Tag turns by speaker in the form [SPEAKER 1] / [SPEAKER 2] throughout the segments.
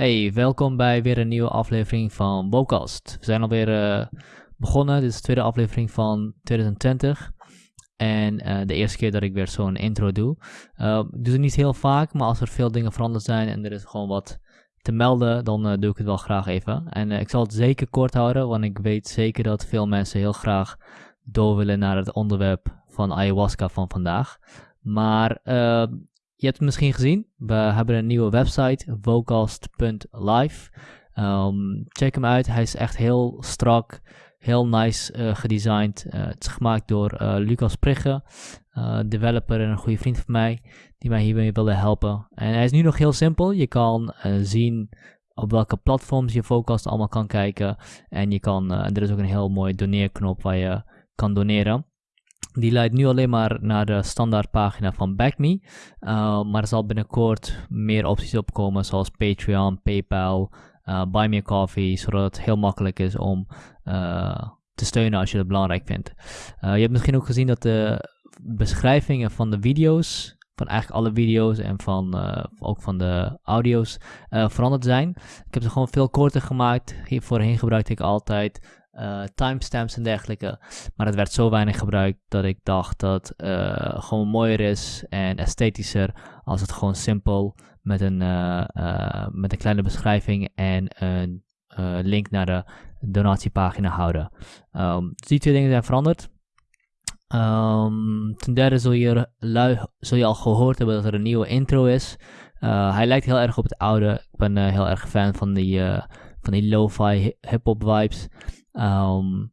[SPEAKER 1] Hey, welkom bij weer een nieuwe aflevering van Wocast. We zijn alweer uh, begonnen. Dit is de tweede aflevering van 2020. En uh, de eerste keer dat ik weer zo'n intro doe. Uh, ik doe het niet heel vaak, maar als er veel dingen veranderd zijn en er is gewoon wat te melden, dan doe ik het wel graag even. En ik zal het zeker kort houden, want ik weet zeker dat veel mensen heel graag door willen naar het onderwerp van ayahuasca van vandaag. Maar je hebt het misschien gezien. We hebben een nieuwe website, vocast.live. Um, check hem uit. Hij is echt heel strak, heel nice uh, gedesigned. Uh, het is gemaakt door uh, Lucas Prigge, developer en een goede vriend van mij, die mij hiermee wilde helpen. En hij is nu nog heel simpel. Je kan zien op welke platforms je Vocast allemaal kan kijken. En je kan, er is ook een heel mooi doneerknop waar je kan doneren. Die leidt nu alleen maar naar de standaardpagina van BackMe. Uh, maar er zal binnenkort meer opties opkomen, zoals Patreon, PayPal, uh, Buy Me a Coffee, zodat het heel makkelijk is om uh, te steunen als je het belangrijk vindt. je hebt misschien ook gezien dat de beschrijvingen van de video's, van eigenlijk alle video's en van, ook van de audio's, veranderd zijn. Ik heb ze gewoon veel korter gemaakt. Hier voorheen gebruikte ik altijd uh, timestamps en dergelijke. Maar het werd zo weinig gebruikt dat ik dacht dat uh, gewoon mooier is en esthetischer als het gewoon simpel met een, uh, met een kleine beschrijving en een link naar de donatiepagina houden. Um, dus die twee dingen zijn veranderd. Um, ten derde zul je, zul je al gehoord hebben dat er een nieuwe intro is. hij lijkt heel erg op het oude. Ik ben heel erg fan van die, van die lo-fi hip-hop vibes. Um,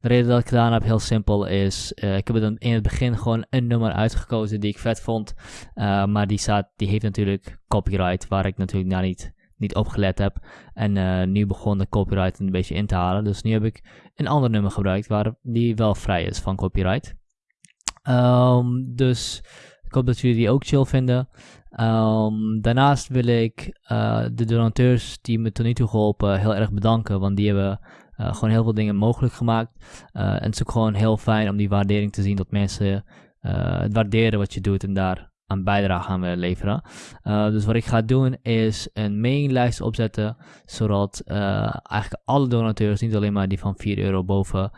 [SPEAKER 1] de reden dat ik gedaan heb, heel simpel, is uh, ik heb het in het begin gewoon een nummer uitgekozen die ik vet vond. Uh, maar die, staat, die heeft natuurlijk copyright, waar ik natuurlijk daar niet, niet op gelet heb. En uh, nu begon de copyright een beetje in te halen. Dus nu heb ik een ander nummer gebruikt waar die wel vrij is van copyright. Um, dus ik hoop dat jullie die ook chill vinden. Um, daarnaast wil ik de donateurs die me tot nu toe geholpen heel erg bedanken. Want die hebben uh, gewoon heel veel dingen mogelijk gemaakt. Uh, en het is ook gewoon heel fijn om die waardering te zien dat mensen uh, het waarderen wat je doet en daar aan bijdrage gaan willen leveren. dus wat ik ga doen is een mailinglijst opzetten, zodat eigenlijk alle donateurs, niet alleen maar die van 4 euro boven,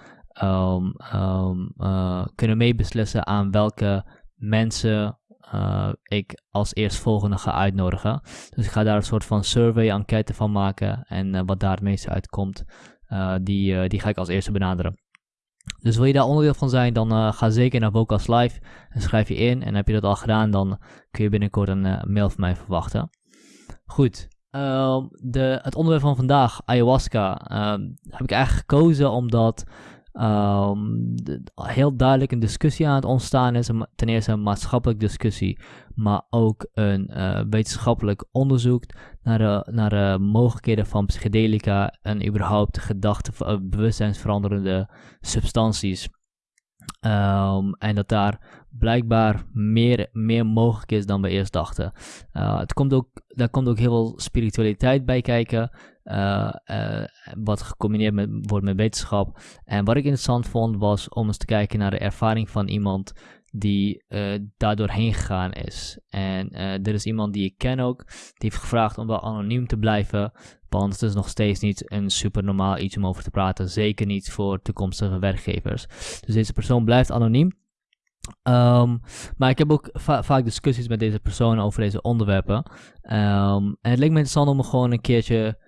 [SPEAKER 1] um, um, kunnen meebeslissen aan welke mensen ik als eerstvolgende ga uitnodigen. Dus ik ga daar een soort van survey-enquête van maken. En wat daar het meeste uitkomt, die, uh, die ga ik als eerste benaderen. Dus wil je daar onderdeel van zijn, dan uh, ga zeker naar Vocals Live en schrijf je in. En heb je dat al gedaan, dan kun je binnenkort een mail van mij verwachten. Goed, ehm, de, het onderwerp van vandaag, ayahuasca, ehm, heb ik eigenlijk gekozen omdat um, heel duidelijk een discussie aan het ontstaan is. Ten eerste een maatschappelijke discussie, maar ook een uh, wetenschappelijk onderzoek naar de, naar de mogelijkheden van psychedelica en überhaupt gedachten, bewustzijnsveranderende substanties. Um, en dat daar blijkbaar meer, meer mogelijk is dan we eerst dachten. Het komt ook, daar komt ook heel veel spiritualiteit bij kijken. Uh, uh, wat gecombineerd met, wordt met wetenschap. En wat ik interessant vond was om eens te kijken naar de ervaring van iemand die uh, daar doorheen gegaan is. En er is iemand die ik ken ook, die heeft gevraagd om wel anoniem te blijven. Want het is nog steeds niet een super normaal iets om over te praten. Zeker niet voor toekomstige werkgevers. Dus deze persoon blijft anoniem. Um, maar ik heb ook va vaak discussies met deze persoon over deze onderwerpen. Um, en het leek me interessant om gewoon een keertje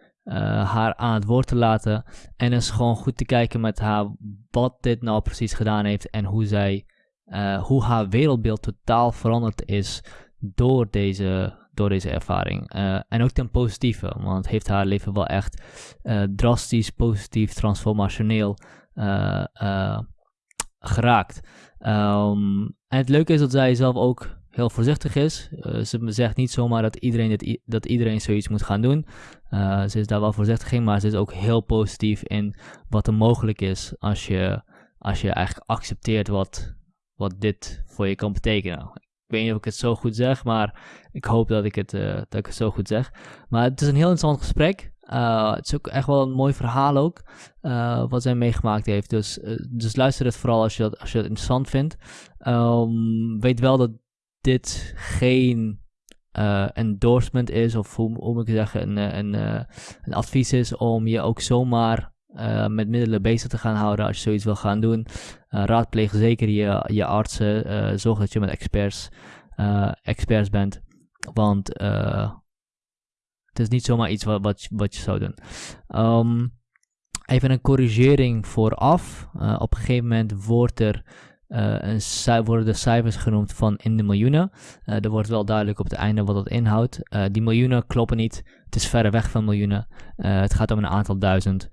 [SPEAKER 1] haar aan het woord te laten. En eens gewoon goed te kijken met haar wat dit nou precies gedaan heeft. En hoe zij, uh, hoe haar wereldbeeld totaal veranderd is door deze, door deze ervaring. Uh, en ook ten positieve, want het heeft haar leven wel echt drastisch, positief, transformationeel geraakt. Um, en het leuke is dat zij zelf ook heel voorzichtig is. Uh, ze zegt niet zomaar dat iedereen, dat iedereen zoiets moet gaan doen. Uh, ze is daar wel voorzichtig in, maar ze is ook heel positief in wat er mogelijk is als je, als je eigenlijk accepteert wat, wat dit voor je kan betekenen. Ik weet niet of ik het zo goed zeg, maar ik hoop dat ik het, uh, dat ik het zo goed zeg. Maar het is een heel interessant gesprek. Het is ook echt wel een mooi verhaal ook, wat zij meegemaakt heeft. Dus, dus luister het vooral als je dat, als je dat interessant vindt. Um, weet wel dat dit geen eh, endorsement is, of hoe, hoe moet ik zeggen, een, eh, een, eh, een advies is om je ook zomaar met middelen bezig te gaan houden als je zoiets wil gaan doen. Raadpleeg zeker je, je artsen. zorg dat je met experts, experts bent. Want het is niet zomaar iets wat, wat, je- wat je zou doen. Ehm, even een corrigering vooraf. Op een gegeven moment wordt er, eh, cij- worden de cijfers genoemd van in de miljoenen. Eh, er wordt wel duidelijk op het einde wat dat inhoudt. Eh, die miljoenen kloppen niet. Het is verre weg van miljoenen. Het gaat om een aantal duizend.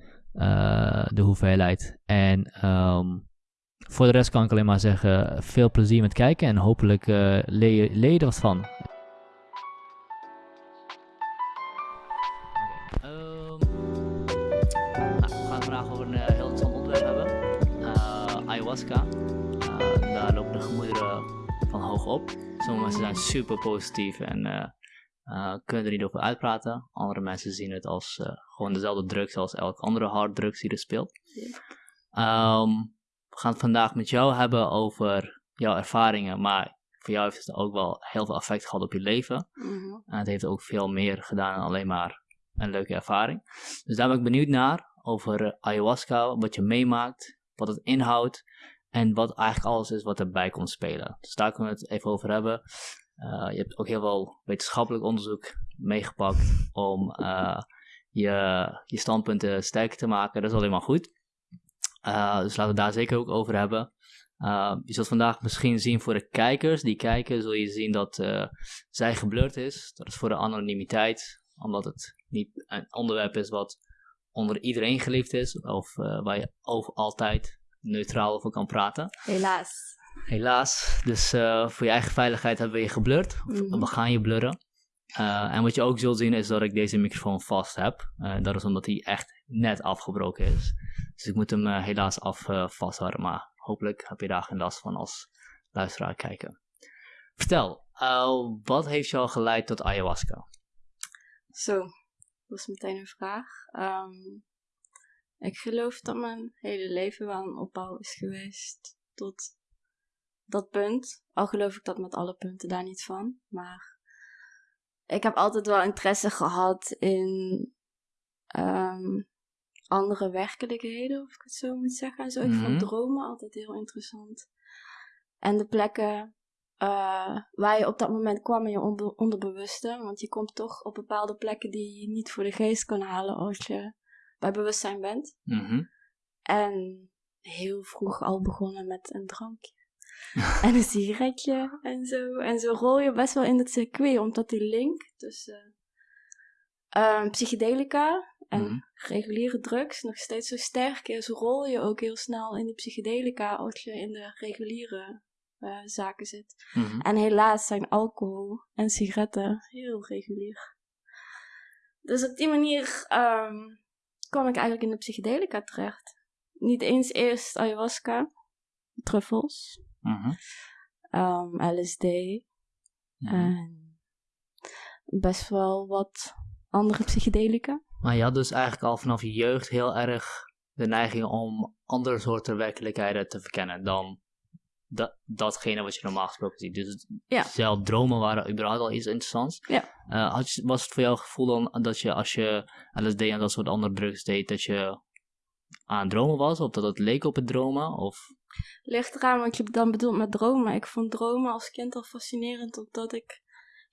[SPEAKER 1] de hoeveelheid. En ehm, voor de rest kan ik alleen maar zeggen: veel plezier met kijken. En hopelijk leer, je, leer je er wat van. Op. Sommige mensen zijn super positief en eh, eh, kunnen er niet over uitpraten. Andere mensen zien het als eh, gewoon dezelfde drugs als elke andere harddrugs die er speelt. Ehm, we gaan het vandaag met jou hebben over jouw ervaringen, maar voor jou heeft het ook wel heel veel effect gehad op je leven.
[SPEAKER 2] Mhm.
[SPEAKER 1] En het heeft ook veel meer gedaan dan alleen maar een leuke ervaring. Dus daar ben ik benieuwd naar over ayahuasca, wat je meemaakt, wat het inhoudt en wat eigenlijk alles is wat erbij komt spelen. Dus daar kunnen we het even over hebben. Eh, je hebt ook heel veel wetenschappelijk onderzoek meegepakt om eh, je, je standpunten sterker te maken. Dat is alleen maar goed. Eh, dus laten we daar zeker ook over hebben. Je zult vandaag misschien zien voor de kijkers die kijken, zul je zien dat zij geblurred is. Dat is voor de anonimiteit, omdat het niet een onderwerp is wat onder iedereen geliefd is, of waar je over altijd neutraal over kan praten.
[SPEAKER 2] Helaas.
[SPEAKER 1] Helaas. Dus uh, voor je eigen veiligheid hebben we je geblurred. Mm -hmm. We gaan je blurren. Uh, en wat je ook zult zien is dat ik deze microfoon vast heb. Uh, dat is omdat hij echt net afgebroken is. Dus ik moet hem helaas af vasthouden. Maar hopelijk heb je daar geen last van als luisteraar kijken. Vertel, wat heeft jou geleid tot ayahuasca?
[SPEAKER 2] Zo, dat is meteen een vraag. Um, ik geloof dat mijn hele leven wel een opbouw is geweest tot dat punt. Al geloof ik dat met alle punten daar niet van. Maar ik heb altijd wel interesse gehad in um, andere werkelijkheden, of ik het zo moet zeggen. En zo, ik mm -hmm. vond dromen altijd heel interessant. En de plekken uh, waar je op dat moment kwam in je onder onderbewuste. Want je komt toch op bepaalde plekken die je niet voor de geest kan halen als je bij bewustzijn bent.
[SPEAKER 1] Mm -hmm.
[SPEAKER 2] En heel vroeg al begonnen met een drankje. en een sigaretje en zo. En zo rol je best wel in het circuit, omdat die link tussen uh, psychedelica en mm -hmm. reguliere drugs nog steeds zo sterk is. Rol je ook heel snel in die psychedelica als je in de reguliere uh, zaken zit.
[SPEAKER 1] Mm -hmm.
[SPEAKER 2] En helaas zijn alcohol en sigaretten heel regulier. Dus op die manier um, kwam ik eigenlijk in de psychedelica terecht. Niet eens eerst ayahuasca, truffels,
[SPEAKER 1] -hmm.
[SPEAKER 2] um, LSD
[SPEAKER 1] Mhm.
[SPEAKER 2] en best wel wat andere psychedelica.
[SPEAKER 1] Maar je had dus eigenlijk al vanaf je jeugd heel erg de neiging om andere soorten werkelijkheden te verkennen dan dat, datgene wat je normaal gesproken ziet. Dus
[SPEAKER 2] Ja.
[SPEAKER 1] zelf dromen waren überhaupt al iets interessants.
[SPEAKER 2] Ja.
[SPEAKER 1] Eh, had je, was het voor jou het gevoel dan dat je als je LSD en dat soort andere drugs deed, dat je aan dromen was? Of dat het leek op het dromen? Of...
[SPEAKER 2] Ligt eraan wat je dan bedoelt met dromen. Ik vond dromen als kind al fascinerend, omdat ik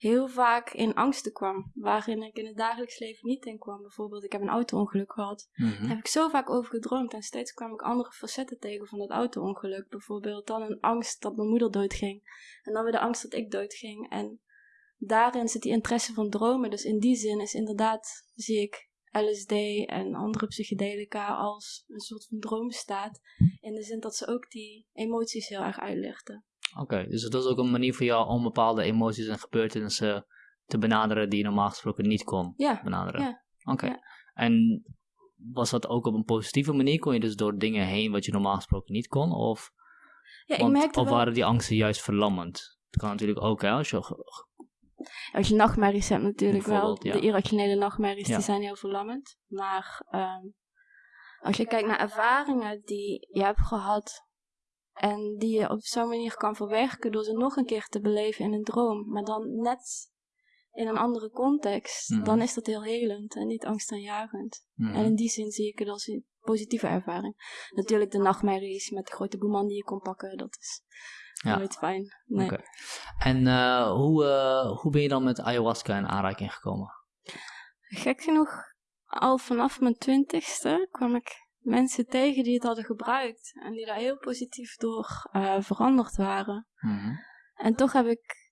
[SPEAKER 2] heel vaak in angsten kwam, waarin ik in het dagelijks leven niet in kwam. Bijvoorbeeld, ik heb een auto-ongeluk gehad.
[SPEAKER 1] Mhm.
[SPEAKER 2] Daar heb ik zo vaak over gedroomd en steeds kwam ik andere facetten tegen van dat auto-ongeluk. Bijvoorbeeld dan een angst dat mijn moeder doodging en dan weer de angst dat ik doodging. En daarin zit die interesse van dromen. Dus in die zin is inderdaad, zie ik LSD en andere psychedelica als een soort van droomstaat. In de zin dat ze ook die emoties heel erg uitlichten.
[SPEAKER 1] Oké, dus dat is ook een manier voor jou om bepaalde emoties en gebeurtenissen te benaderen die je normaal gesproken niet kon
[SPEAKER 2] Ja,
[SPEAKER 1] benaderen.
[SPEAKER 2] ja.
[SPEAKER 1] Oké.
[SPEAKER 2] ja.
[SPEAKER 1] En was dat ook op een positieve manier? Kon je dus door dingen heen wat je normaal gesproken niet kon? Of,
[SPEAKER 2] ja ik merkte
[SPEAKER 1] of
[SPEAKER 2] wel,
[SPEAKER 1] waren die angsten juist verlammend? Dat kan natuurlijk ook, hè? Als je,
[SPEAKER 2] als je nachtmerries hebt natuurlijk wel, de irrationele nachtmerries, die zijn heel verlammend. Maar ehm, als je kijkt naar ervaringen die je hebt gehad en die je op zo'n manier kan verwerken door ze nog een keer te beleven in een droom, maar dan net in een andere context,
[SPEAKER 1] Mhm.
[SPEAKER 2] dan is dat heel helend en niet angstaanjagend.
[SPEAKER 1] Mhm.
[SPEAKER 2] En in die zin zie ik het als een positieve ervaring. Natuurlijk de nachtmerries met de grote boeman die je kon pakken, dat is
[SPEAKER 1] Ja.
[SPEAKER 2] nooit fijn. Nee.
[SPEAKER 1] Oké. En eh, hoe, eh, hoe ben je dan met ayahuasca in aanraking gekomen?
[SPEAKER 2] Gek genoeg, al vanaf mijn twintigste kwam ik mensen tegen die het hadden gebruikt. En die daar heel positief door eh, veranderd waren.
[SPEAKER 1] Mhm.
[SPEAKER 2] En toch heb ik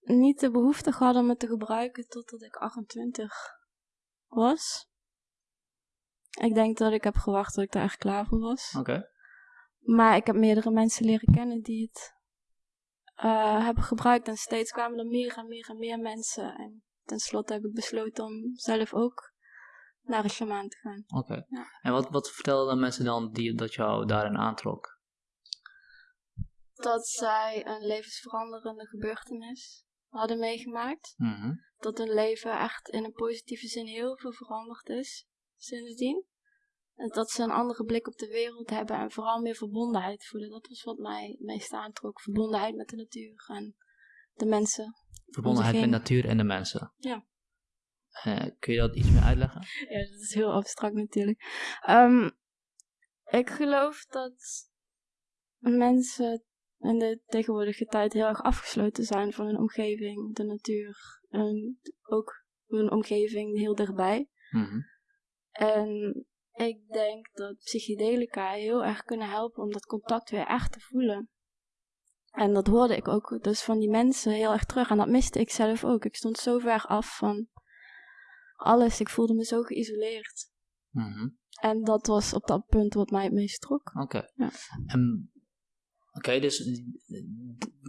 [SPEAKER 2] niet de behoefte gehad om het te gebruiken totdat ik 28 was. Ik denk dat ik heb gewacht tot ik daar echt klaar voor was.
[SPEAKER 1] Oké.
[SPEAKER 2] Maar ik heb meerdere mensen leren kennen die het eh, hebben gebruikt. En steeds kwamen er meer en meer en meer mensen. En tenslotte heb ik besloten om zelf ook naar een shamaan te gaan.
[SPEAKER 1] Oké.
[SPEAKER 2] Ja.
[SPEAKER 1] En wat, wat vertelden mensen dan die, dat jou daarin aantrok?
[SPEAKER 2] Dat zij een levensveranderende gebeurtenis hadden meegemaakt.
[SPEAKER 1] Mhm.
[SPEAKER 2] Dat hun leven echt in een positieve zin heel veel veranderd is sindsdien. En dat ze een andere blik op de wereld hebben en vooral meer verbondenheid voelen. Dat was wat mij het meest aantrok. Verbondenheid met de natuur en de mensen.
[SPEAKER 1] Verbondenheid met
[SPEAKER 2] heen.
[SPEAKER 1] natuur en de mensen.
[SPEAKER 2] Ja.
[SPEAKER 1] Eh, kun je dat iets meer uitleggen?
[SPEAKER 2] Ja, dat is heel abstract natuurlijk. Ehm, ik geloof dat mensen in de tegenwoordige tijd heel erg afgesloten zijn van hun omgeving, de natuur en ook hun omgeving heel dichtbij.
[SPEAKER 1] Mhm.
[SPEAKER 2] En ik denk dat psychedelica heel erg kunnen helpen om dat contact weer echt te voelen. En dat hoorde ik ook dus van die mensen heel erg terug. En dat miste ik zelf ook. Ik stond zo ver af van alles. Ik voelde me zo geïsoleerd.
[SPEAKER 1] Mhm.
[SPEAKER 2] En dat was op dat punt wat mij het meest trok.
[SPEAKER 1] Oké.
[SPEAKER 2] Ja.
[SPEAKER 1] En- Oké, dus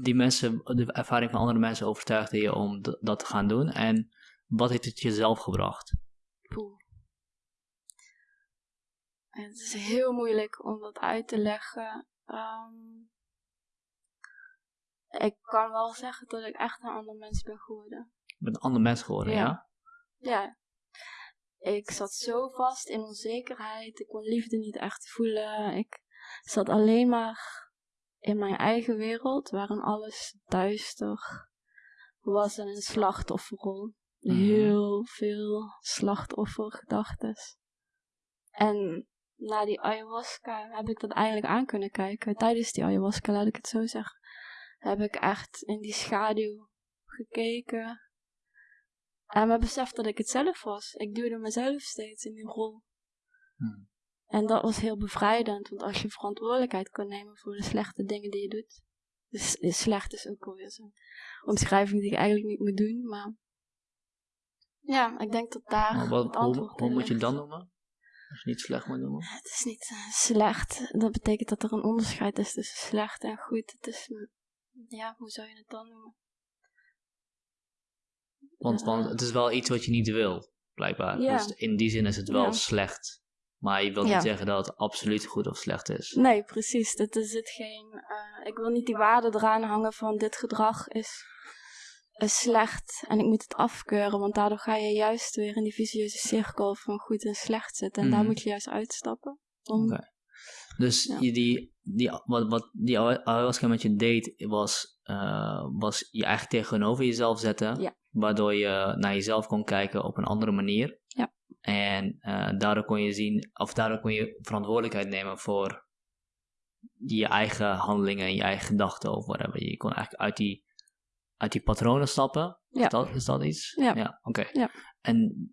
[SPEAKER 1] die, mensen, de ervaring van andere mensen overtuigde je om dat te gaan doen. En wat heeft het jezelf gebracht?
[SPEAKER 2] Poeh. Het is heel moeilijk om dat uit te leggen. Ehm, ik kan wel zeggen dat ik echt een ander mens ben geworden.
[SPEAKER 1] Je bent een ander mens geworden, ja?
[SPEAKER 2] Ja. Ja. Ik zat zo vast in onzekerheid. Ik kon liefde niet echt voelen. Ik zat alleen maar in mijn eigen wereld, waarin alles duister was en een slachtofferrol.
[SPEAKER 1] Mhm.
[SPEAKER 2] Heel veel slachtoffergedachten. En na die ayahuasca heb ik dat eigenlijk aan kunnen kijken. Tijdens die ayahuasca, laat ik het zo zeggen, heb ik echt in die schaduw gekeken. En me beseft dat ik het zelf was. Ik duwde mezelf steeds in die rol.
[SPEAKER 1] Hmm.
[SPEAKER 2] En dat was heel bevrijdend, want als je verantwoordelijkheid kan nemen voor de slechte dingen die je doet. Dus slecht is ook alweer zo'n omschrijving die ik eigenlijk niet moet doen, maar. Ja, ik denk dat daar
[SPEAKER 1] Maar wat, hoe hoe moet je het dan noemen? Als je niet slecht moet noemen?
[SPEAKER 2] Het is niet eh, slecht. Dat betekent dat er een onderscheid is tussen slecht en goed. Het is, ja, hoe zou je het dan noemen?
[SPEAKER 1] Want, want het is wel iets wat je niet wil, blijkbaar.
[SPEAKER 2] Ja.
[SPEAKER 1] Dus in die zin is het wel
[SPEAKER 2] Ja.
[SPEAKER 1] slecht. Maar je wilt
[SPEAKER 2] Ja.
[SPEAKER 1] niet zeggen dat het absoluut goed of slecht is.
[SPEAKER 2] Nee, precies. Het is het geen. eh, ik wil niet die waarde eraan hangen van dit gedrag is, is slecht en ik moet het afkeuren, want daardoor ga je juist weer in die vicieuze cirkel van goed en slecht zitten. En daar
[SPEAKER 1] Mhm.
[SPEAKER 2] moet je juist uitstappen. Om.
[SPEAKER 1] Dus je die, die, wat, wat die ayahuasca met je deed, was, eh, was je eigenlijk tegenover jezelf zetten.
[SPEAKER 2] Ja.
[SPEAKER 1] Waardoor je naar jezelf kon kijken op een andere manier.
[SPEAKER 2] Ja.
[SPEAKER 1] En eh, daardoor kon je zien, of daardoor kon je verantwoordelijkheid nemen voor je eigen handelingen en je eigen gedachten of whatever. Je kon eigenlijk uit die, uit die patronen stappen.
[SPEAKER 2] Ja.
[SPEAKER 1] Is, dat, is dat iets?
[SPEAKER 2] Ja.
[SPEAKER 1] oké.
[SPEAKER 2] Ja.
[SPEAKER 1] En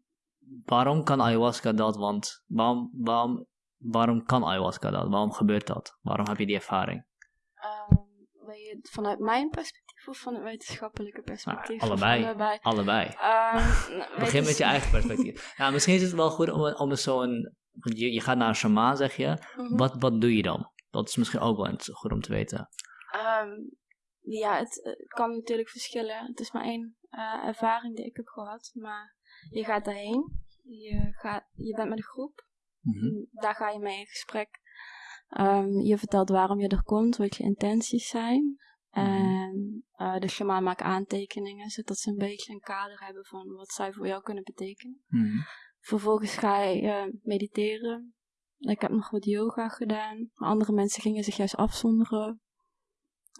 [SPEAKER 1] waarom kan ayahuasca dat? Want waarom, waarom, waarom kan ayahuasca dat? Waarom gebeurt dat? Waarom heb je die ervaring?
[SPEAKER 2] Ehm, vanuit mijn perspectief of van het wetenschappelijke perspectief?
[SPEAKER 1] Nou,
[SPEAKER 2] Of
[SPEAKER 1] allebei.
[SPEAKER 2] allebei.
[SPEAKER 1] Allebei.
[SPEAKER 2] Ehm,
[SPEAKER 1] Begin met je eigen perspectief. nou, misschien is het wel goed om, om eens zo'n... Je, je gaat naar een shamaan, zeg je.
[SPEAKER 2] Mhm.
[SPEAKER 1] Wat, wat doe je dan? Dat is misschien ook wel goed om te weten.
[SPEAKER 2] Ehm, ja, het, eh, kan natuurlijk verschillen. Het is maar één eh, ervaring die ik heb gehad. Maar je gaat daarheen. Je, gaat, je bent met een groep.
[SPEAKER 1] Mhm.
[SPEAKER 2] Daar ga je mee in gesprek. Ehm, je vertelt waarom je er komt, wat je intenties zijn. En eh, de shamaan maakt aantekeningen, zodat ze een beetje een kader hebben van wat zij voor jou kunnen betekenen.
[SPEAKER 1] Mhm.
[SPEAKER 2] Vervolgens ga je eh, mediteren. Ik heb nog wat yoga gedaan. Andere mensen gingen zich juist afzonderen.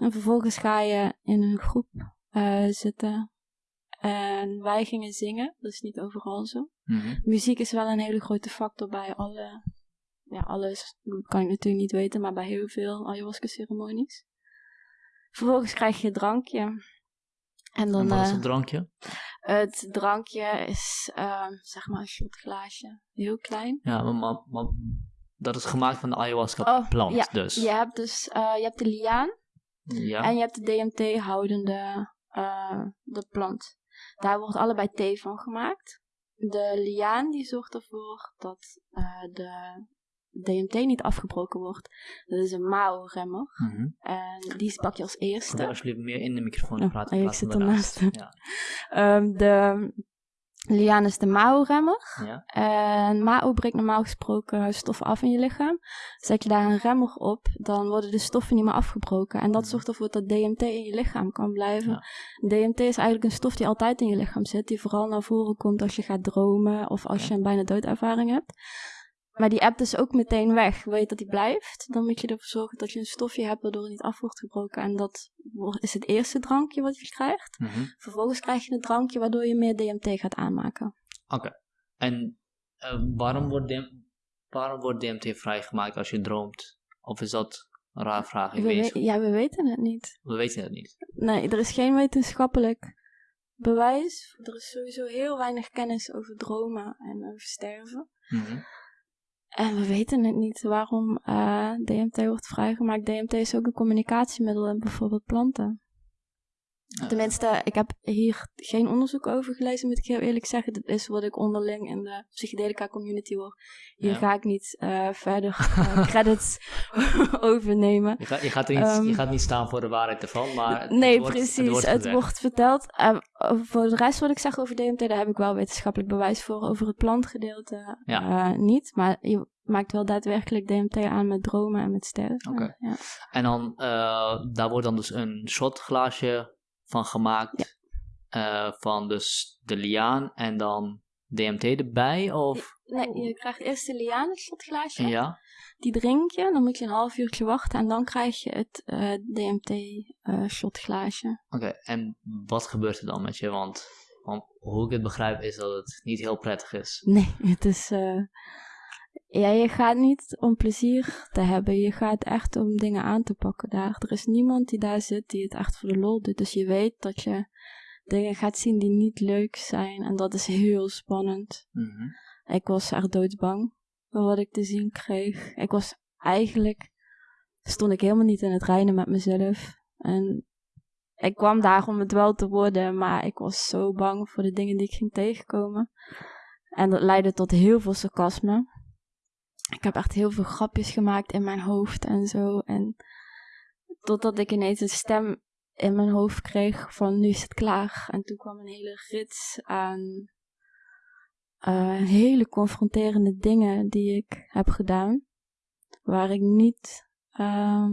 [SPEAKER 2] En vervolgens ga je in een groep eh, zitten. En wij gingen zingen, dat is niet overal zo.
[SPEAKER 1] Mhm.
[SPEAKER 2] Muziek is wel een hele grote factor bij alle, ja, alles kan ik natuurlijk niet weten, maar bij heel veel ayahuasca-ceremonies. Vervolgens krijg je een drankje. En dan,
[SPEAKER 1] En wat is
[SPEAKER 2] eh,
[SPEAKER 1] het drankje?
[SPEAKER 2] het drankje is, ehm, zeg maar, een shotglaasje. Heel klein.
[SPEAKER 1] Ja, maar, maar, maar dat is gemaakt van de ayahuasca
[SPEAKER 2] Oh,
[SPEAKER 1] plant
[SPEAKER 2] ja,
[SPEAKER 1] dus.
[SPEAKER 2] Je hebt dus, eh, je hebt de liaan
[SPEAKER 1] Ja.
[SPEAKER 2] en je hebt de DMT-houdende eh, de plant. Daar wordt allebei thee van gemaakt. De liaan die zorgt ervoor dat de DMT niet afgebroken wordt. Dat is een Mao-remmer.
[SPEAKER 1] Mhm.
[SPEAKER 2] En die pak je als
[SPEAKER 1] Probeer
[SPEAKER 2] eerste.
[SPEAKER 1] alsjeblieft meer in de microfoon te praten.
[SPEAKER 2] oh, ik zit ernaast.
[SPEAKER 1] Ja.
[SPEAKER 2] Ehm, de liaan is de Mao-remmer.
[SPEAKER 1] Ja.
[SPEAKER 2] En Mao breekt normaal gesproken stoffen af in je lichaam. Zet je daar een remmer op, dan worden de stoffen niet meer afgebroken. En dat
[SPEAKER 1] Mhm.
[SPEAKER 2] zorgt ervoor dat DMT in je lichaam kan blijven.
[SPEAKER 1] Ja.
[SPEAKER 2] DMT is eigenlijk een stof die altijd in je lichaam zit, die vooral naar voren komt als je gaat dromen of als
[SPEAKER 1] Ja.
[SPEAKER 2] je een bijna doodervaring hebt. Maar die app is ook meteen weg. Wil je dat die blijft, dan moet je ervoor zorgen dat je een stofje hebt waardoor het niet af wordt gebroken. En dat is het eerste drankje wat je krijgt.
[SPEAKER 1] Mhm.
[SPEAKER 2] Vervolgens krijg je een drankje waardoor je meer DMT gaat aanmaken.
[SPEAKER 1] Oké. En eh, waarom, wordt DM waarom wordt DMT vrijgemaakt als je droomt? Of is dat een raar vraag? Ik
[SPEAKER 2] We
[SPEAKER 1] weet,
[SPEAKER 2] ja, we weten het niet.
[SPEAKER 1] we weten het niet.
[SPEAKER 2] Nee, er is geen wetenschappelijk bewijs. Er is sowieso heel weinig kennis over dromen en over sterven.
[SPEAKER 1] Mhm.
[SPEAKER 2] En we weten het niet waarom eh, DMT wordt vrijgemaakt. DMT is ook een communicatiemiddel in bijvoorbeeld planten. Tenminste, ik heb hier geen onderzoek over gelezen, moet ik heel eerlijk zeggen. Dat is wat ik onderling in de psychedelica community hoor. Hier
[SPEAKER 1] Ja.
[SPEAKER 2] ga ik niet eh, verder eh, credits overnemen.
[SPEAKER 1] Je, gaat, je, gaat er niet,
[SPEAKER 2] Ehm,
[SPEAKER 1] je gaat niet staan voor de waarheid ervan, maar het
[SPEAKER 2] nee,
[SPEAKER 1] wordt,
[SPEAKER 2] precies.
[SPEAKER 1] Het wordt,
[SPEAKER 2] verteld. Eh, voor de rest wat ik zeg over DMT, daar heb ik wel wetenschappelijk bewijs voor. Over het plantgedeelte
[SPEAKER 1] Ja.
[SPEAKER 2] eh, niet. Maar je maakt wel daadwerkelijk DMT aan met dromen en met sterren.
[SPEAKER 1] Oké.
[SPEAKER 2] Ja.
[SPEAKER 1] En dan, daar wordt dan dus een shotglaasje van gemaakt. eh, van dus de liaan en dan DMT erbij? Of,
[SPEAKER 2] Nee, je krijgt eerst de liaan, het
[SPEAKER 1] ja?
[SPEAKER 2] Die drink je, dan moet je een half uurtje wachten. En dan krijg je het eh, DMT-shotglaasje.
[SPEAKER 1] Oké, en wat gebeurt er dan met je? Want, want hoe ik het begrijp is dat het niet heel prettig is.
[SPEAKER 2] Nee, het is. eh, ja, je gaat niet om plezier te hebben. Je gaat echt om dingen aan te pakken daar. Er is niemand die daar zit die het echt voor de lol doet. Dus je weet dat je dingen gaat zien die niet leuk zijn. En dat is heel spannend.
[SPEAKER 1] Mhm.
[SPEAKER 2] Ik was echt doodsbang voor wat ik te zien kreeg. Ik was eigenlijk. stond ik helemaal niet in het reinen met mezelf. En ik kwam daar om het wel te worden, maar ik was zo bang voor de dingen die ik ging tegenkomen. En dat leidde tot heel veel sarcasme. Ik heb echt heel veel grapjes gemaakt in mijn hoofd en zo. En totdat ik ineens een stem in mijn hoofd kreeg van nu is het klaar. En toen kwam een hele rits aan eh, hele confronterende dingen die ik heb gedaan. Waar ik niet. ehm,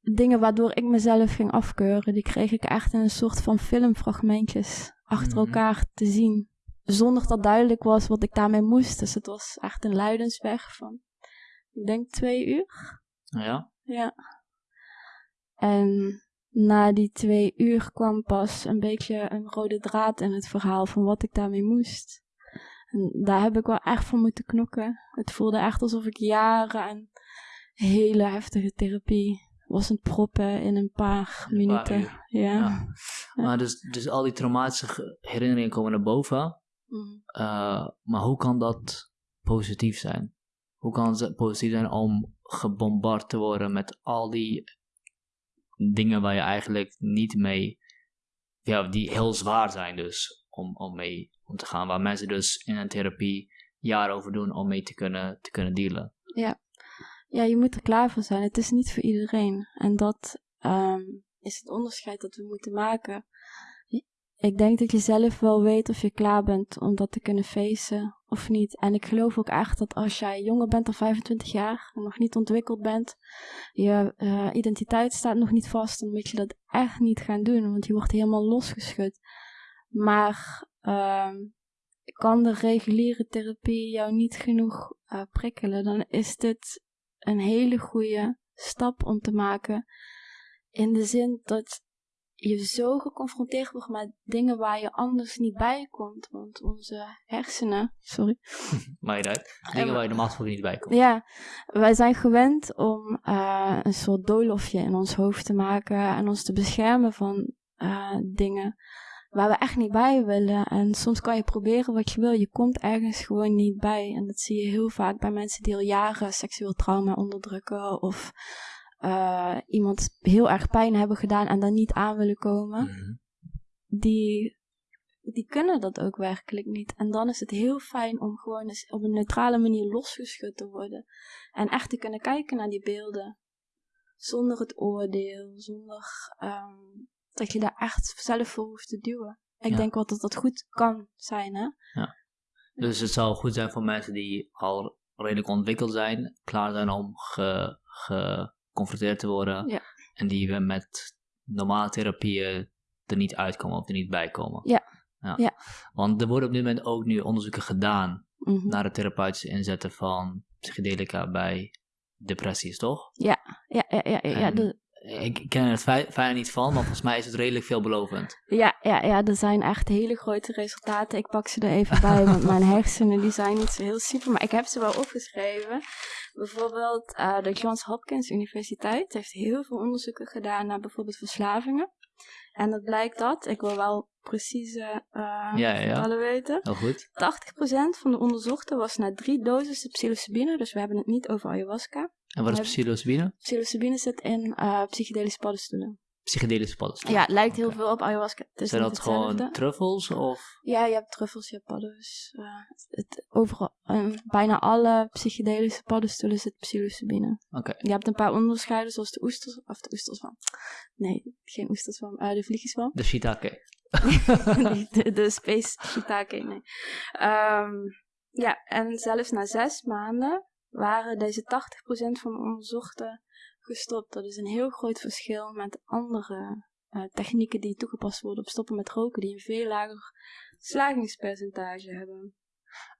[SPEAKER 2] dingen waardoor ik mezelf ging afkeuren, die kreeg ik echt in een soort van filmfragmentjes achter
[SPEAKER 1] Mhm.
[SPEAKER 2] elkaar te zien. Zonder dat duidelijk was wat ik daarmee moest. Dus het was echt een luidensweg van, ik denk twee uur.
[SPEAKER 1] Ja?
[SPEAKER 2] Ja. En na die twee uur kwam pas een beetje een rode draad in het verhaal van wat ik daarmee moest. En daar heb ik wel echt voor moeten knokken. Het voelde echt alsof ik jaren aan hele heftige therapie was het proppen in een paar
[SPEAKER 1] Een
[SPEAKER 2] minuten.
[SPEAKER 1] paar
[SPEAKER 2] ja.
[SPEAKER 1] Ja. Maar dus, dus al die traumatische ge- herinneringen komen naar boven.
[SPEAKER 2] Mm.
[SPEAKER 1] Eh, maar hoe kan dat positief zijn? Hoe kan het positief zijn om gebombardeerd te worden met al die dingen waar je eigenlijk niet mee, ja, die heel zwaar zijn dus om, om mee om te gaan, waar mensen dus in een therapie jaren over doen om mee te kunnen, te kunnen dealen.
[SPEAKER 2] Ja, je moet er klaar voor zijn. Het is niet voor iedereen. En dat ehm, is het onderscheid dat we moeten maken. Ik denk dat je zelf wel weet of je klaar bent om dat te kunnen facen of niet. En ik geloof ook echt dat als jij jonger bent dan 25 jaar en nog niet ontwikkeld bent, je eh, identiteit staat nog niet vast, dan moet je dat echt niet gaan doen, want je wordt helemaal losgeschud. Maar ehm, kan de reguliere therapie jou niet genoeg eh, prikkelen, dan is dit een hele goede stap om te maken. In de zin dat je zo geconfronteerd wordt met dingen waar je anders niet bij komt. Want onze hersenen, sorry.
[SPEAKER 1] Niet uit. Dingen waar je normaal gesproken niet bij komt.
[SPEAKER 2] Ja, wij zijn gewend om uh, een soort doolhofje in ons hoofd te maken en ons te beschermen van uh, dingen waar we echt niet bij willen. En soms kan je proberen wat je wil, je komt ergens gewoon niet bij. En dat zie je heel vaak bij mensen die al jaren seksueel trauma onderdrukken of uh, iemand heel erg pijn hebben gedaan en dan niet aan willen komen. Mm Die die kunnen dat ook werkelijk niet. En dan is het heel fijn om gewoon eens op een neutrale manier losgeschud te worden. En echt te kunnen kijken naar die beelden. Zonder het oordeel, zonder um, dat je daar echt zelf voor hoeft te duwen. Ik denk wel dat dat goed kan zijn, hè?
[SPEAKER 1] Ja. Dus het zou goed zijn voor mensen die al redelijk ontwikkeld zijn, klaar zijn om geconfronteerd te worden. Ja. En die we met normale therapieën er niet uitkomen of er niet bij komen.
[SPEAKER 2] Ja. ja. ja.
[SPEAKER 1] Want er worden op dit moment ook nu onderzoeken gedaan mhm. naar het therapeutische inzetten van psychedelica bij depressies, toch?
[SPEAKER 2] Ja, ja, ja, ja. ja, de,
[SPEAKER 1] ik ken het fijn niet van, maar volgens mij is het redelijk veelbelovend.
[SPEAKER 2] Ja, ja, ja, er zijn echt hele grote resultaten. Ik pak ze er even bij, want mijn hersenen die zijn niet zo heel super. Maar ik heb ze wel opgeschreven. Bijvoorbeeld uh, de Johns Hopkins Universiteit heeft heel veel onderzoeken gedaan naar bijvoorbeeld verslavingen. En dat blijkt dat, ik wil wel precieze uh, ja, ja. weten.
[SPEAKER 1] Heel goed. 80%
[SPEAKER 2] van de onderzochten was na drie doses psilocybine, dus we hebben het niet over ayahuasca.
[SPEAKER 1] En wat is psilocybine?
[SPEAKER 2] Psilocybine zit in uh, psychedelische paddenstoelen.
[SPEAKER 1] Psychedelische paddenstoelen?
[SPEAKER 2] Ja, het lijkt heel veel op ayahuasca.
[SPEAKER 1] Het Zijn dat gewoon truffels? Of?
[SPEAKER 2] Ja, je hebt truffels, je hebt. Uh, het, overal, bijna alle psychedelische paddenstoelen zit psilocybine.
[SPEAKER 1] Oké.
[SPEAKER 2] Je hebt een paar onderscheiden, zoals de oesters, of de oesterswam. Nee, geen oesterswam, uh, de vliegjeswam.
[SPEAKER 1] De shiitake.
[SPEAKER 2] de, de, space shiitake, nee. Um, ja, en zelfs na zes maanden waren deze 80% van de onderzochten gestopt. Dat is een heel groot verschil met andere uh, technieken die toegepast worden op stoppen met roken, die een veel lager slagingspercentage hebben.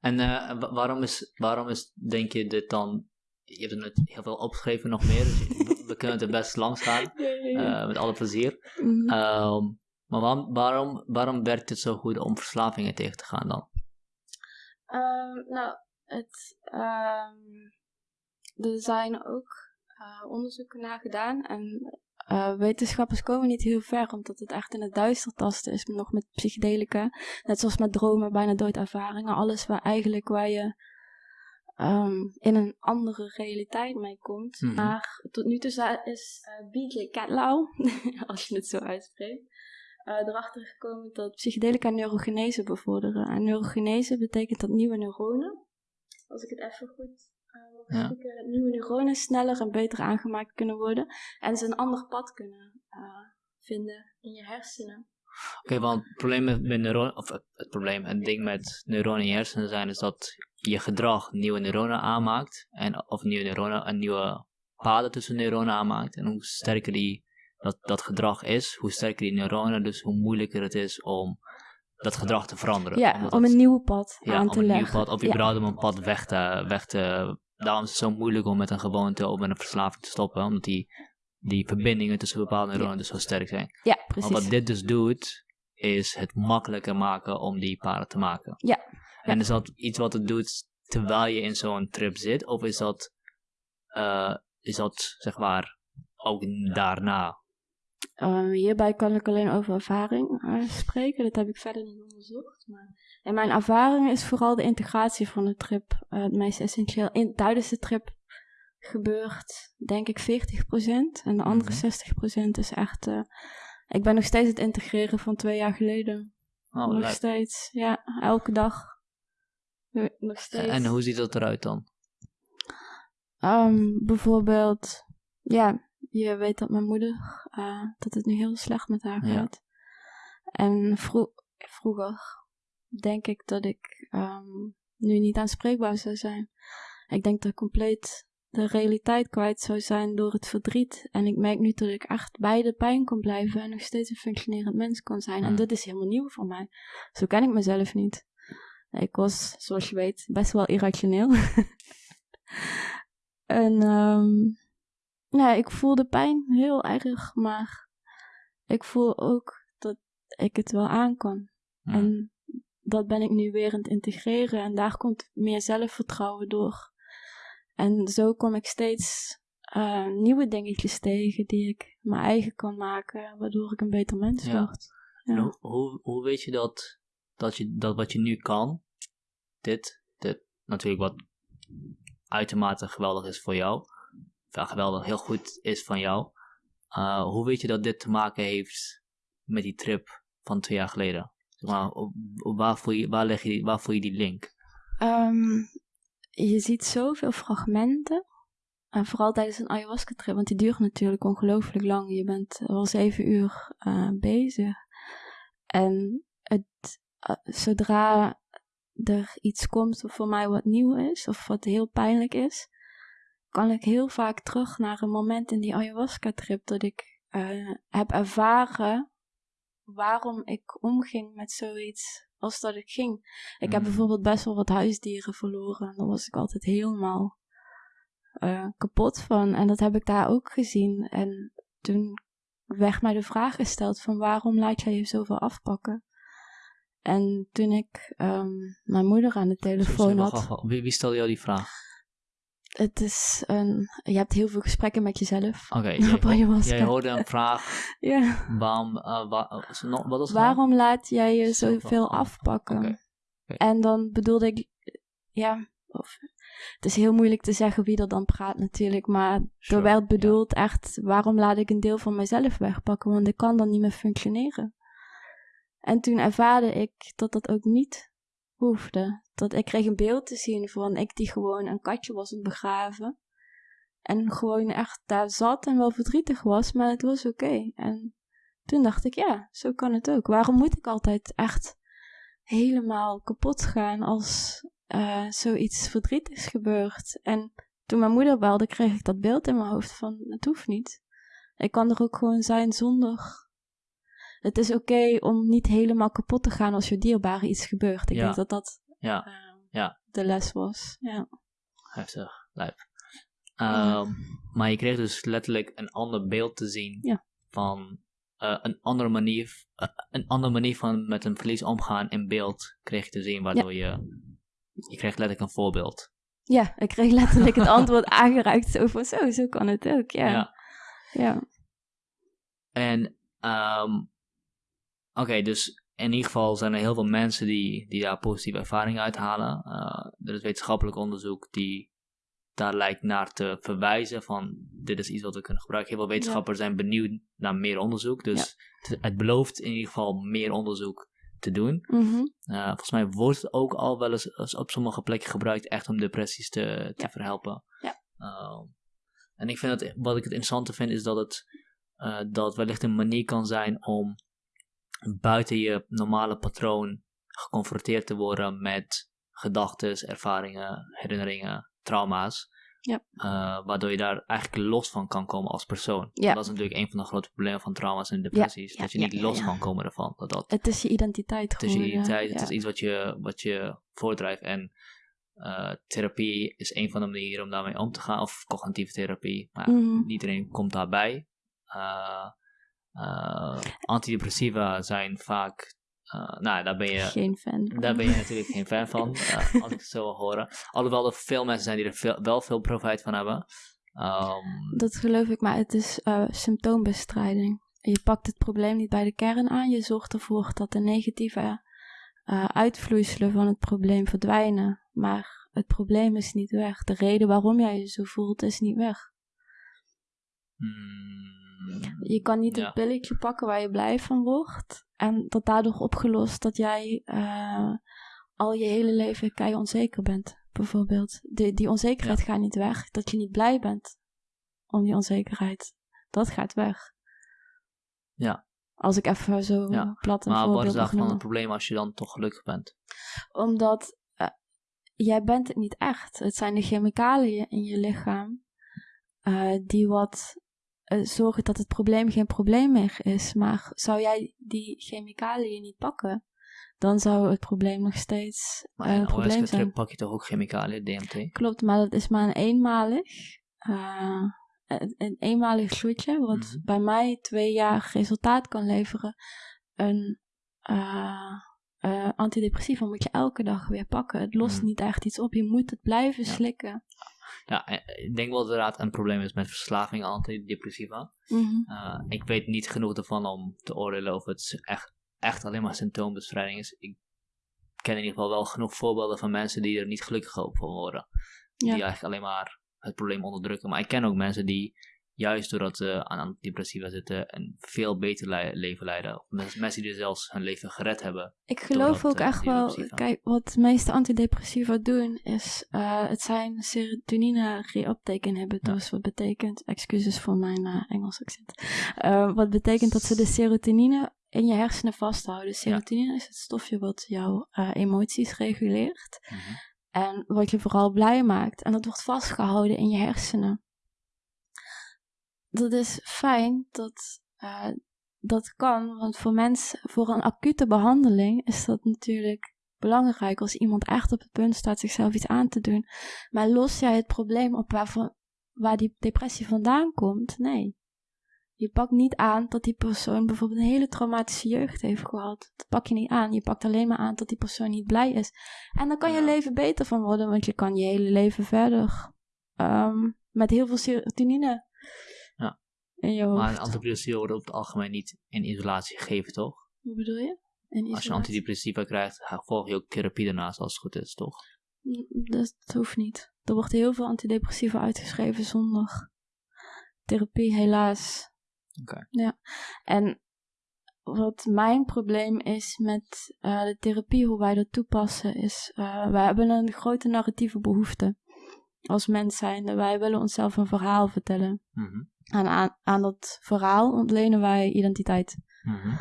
[SPEAKER 1] En uh, waarom, is, waarom is, denk je, dit dan... Je hebt er net heel veel opgeschreven nog meer, dus we kunnen het er best langs gaan, uh, met alle plezier. Mm -hmm. um, maar waarom, waarom, waarom werkt het zo goed om verslavingen tegen te gaan dan?
[SPEAKER 2] Um, nou, het, um, er zijn ook uh, onderzoeken naar gedaan en uh, wetenschappers komen niet heel ver, omdat het echt in het duister tasten is, nog met psychedelica. Net zoals met dromen, bijna doodervaringen. Alles waar eigenlijk waar je um, in een andere realiteit mee komt. Mm -hmm. Maar tot nu toe is uh, BJ Catlow, als je het zo uitspreekt, uh, erachter gekomen dat psychedelica neurogenese bevorderen. En neurogenese betekent dat nieuwe neuronen, als ik het even goed uh, ja. nieuwe neuronen sneller en beter aangemaakt kunnen worden. En ze een ander pad kunnen uh, vinden in je hersenen.
[SPEAKER 1] Oké, okay, want het probleem met, met neuronen, of het, probleem, het ding met neuronen in je hersenen zijn, is dat je gedrag nieuwe neuronen aanmaakt. En, of nieuwe neuronen, een nieuwe paden tussen neuronen aanmaakt. En hoe sterker die dat, dat gedrag is, hoe sterker die neuronen, dus hoe moeilijker het is om dat gedrag te veranderen.
[SPEAKER 2] Ja, om een nieuw pad
[SPEAKER 1] ja,
[SPEAKER 2] aan te leggen. Nieuw
[SPEAKER 1] pad, of überhaupt ja. om een pad weg te, weg te... Daarom is het zo moeilijk om met een gewoonte of met een verslaving te stoppen, omdat die, die verbindingen tussen bepaalde neuronen ja. dus zo sterk zijn.
[SPEAKER 2] Ja, precies.
[SPEAKER 1] Maar wat dit dus doet, is het makkelijker maken om die paden te maken.
[SPEAKER 2] Ja.
[SPEAKER 1] En is dat iets wat het doet terwijl je in zo'n trip zit, of is dat, uh, is dat zeg maar ook daarna?
[SPEAKER 2] Um, hierbij kan ik alleen over ervaring uh, spreken. Dat heb ik verder niet onderzocht. Maar en mijn ervaring is vooral de integratie van de trip uh, het meest essentieel. In, tijdens de trip gebeurt, denk ik, 40%. En de andere 60% mhm. is echt. Uh, ik ben nog steeds het integreren van twee jaar geleden. Oh, nog steeds, ja, elke dag. Nog steeds.
[SPEAKER 1] En hoe ziet dat eruit dan?
[SPEAKER 2] Um, bijvoorbeeld, ja, je weet dat mijn moeder, uh, dat het nu heel slecht met haar gaat. En vro vroeger denk ik dat ik um, nu niet aanspreekbaar zou zijn. Ik denk dat ik compleet de realiteit kwijt zou zijn door het verdriet. En ik merk nu dat ik echt bij de pijn kon blijven en nog steeds een functionerend mens kon zijn. En dat is helemaal nieuw voor mij. Zo ken ik mezelf niet. Ik was, zoals je weet, best wel irrationeel. en um, ja, ik voelde pijn heel erg, maar ik voel ook dat ik het wel aan kan. En dat ben ik nu weer aan het integreren. En daar komt meer zelfvertrouwen door. En zo kom ik steeds eh, nieuwe dingetjes tegen die ik mijn eigen kan maken, waardoor ik een beter mens
[SPEAKER 1] Ja.
[SPEAKER 2] word. Ja.
[SPEAKER 1] Hoe, hoe, hoe weet je dat, dat je dat wat je nu kan, dit, dit natuurlijk wat uitermate geweldig is voor jou, geweldig heel goed is van jou, eh, hoe weet je dat dit te maken heeft met die trip van twee jaar geleden? Op- waar, voel je, waar, leg je voel je die link?
[SPEAKER 2] Ehm, je ziet zoveel fragmenten. En vooral tijdens een ayahuasca-trip, want die duurt natuurlijk ongelooflijk lang. Je bent wel zeven uur eh, bezig. En het, eh, zodra er iets komt voor mij wat nieuw is, of wat heel pijnlijk is, kan ik heel vaak terug naar een moment in die ayahuasca-trip dat ik eh, heb ervaren waarom ik omging met zoiets als dat ik ging. Ik heb
[SPEAKER 1] Mm.
[SPEAKER 2] bijvoorbeeld best wel wat huisdieren verloren. En daar was ik altijd helemaal eh, kapot van. En dat heb ik daar ook gezien. En toen werd mij de vraag gesteld van waarom laat jij je zoveel afpakken? En toen ik ehm, mijn moeder aan de telefoon had.
[SPEAKER 1] wie stelde jou die vraag?
[SPEAKER 2] Het is een... Je hebt heel veel gesprekken met jezelf.
[SPEAKER 1] Oké,
[SPEAKER 2] Op
[SPEAKER 1] jij, hoorde een vraag,
[SPEAKER 2] Ja.
[SPEAKER 1] waarom, wa- is nog- wat was nou?
[SPEAKER 2] Waarom laat jij je
[SPEAKER 1] Zoveel af-
[SPEAKER 2] afpakken? En dan bedoelde ik, ja, of, het is heel moeilijk te zeggen wie er dan praat natuurlijk, maar
[SPEAKER 1] Sure,
[SPEAKER 2] er werd bedoeld echt, waarom laat ik een deel van mezelf wegpakken, want ik kan dan niet meer functioneren. En toen ervaarde ik dat dat ook niet hoefde. Dat ik kreeg een beeld te zien van ik die gewoon een katje was aan begraven. En gewoon echt daar zat en wel verdrietig was, maar het was oké. En toen dacht ik, ja, zo kan het ook. Waarom moet ik altijd echt helemaal kapot gaan als eh, zoiets verdrietigs gebeurt? En toen mijn moeder belde, kreeg ik dat beeld in mijn hoofd van, het hoeft niet. Ik kan er ook gewoon zijn zonder... Het is oké om niet helemaal kapot te gaan als je dierbare iets gebeurt. Ik
[SPEAKER 1] Ja.
[SPEAKER 2] denk dat dat
[SPEAKER 1] Ja,
[SPEAKER 2] eh,
[SPEAKER 1] ja.
[SPEAKER 2] de les was. Ja.
[SPEAKER 1] heftig, lijp. Ehm, Maar je kreeg dus letterlijk een ander beeld te zien van eh, een andere manier, eh, een andere manier van met een verlies omgaan in beeld kreeg je te zien, waardoor je, je kreeg letterlijk een voorbeeld.
[SPEAKER 2] ja, ik kreeg letterlijk het antwoord aangereikt. Zo van, zo, zo kan het ook. Ja.
[SPEAKER 1] Ja.
[SPEAKER 2] ja.
[SPEAKER 1] En, ehm, oké, dus in ieder geval zijn er heel veel mensen die, die daar positieve ervaringen uithalen. Eh, er is wetenschappelijk onderzoek die daar lijkt naar te verwijzen van dit is iets wat we kunnen gebruiken. Heel veel wetenschappers zijn benieuwd naar meer onderzoek, dus het, het belooft in ieder geval meer onderzoek te doen.
[SPEAKER 2] Mhm.
[SPEAKER 1] Eh, volgens mij wordt het ook al wel eens op sommige plekken gebruikt echt om depressies te, te
[SPEAKER 2] Ja.
[SPEAKER 1] verhelpen.
[SPEAKER 2] Ja.
[SPEAKER 1] Ehm, en ik vind het, wat ik het interessante vind is dat het eh, dat wellicht een manier kan zijn om buiten je normale patroon geconfronteerd te worden met gedachten, ervaringen, herinneringen, trauma's.
[SPEAKER 2] Ja.
[SPEAKER 1] Eh, waardoor je daar eigenlijk los van kan komen als persoon.
[SPEAKER 2] Ja.
[SPEAKER 1] Dat is natuurlijk een van de grote problemen van trauma's en depressies.
[SPEAKER 2] ja,
[SPEAKER 1] dat je niet los kan komen ervan. Dat dat
[SPEAKER 2] Het is je identiteit
[SPEAKER 1] het is je identiteit, het is iets wat je, wat je voortdrijft. En eh, therapie is een van de manieren om daarmee om te gaan, of cognitieve therapie. Maar
[SPEAKER 2] Mhm.
[SPEAKER 1] niet iedereen komt daarbij. Eh, eh, antidepressiva zijn vaak, eh, nou daar ben je,
[SPEAKER 2] Geen fan. van.
[SPEAKER 1] daar ben je natuurlijk geen fan van, eh, als ik het zo wil horen. Alhoewel er veel mensen zijn die er veel, wel veel profijt van hebben. Ehm,
[SPEAKER 2] Dat geloof ik, maar het is symptoombestrijding. Je pakt het probleem niet bij de kern aan. Je zorgt ervoor dat de negatieve uitvloeiselen van het probleem verdwijnen. Maar het probleem is niet weg. De reden waarom jij je zo voelt is niet weg.
[SPEAKER 1] hmm,
[SPEAKER 2] Je kan niet
[SPEAKER 1] Ja.
[SPEAKER 2] het pilletje pakken waar je blij van wordt. En dat daardoor opgelost dat jij eh, al je hele leven kei onzeker bent. Bijvoorbeeld. Die, die onzekerheid gaat niet weg. Dat je niet blij bent om die onzekerheid. Dat gaat weg.
[SPEAKER 1] Ja.
[SPEAKER 2] Als ik even zo
[SPEAKER 1] Ja.
[SPEAKER 2] plat een
[SPEAKER 1] maar wat
[SPEAKER 2] voorbeeld
[SPEAKER 1] is daarvan het probleem als je dan toch gelukkig bent?
[SPEAKER 2] Omdat eh, jij bent het niet echt. Het zijn de chemicaliën in je lichaam eh, die wat eh, zorgen dat het probleem geen probleem meer is. Maar zou jij die chemicaliën niet pakken, dan zou het probleem nog steeds eh, een
[SPEAKER 1] een
[SPEAKER 2] probleem zijn.
[SPEAKER 1] pak je toch ook chemicaliën, DMT?
[SPEAKER 2] Klopt, maar dat is maar een eenmalig. Eh, een, een eenmalig shotje, wat
[SPEAKER 1] Mhm.
[SPEAKER 2] bij mij twee jaar resultaat kan leveren, een eh, eh, antidepressiva moet je elke dag weer pakken. Het lost
[SPEAKER 1] Mhm.
[SPEAKER 2] niet echt iets op, je moet het blijven
[SPEAKER 1] Ja.
[SPEAKER 2] slikken.
[SPEAKER 1] Ja, eh, ik denk wel dat inderdaad een probleem is met verslaving antidepressiva. Eh, ik weet niet genoeg ervan om te oordelen of het echt, echt alleen maar symptoombestrijding is. Ik ken in ieder geval wel genoeg voorbeelden van mensen die er niet gelukkig op van worden.
[SPEAKER 2] Ja.
[SPEAKER 1] Die eigenlijk alleen maar het probleem onderdrukken. Maar ik ken ook mensen die juist doordat ze aan antidepressiva zitten een veel beter le- leven leiden. Of mens- mensen die zelfs hun leven gered hebben.
[SPEAKER 2] Ik geloof ook
[SPEAKER 1] eh,
[SPEAKER 2] echt wel, kijk, wat de meeste antidepressiva doen is, eh, het zijn serotonine reuptake inhibitors, wat betekent, excuses voor mijn eh, Engels accent, wat betekent dat ze de serotonine in je hersenen vasthouden. Serotonine is het stofje wat jouw emoties reguleert en wat je vooral blij maakt en dat wordt vastgehouden in je hersenen. Dat is fijn dat eh, dat kan, want voor mensen, voor een acute behandeling is dat natuurlijk belangrijk als iemand echt op het punt staat zichzelf iets aan te doen. Maar los jij het probleem op waarvan, waar die depressie vandaan komt? Nee. Je pakt niet aan dat die persoon bijvoorbeeld een hele traumatische jeugd heeft gehad. Dat pak je niet aan. Je pakt alleen maar aan dat die persoon niet blij is. En dan kan je leven beter van worden, want je kan je hele leven verder ehm, met heel veel serotonine. In je hoofd.
[SPEAKER 1] Maar antidepressiva worden over het algemeen niet in isolatie gegeven, toch?
[SPEAKER 2] Hoe bedoel je?
[SPEAKER 1] Als je antidepressiva krijgt, volg je ook therapie daarnaast als het goed is, toch?
[SPEAKER 2] Mm, Dat, dat hoeft niet. Er wordt heel veel antidepressiva uitgeschreven zonder therapie, helaas.
[SPEAKER 1] Oké.
[SPEAKER 2] Ja. En wat mijn probleem is met eh, de therapie, hoe wij dat toepassen, is... eh wij hebben een grote narratieve behoefte als mens zijnde. Wij willen onszelf een verhaal vertellen.
[SPEAKER 1] Mhm.
[SPEAKER 2] En aan, aan dat verhaal ontlenen wij identiteit.
[SPEAKER 1] Mhm.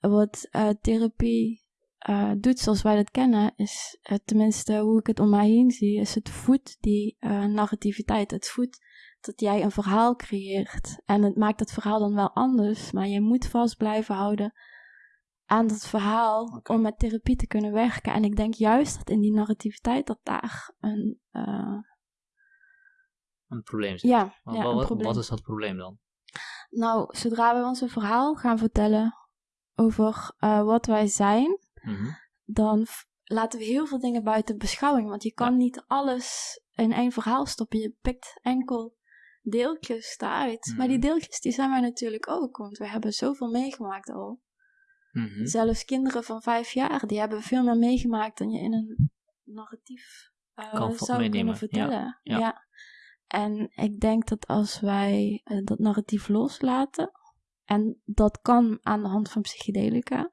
[SPEAKER 2] wat eh, therapie eh, doet zoals wij dat kennen, is eh, tenminste hoe ik het om mij heen zie, is het voedt die narrativiteit. Het voedt dat jij een verhaal creëert. En het maakt dat verhaal dan wel anders, maar je moet vast blijven houden aan dat verhaal om met therapie te kunnen werken. En ik denk juist dat in die narrativiteit dat daar een,
[SPEAKER 1] Een probleem zit.
[SPEAKER 2] ja,
[SPEAKER 1] Wat,
[SPEAKER 2] ja,
[SPEAKER 1] wat-
[SPEAKER 2] probleem.
[SPEAKER 1] wat is dat probleem dan?
[SPEAKER 2] Nou, zodra we ons een verhaal gaan vertellen over eh, wat wij zijn,
[SPEAKER 1] Mhm.
[SPEAKER 2] dan laten we heel veel dingen buiten beschouwing. Want je kan
[SPEAKER 1] Ja.
[SPEAKER 2] niet alles in één verhaal stoppen. Je pikt enkel deeltjes daaruit. Maar die
[SPEAKER 1] Mhm.
[SPEAKER 2] deeltjes die zijn wij natuurlijk ook. Want we hebben zoveel meegemaakt al.
[SPEAKER 1] Mhm.
[SPEAKER 2] Zelfs kinderen van vijf jaar, die hebben veel meer meegemaakt dan je in een narratief
[SPEAKER 1] vo-
[SPEAKER 2] zou kunnen
[SPEAKER 1] ja,
[SPEAKER 2] vertellen.
[SPEAKER 1] ja.
[SPEAKER 2] En ik denk dat als wij eh, dat narratief loslaten, en dat kan aan de hand van psychedelica,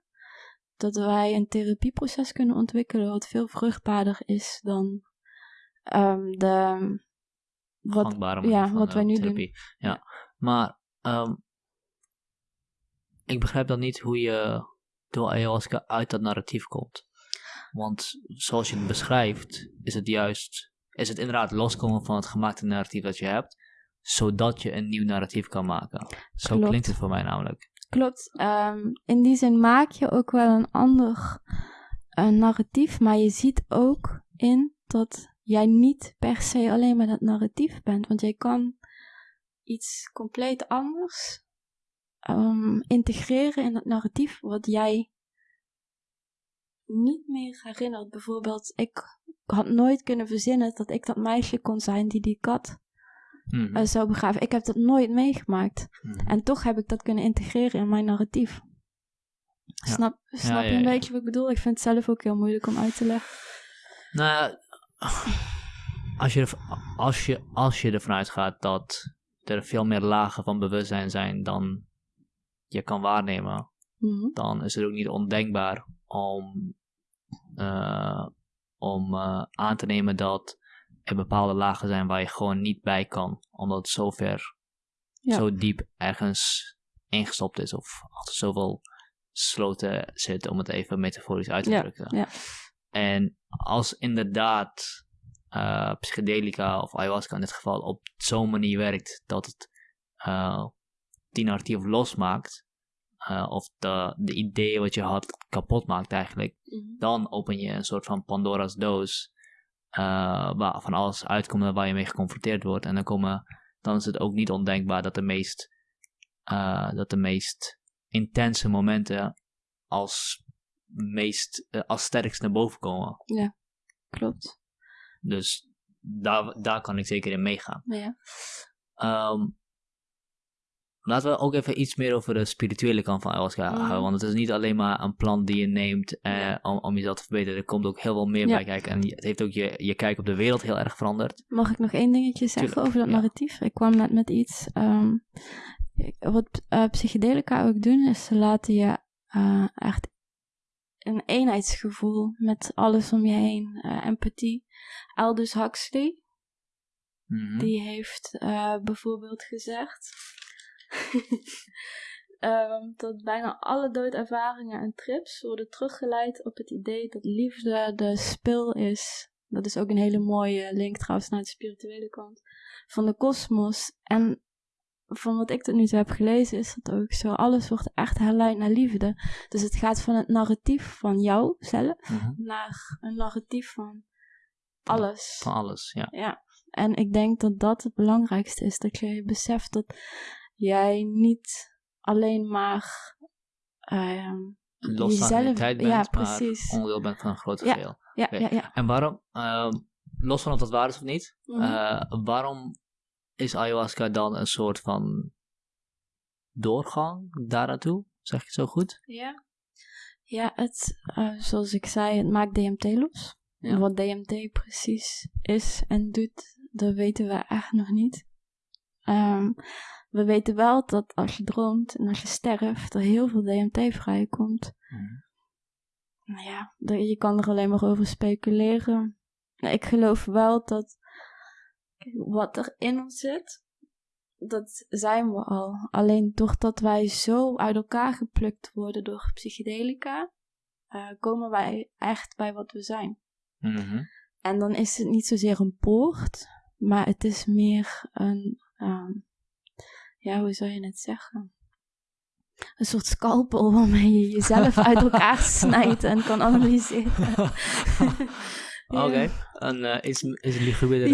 [SPEAKER 2] dat wij een therapieproces kunnen ontwikkelen wat veel vruchtbaarder is dan ehm, de. Wat,
[SPEAKER 1] gangbare
[SPEAKER 2] ja,
[SPEAKER 1] van
[SPEAKER 2] wat
[SPEAKER 1] eh,
[SPEAKER 2] wij nu doen.
[SPEAKER 1] therapie. Ja, maar ehm, ik begrijp dan niet hoe je door ayahuasca uit dat narratief komt. Want zoals je het beschrijft, is het juist, is het inderdaad loskomen van het gemaakte narratief dat je hebt, zodat je een nieuw narratief kan maken. Zo
[SPEAKER 2] Klopt.
[SPEAKER 1] klinkt het voor mij namelijk.
[SPEAKER 2] Klopt. ehm, in die zin maak je ook wel een ander eh, narratief, maar je ziet ook in dat jij niet per se alleen maar dat narratief bent, want jij kan iets compleet anders ehm, integreren in het narratief wat jij niet meer herinnert. Bijvoorbeeld, ik had nooit kunnen verzinnen dat ik dat meisje kon zijn die die kat
[SPEAKER 1] Mhm.
[SPEAKER 2] eh, zou begraven. Ik heb dat nooit meegemaakt.
[SPEAKER 1] Mhm.
[SPEAKER 2] En toch heb ik dat kunnen integreren in mijn narratief.
[SPEAKER 1] Ja.
[SPEAKER 2] Snap, snap
[SPEAKER 1] ja,
[SPEAKER 2] je een
[SPEAKER 1] ja.
[SPEAKER 2] beetje wat ik bedoel? Ik vind het zelf ook heel moeilijk om uit te leggen.
[SPEAKER 1] Nou ja, als je, als, je, als je ervan uitgaat dat er veel meer lagen van bewustzijn zijn dan je kan waarnemen,
[SPEAKER 2] Mhm.
[SPEAKER 1] dan is het ook niet ondenkbaar om, eh, om eh, aan te nemen dat er bepaalde lagen zijn waar je gewoon niet bij kan, omdat het zo ver,
[SPEAKER 2] Ja.
[SPEAKER 1] zo diep ergens ingestopt is of achter zoveel sloten zit, om het even metaforisch uit te
[SPEAKER 2] Ja,
[SPEAKER 1] drukken.
[SPEAKER 2] ja.
[SPEAKER 1] En als inderdaad eh, psychedelica of ayahuasca in dit geval op zo'n manier werkt dat het die narratief losmaakt, eh, of de, de ideeën wat je had kapot maakt eigenlijk,
[SPEAKER 2] Mhm.
[SPEAKER 1] dan open je een soort van Pandora's doos, eh, waar van alles uitkomt en waar je mee geconfronteerd wordt. En dan komen, dan is het ook niet ondenkbaar dat de meest, eh, dat de meest intense momenten als, meest, als sterkst naar boven komen.
[SPEAKER 2] Klopt.
[SPEAKER 1] Dus daar, daar kan ik zeker in meegaan.
[SPEAKER 2] Ja.
[SPEAKER 1] Ehm, laten we ook even iets meer over de spirituele kant van ayahuasca
[SPEAKER 2] Mhm.
[SPEAKER 1] houden. Want het is niet alleen maar een plant die je neemt eh, om, om jezelf te verbeteren. Er komt ook heel veel meer
[SPEAKER 2] Ja.
[SPEAKER 1] bij kijken. En het heeft ook je, je kijk op de wereld heel erg veranderd.
[SPEAKER 2] Mag ik nog één dingetje zeggen
[SPEAKER 1] Tuurlijk,
[SPEAKER 2] over dat
[SPEAKER 1] ja.
[SPEAKER 2] narratief? Ik kwam net met iets. ehm, wat eh, psychedelica ook doen, is ze laten je eh, echt een eenheidsgevoel met alles om je heen, eh, empathie. Aldous Huxley,
[SPEAKER 1] Mhm.
[SPEAKER 2] die heeft bijvoorbeeld gezegd ehm, dat bijna alle doodervaringen en trips worden teruggeleid op het idee dat liefde de spil is. Dat is ook een hele mooie link trouwens naar de spirituele kant van de kosmos. En van wat ik tot nu toe heb gelezen is dat ook zo. Alles wordt echt herleid naar liefde. Dus het gaat van het narratief van jou zelf
[SPEAKER 1] Mhm.
[SPEAKER 2] naar een narratief van alles.
[SPEAKER 1] Van alles, ja.
[SPEAKER 2] Ja, en ik denk dat dat het belangrijkste is. Dat je beseft dat jij niet alleen maar ehm,
[SPEAKER 1] Los
[SPEAKER 2] jezelf...
[SPEAKER 1] tijd bent,
[SPEAKER 2] ja,
[SPEAKER 1] maar
[SPEAKER 2] precies.
[SPEAKER 1] onderdeel bent van een groot
[SPEAKER 2] Ja.
[SPEAKER 1] geheel.
[SPEAKER 2] Ja, ja, ja.
[SPEAKER 1] En waarom, ehm, los van of dat waar is of niet,
[SPEAKER 2] Mhm.
[SPEAKER 1] eh, waarom is ayahuasca dan een soort van doorgang daar naartoe? Zeg je het zo goed?
[SPEAKER 2] ja. Ja, het, eh, zoals ik zei, het maakt DMT los.
[SPEAKER 1] Ja.
[SPEAKER 2] Wat DMT precies is en doet, dat weten we echt nog niet. Ehm, we weten wel dat als je droomt en als je sterft, er heel veel DMT vrijkomt. Nou ja, je kan er alleen maar over speculeren. Nou, Ik geloof wel dat wat er in ons zit, dat zijn we al. Alleen doordat wij zo uit elkaar geplukt worden door psychedelica, eh, komen wij echt bij wat we zijn.
[SPEAKER 1] Mhm.
[SPEAKER 2] En dan is het niet zozeer een poort, maar het is meer een, ehm, ja, hoe zou je het zeggen? Een soort scalpel waarmee je jezelf uit elkaar snijdt en kan analyseren.
[SPEAKER 1] Oké, een uh, is, is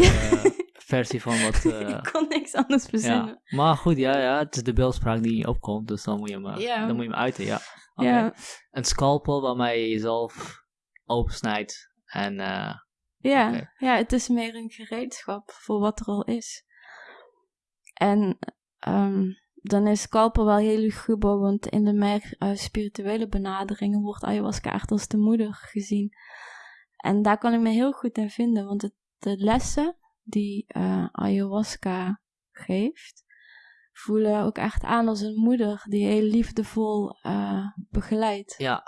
[SPEAKER 2] Ja.
[SPEAKER 1] eh, versie van wat... eh,
[SPEAKER 2] ik kon niks anders verzinnen.
[SPEAKER 1] ja. Maar goed, ja, ja, het is de beeldspraak die opkomt, dus dan moet je hem, eh, dan moet je hem uiten, ja.
[SPEAKER 2] Ja,
[SPEAKER 1] Een scalpel waarmee je jezelf opensnijdt en... eh,
[SPEAKER 2] ja, ja, het is meer een gereedschap voor wat er al is. En ehm, dan is scalpel wel heel luguber, want in de meer eh, spirituele benaderingen wordt ayahuasca echt als de moeder gezien. En daar kan ik me heel goed in vinden, want het, de lessen die eh, ayahuasca geeft, voelen ook echt aan als een moeder die heel liefdevol eh, begeleidt.
[SPEAKER 1] ja,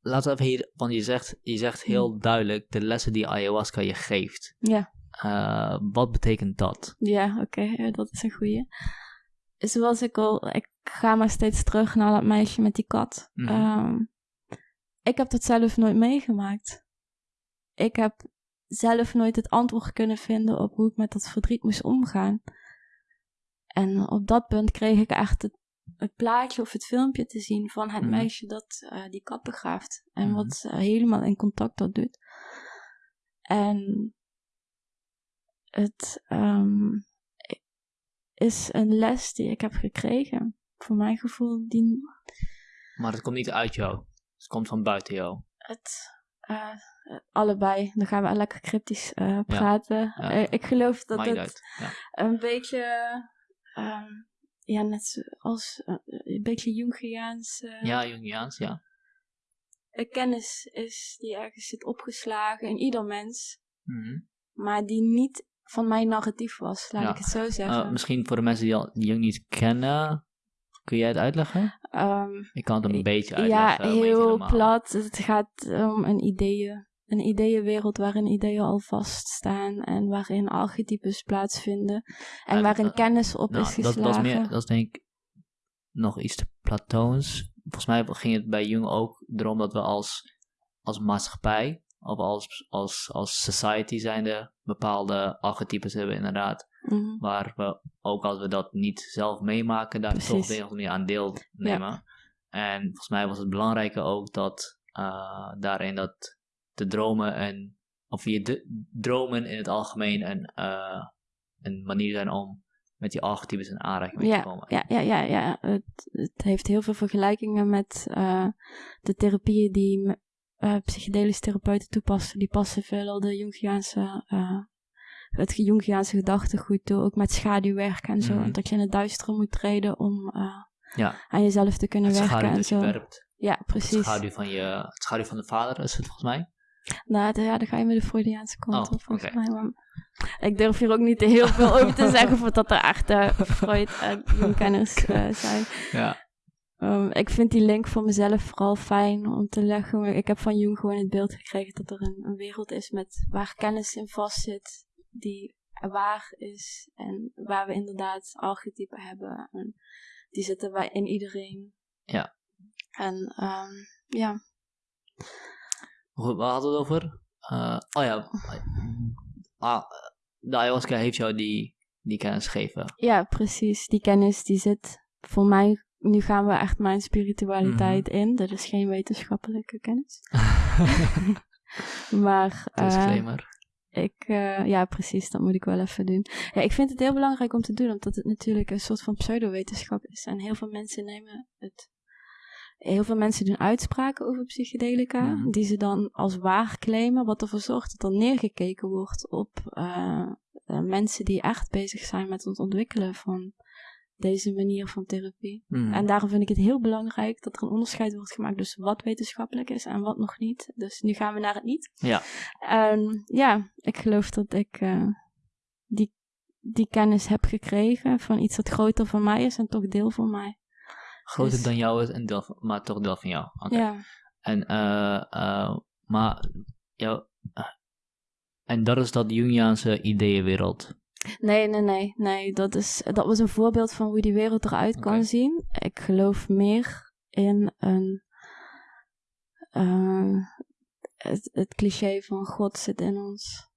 [SPEAKER 1] laten we even hier... Want je zegt, je zegt heel duidelijk de lessen die ayahuasca je geeft.
[SPEAKER 2] Ja.
[SPEAKER 1] Eh, wat betekent dat?
[SPEAKER 2] Ja, oké, ja, dat is een goeie. Zoals ik al, ik ga maar steeds terug naar dat meisje met die kat.
[SPEAKER 1] Mhm.
[SPEAKER 2] Ehm, ik heb dat zelf nooit meegemaakt. Ik heb zelf nooit het antwoord kunnen vinden op hoe ik met dat verdriet moest omgaan. En op dat punt kreeg ik echt het, het plaatje of het filmpje te zien van het
[SPEAKER 1] Mhm.
[SPEAKER 2] meisje dat eh, die kat begraaft. En
[SPEAKER 1] Mhm.
[SPEAKER 2] wat eh, helemaal in contact dat doet. En het ehm, is een les die ik heb gekregen. Voor mijn gevoel, die
[SPEAKER 1] Maar het komt niet uit jou. Het komt van buiten jou.
[SPEAKER 2] het eh, allebei. Dan gaan we lekker cryptisch eh, praten.
[SPEAKER 1] ja.
[SPEAKER 2] Eh, ik geloof dat het.
[SPEAKER 1] Ja.
[SPEAKER 2] een beetje, ehm, ja, net eh, een beetje Jungiaans
[SPEAKER 1] ja, Jungiaans, ja.
[SPEAKER 2] een kennis is die ergens zit opgeslagen in ieder mens,
[SPEAKER 1] Mhm.
[SPEAKER 2] maar die niet van mijn narratief was, laat
[SPEAKER 1] Ja.
[SPEAKER 2] ik het zo zeggen.
[SPEAKER 1] Eh, misschien voor de mensen die al Jung niet kennen, kun jij het uitleggen?
[SPEAKER 2] Ehm,
[SPEAKER 1] Ik kan het een beetje
[SPEAKER 2] ja,
[SPEAKER 1] uitleggen. niet
[SPEAKER 2] heel plat. Het gaat om een ideeën. Een ideeënwereld waarin ideeën al vaststaan en waarin archetypes plaatsvinden. En
[SPEAKER 1] En,
[SPEAKER 2] waarin
[SPEAKER 1] eh,
[SPEAKER 2] kennis op
[SPEAKER 1] Nou,
[SPEAKER 2] is
[SPEAKER 1] dat,
[SPEAKER 2] geslagen.
[SPEAKER 1] dat, is meer, dat is denk ik nog iets te platoons. Volgens mij ging het bij Jung ook erom dat we als, als maatschappij of als, als, als society zijnde bepaalde archetypes hebben inderdaad.
[SPEAKER 2] Mhm.
[SPEAKER 1] Waar we, ook als we dat niet zelf meemaken, daar toch op de een of andere manier aan deelnemen. En volgens mij was het belangrijke ook dat eh, daarin dat de dromen en, of je de, dromen in het algemeen een, eh, een manier zijn om met die archetypes in aanraking mee
[SPEAKER 2] Ja,
[SPEAKER 1] te komen.
[SPEAKER 2] ja, ja, ja, ja. Het, het heeft heel veel vergelijkingen met eh, de therapieën die eh psychedelische therapeuten toepassen. Die passen veelal de Jungiaanse, eh, het Jungiaanse gedachtegoed toe, ook met schaduwwerk en zo. En dat je in het duistere moet treden om eh,
[SPEAKER 1] Ja,
[SPEAKER 2] aan jezelf te kunnen
[SPEAKER 1] het
[SPEAKER 2] werken en zo. Ja,
[SPEAKER 1] Het
[SPEAKER 2] precies.
[SPEAKER 1] schaduw van je, het schaduw van de vader is het volgens mij.
[SPEAKER 2] Nou, ja, dan ga je met de Freudiaanse kant
[SPEAKER 1] Oh,
[SPEAKER 2] op, volgens mij. Maar ik durf hier ook niet heel veel over te zeggen, voordat er echt Freud en Jungkenners zijn.
[SPEAKER 1] Ja.
[SPEAKER 2] Um, ik vind die link voor mezelf vooral fijn om te leggen. Ik heb van Jung gewoon het beeld gekregen dat er een, een wereld is met, waar kennis in vastzit, die waar is en waar we inderdaad archetypen hebben. En die zitten bij in iedereen.
[SPEAKER 1] Ja.
[SPEAKER 2] En um, ja,
[SPEAKER 1] Goed, waar hadden we het over? Eh, oh ja. Ah, de ayahuasca heeft jou die, die kennis gegeven.
[SPEAKER 2] ja, precies. Die kennis die zit voor mij. Nu gaan we echt mijn spiritualiteit
[SPEAKER 1] Mhm.
[SPEAKER 2] in. Dat is geen wetenschappelijke kennis. maar eh,
[SPEAKER 1] Disclaimer.
[SPEAKER 2] Ik, eh, ja, precies, dat moet ik wel even doen. Ja, ik vind het heel belangrijk om te doen, omdat het natuurlijk een soort van pseudowetenschap is. En heel veel mensen nemen het. Heel veel mensen doen uitspraken over psychedelica,
[SPEAKER 1] Mhm.
[SPEAKER 2] die ze dan als waar claimen, wat ervoor zorgt dat er neergekeken wordt op eh, eh, mensen die echt bezig zijn met het ontwikkelen van deze manier van therapie.
[SPEAKER 1] Mhm.
[SPEAKER 2] En daarom vind ik het heel belangrijk dat er een onderscheid wordt gemaakt tussen wat wetenschappelijk is en wat nog niet. Dus nu gaan we naar het niet.
[SPEAKER 1] Ja.
[SPEAKER 2] En ja, ik geloof dat ik eh, die, die kennis heb gekregen van iets dat groter van mij is en toch deel van mij.
[SPEAKER 1] Groter
[SPEAKER 2] dus-
[SPEAKER 1] dan jou is, en deel van- maar toch deel van jou. Oké.
[SPEAKER 2] Ja,
[SPEAKER 1] En, eh, eh, maar, jou, en dat is dat Jungiaanse ideeënwereld.
[SPEAKER 2] Nee, nee, nee, nee. Dat, is, dat was een voorbeeld van hoe die wereld eruit kan zien. Ik geloof meer in een. eh, het, het cliché van God zit in ons.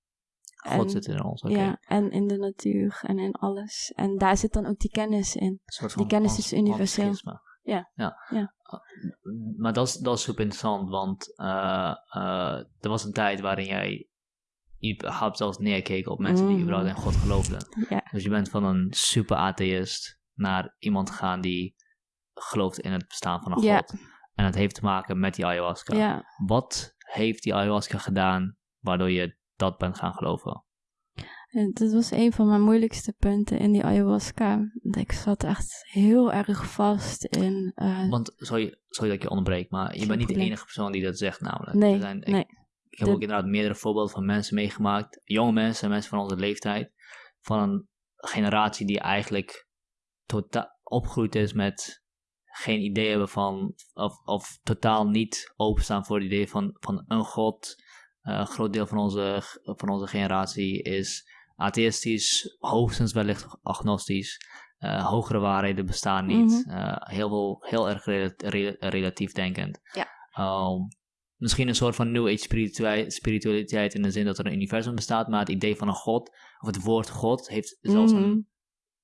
[SPEAKER 1] God
[SPEAKER 2] En-
[SPEAKER 1] zit in ons, oké.
[SPEAKER 2] Ja, en in de natuur en in alles. En daar zit dan ook die kennis in. Die kennis is universeel. Ja.
[SPEAKER 1] ja.
[SPEAKER 2] Ja.
[SPEAKER 1] Uh, Maar dat is, dat is super interessant, want eh, eh, er was een tijd waarin jij überhaupt zelfs neerkeek op mensen die
[SPEAKER 2] Mhm.
[SPEAKER 1] überhaupt in God geloofden.
[SPEAKER 2] Ja.
[SPEAKER 1] Dus je bent van een super atheïst naar iemand gegaan die gelooft in het bestaan van een
[SPEAKER 2] Ja.
[SPEAKER 1] God. En dat heeft te maken met die ayahuasca.
[SPEAKER 2] Ja.
[SPEAKER 1] Wat heeft die ayahuasca gedaan waardoor je dat bent gaan geloven?
[SPEAKER 2] En dat was een van mijn moeilijkste punten in die ayahuasca. Ik zat echt heel erg vast in. eh,
[SPEAKER 1] Want, sorry, sorry dat ik je onderbreek, maar je bent niet de enige persoon die dat zegt namelijk.
[SPEAKER 2] nee,
[SPEAKER 1] Er zijn, ik,
[SPEAKER 2] nee.
[SPEAKER 1] Ik heb
[SPEAKER 2] De-
[SPEAKER 1] ook inderdaad meerdere voorbeelden van mensen meegemaakt, jonge mensen en mensen van onze leeftijd, van een generatie die eigenlijk totaal opgegroeid is met geen idee hebben van, of, of totaal niet openstaan voor het idee van, van een god. Eh, een groot deel van onze, van onze generatie is atheïstisch, hoogstens wellicht agnostisch. Eh, hogere waarheden bestaan niet.
[SPEAKER 2] Mhm.
[SPEAKER 1] Eh, heel, veel, heel erg rela- rela- relatief denkend.
[SPEAKER 2] Ja.
[SPEAKER 1] Um, misschien een soort van New Age spiritua- spiritualiteit in de zin dat er een universum bestaat, maar het idee van een god, of het woord god, heeft zelfs
[SPEAKER 2] Mhm.
[SPEAKER 1] een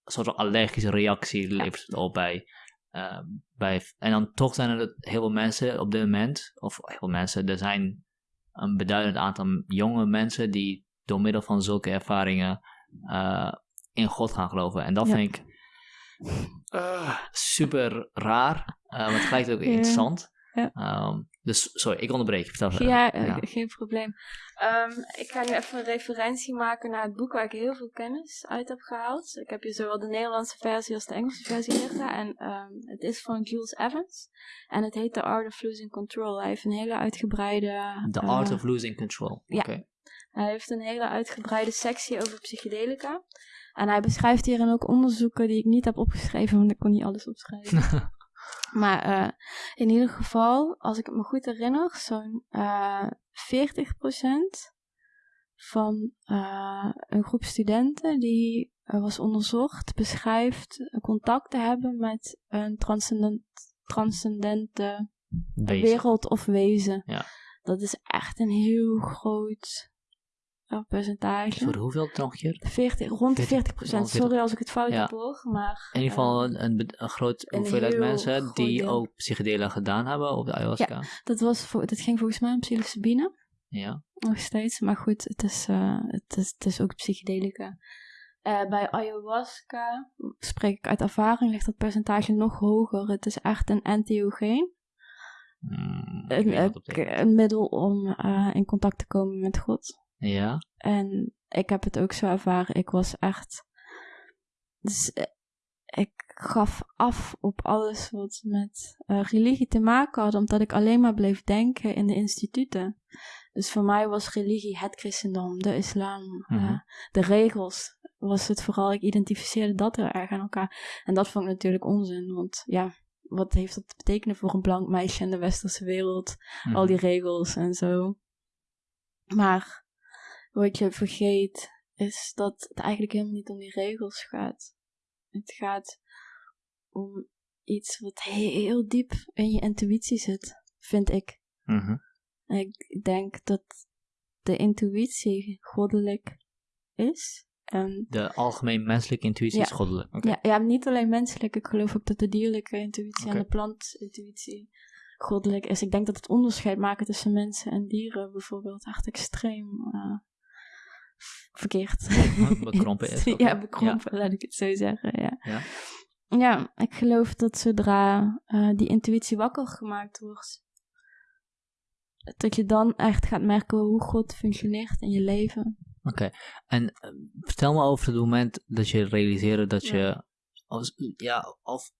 [SPEAKER 1] soort van allergische reactie levert het op bij, eh, bij. En dan toch zijn er heel veel mensen op dit moment, of heel veel mensen, er zijn een beduidend aantal jonge mensen die door middel van zulke ervaringen eh, in God gaan geloven. En dat
[SPEAKER 2] Ja.
[SPEAKER 1] vind ik eh, super raar, eh, maar tegelijkertijd ook
[SPEAKER 2] Ja.
[SPEAKER 1] interessant.
[SPEAKER 2] Ja.
[SPEAKER 1] Ehm, dus sorry, ik onderbreek. Vertel verder.
[SPEAKER 2] Ja, eh, geen probleem. Ehm, ik ga nu even een referentie maken naar het boek waar ik heel veel kennis uit heb gehaald. Ik heb hier zowel de Nederlandse versie als de Engelse versie liggen. En ehm, het is van Jules Evans. En het heet The Art of Losing Control. Hij heeft een hele uitgebreide...
[SPEAKER 1] The
[SPEAKER 2] eh,
[SPEAKER 1] Art of Losing Control.
[SPEAKER 2] ja. Hij heeft een hele uitgebreide sectie over psychedelica. En hij beschrijft hierin ook onderzoeken die ik niet heb opgeschreven, want ik kon niet alles opschrijven. maar eh, in ieder geval, als ik het me goed herinner, zo'n eh 40% van eh, een groep studenten die was onderzocht, beschrijft contact te hebben met een transcendent, transcendente
[SPEAKER 1] Wezen.
[SPEAKER 2] wereld of wezen.
[SPEAKER 1] Ja.
[SPEAKER 2] Dat is echt een heel groot eh, percentage.
[SPEAKER 1] Sorry, hoeveel nog een keer?
[SPEAKER 2] 40, rond de
[SPEAKER 1] 40,
[SPEAKER 2] 40 procent.
[SPEAKER 1] rond 40.
[SPEAKER 2] Sorry als ik het fout
[SPEAKER 1] Ja.
[SPEAKER 2] heb hoor, maar...
[SPEAKER 1] In ieder geval
[SPEAKER 2] eh,
[SPEAKER 1] een, een, groot
[SPEAKER 2] een
[SPEAKER 1] hoeveelheid mensen die
[SPEAKER 2] deel.
[SPEAKER 1] ook psychedelen gedaan hebben op de ayahuasca.
[SPEAKER 2] dat, was voor, dat ging volgens mij om psilocybine,
[SPEAKER 1] Ja.
[SPEAKER 2] nog steeds. Maar goed, het is, eh, het is, het is ook psychedelica. Eh, bij ayahuasca, spreek ik uit ervaring, ligt dat percentage nog hoger. Het is echt een entheogeen.
[SPEAKER 1] Mm, ik
[SPEAKER 2] Een,
[SPEAKER 1] dat
[SPEAKER 2] een, middel om eh, in contact te komen met God.
[SPEAKER 1] Ja?
[SPEAKER 2] En ik heb het ook zo ervaren. Ik was echt. Dus eh, ik gaf af op alles wat met eh, religie te maken had, omdat ik alleen maar bleef denken in de instituten. Dus voor mij was religie het christendom, de islam, eh,
[SPEAKER 1] Mhm.
[SPEAKER 2] de regels. Was het vooral, ik identificeerde dat heel erg aan elkaar. En dat vond ik natuurlijk onzin, want ja, wat heeft dat te betekenen voor een blank meisje in de westerse wereld?
[SPEAKER 1] Mhm.
[SPEAKER 2] al die regels en zo. Maar wat je vergeet is dat het eigenlijk helemaal niet om die regels gaat. Het gaat om iets wat heel diep in je intuïtie zit, vind ik.
[SPEAKER 1] Mhm.
[SPEAKER 2] Ik denk dat de intuïtie goddelijk is. En
[SPEAKER 1] De algemeen menselijke intuïtie is goddelijk.
[SPEAKER 2] Ja, ja, niet alleen menselijk. Ik geloof ook dat de dierlijke intuïtie en de plantintuïtie goddelijk is. Ik denk dat het onderscheid maken tussen mensen en dieren bijvoorbeeld echt extreem eh, verkeerd
[SPEAKER 1] Bekrompen is,
[SPEAKER 2] ja, bekrompen, laat ik het zo zeggen. Ja,
[SPEAKER 1] Ja.
[SPEAKER 2] ja ik geloof dat zodra eh, die intuïtie wakker gemaakt wordt, dat je dan echt gaat merken hoe God functioneert in je leven.
[SPEAKER 1] Oké. En eh, vertel me over het moment dat je realiseerde dat
[SPEAKER 2] Ja.
[SPEAKER 1] je... Als, ja, of...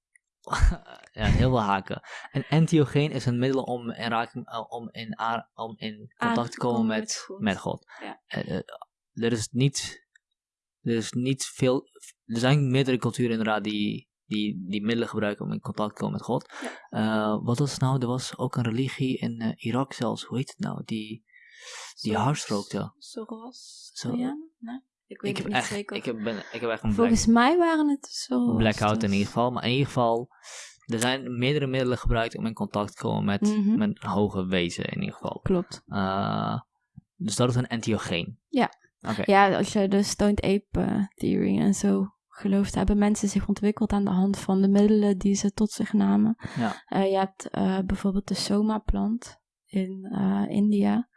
[SPEAKER 1] ja, heel veel haken. Een entheogeen is een middel om in, raking, eh, om in, om in contact te komen met,
[SPEAKER 2] met God.
[SPEAKER 1] met God.
[SPEAKER 2] Ja.
[SPEAKER 1] Er is niet... Er is niet veel... Er zijn meerdere culturen inderdaad die, die, die middelen gebruiken om in contact te komen met God. Eh, wat was nou? Er was ook een religie in eh, Irak zelfs. Hoe heet het nou? Die, die
[SPEAKER 2] Zo-
[SPEAKER 1] hard rookte.
[SPEAKER 2] Soros?
[SPEAKER 1] Zo-
[SPEAKER 2] Zo. Nee? Ik weet
[SPEAKER 1] Ik heb,
[SPEAKER 2] het niet
[SPEAKER 1] echt,
[SPEAKER 2] zeker.
[SPEAKER 1] ik, heb, ben, ik heb echt een black,
[SPEAKER 2] Volgens mij waren het zo.
[SPEAKER 1] blackout in ieder geval. Maar in ieder geval, er zijn meerdere middelen gebruikt om in contact te komen met,
[SPEAKER 2] Mhm.
[SPEAKER 1] met een hoge wezen in ieder geval.
[SPEAKER 2] Klopt.
[SPEAKER 1] Eh, dus dat is een entheogeen.
[SPEAKER 2] Ja. Ja, als je de Stoned Ape eh, Theory en zo gelooft, hebben mensen zich ontwikkeld aan de hand van de middelen die ze tot zich namen.
[SPEAKER 1] Ja.
[SPEAKER 2] Eh, je hebt eh, bijvoorbeeld de Soma-plant in India,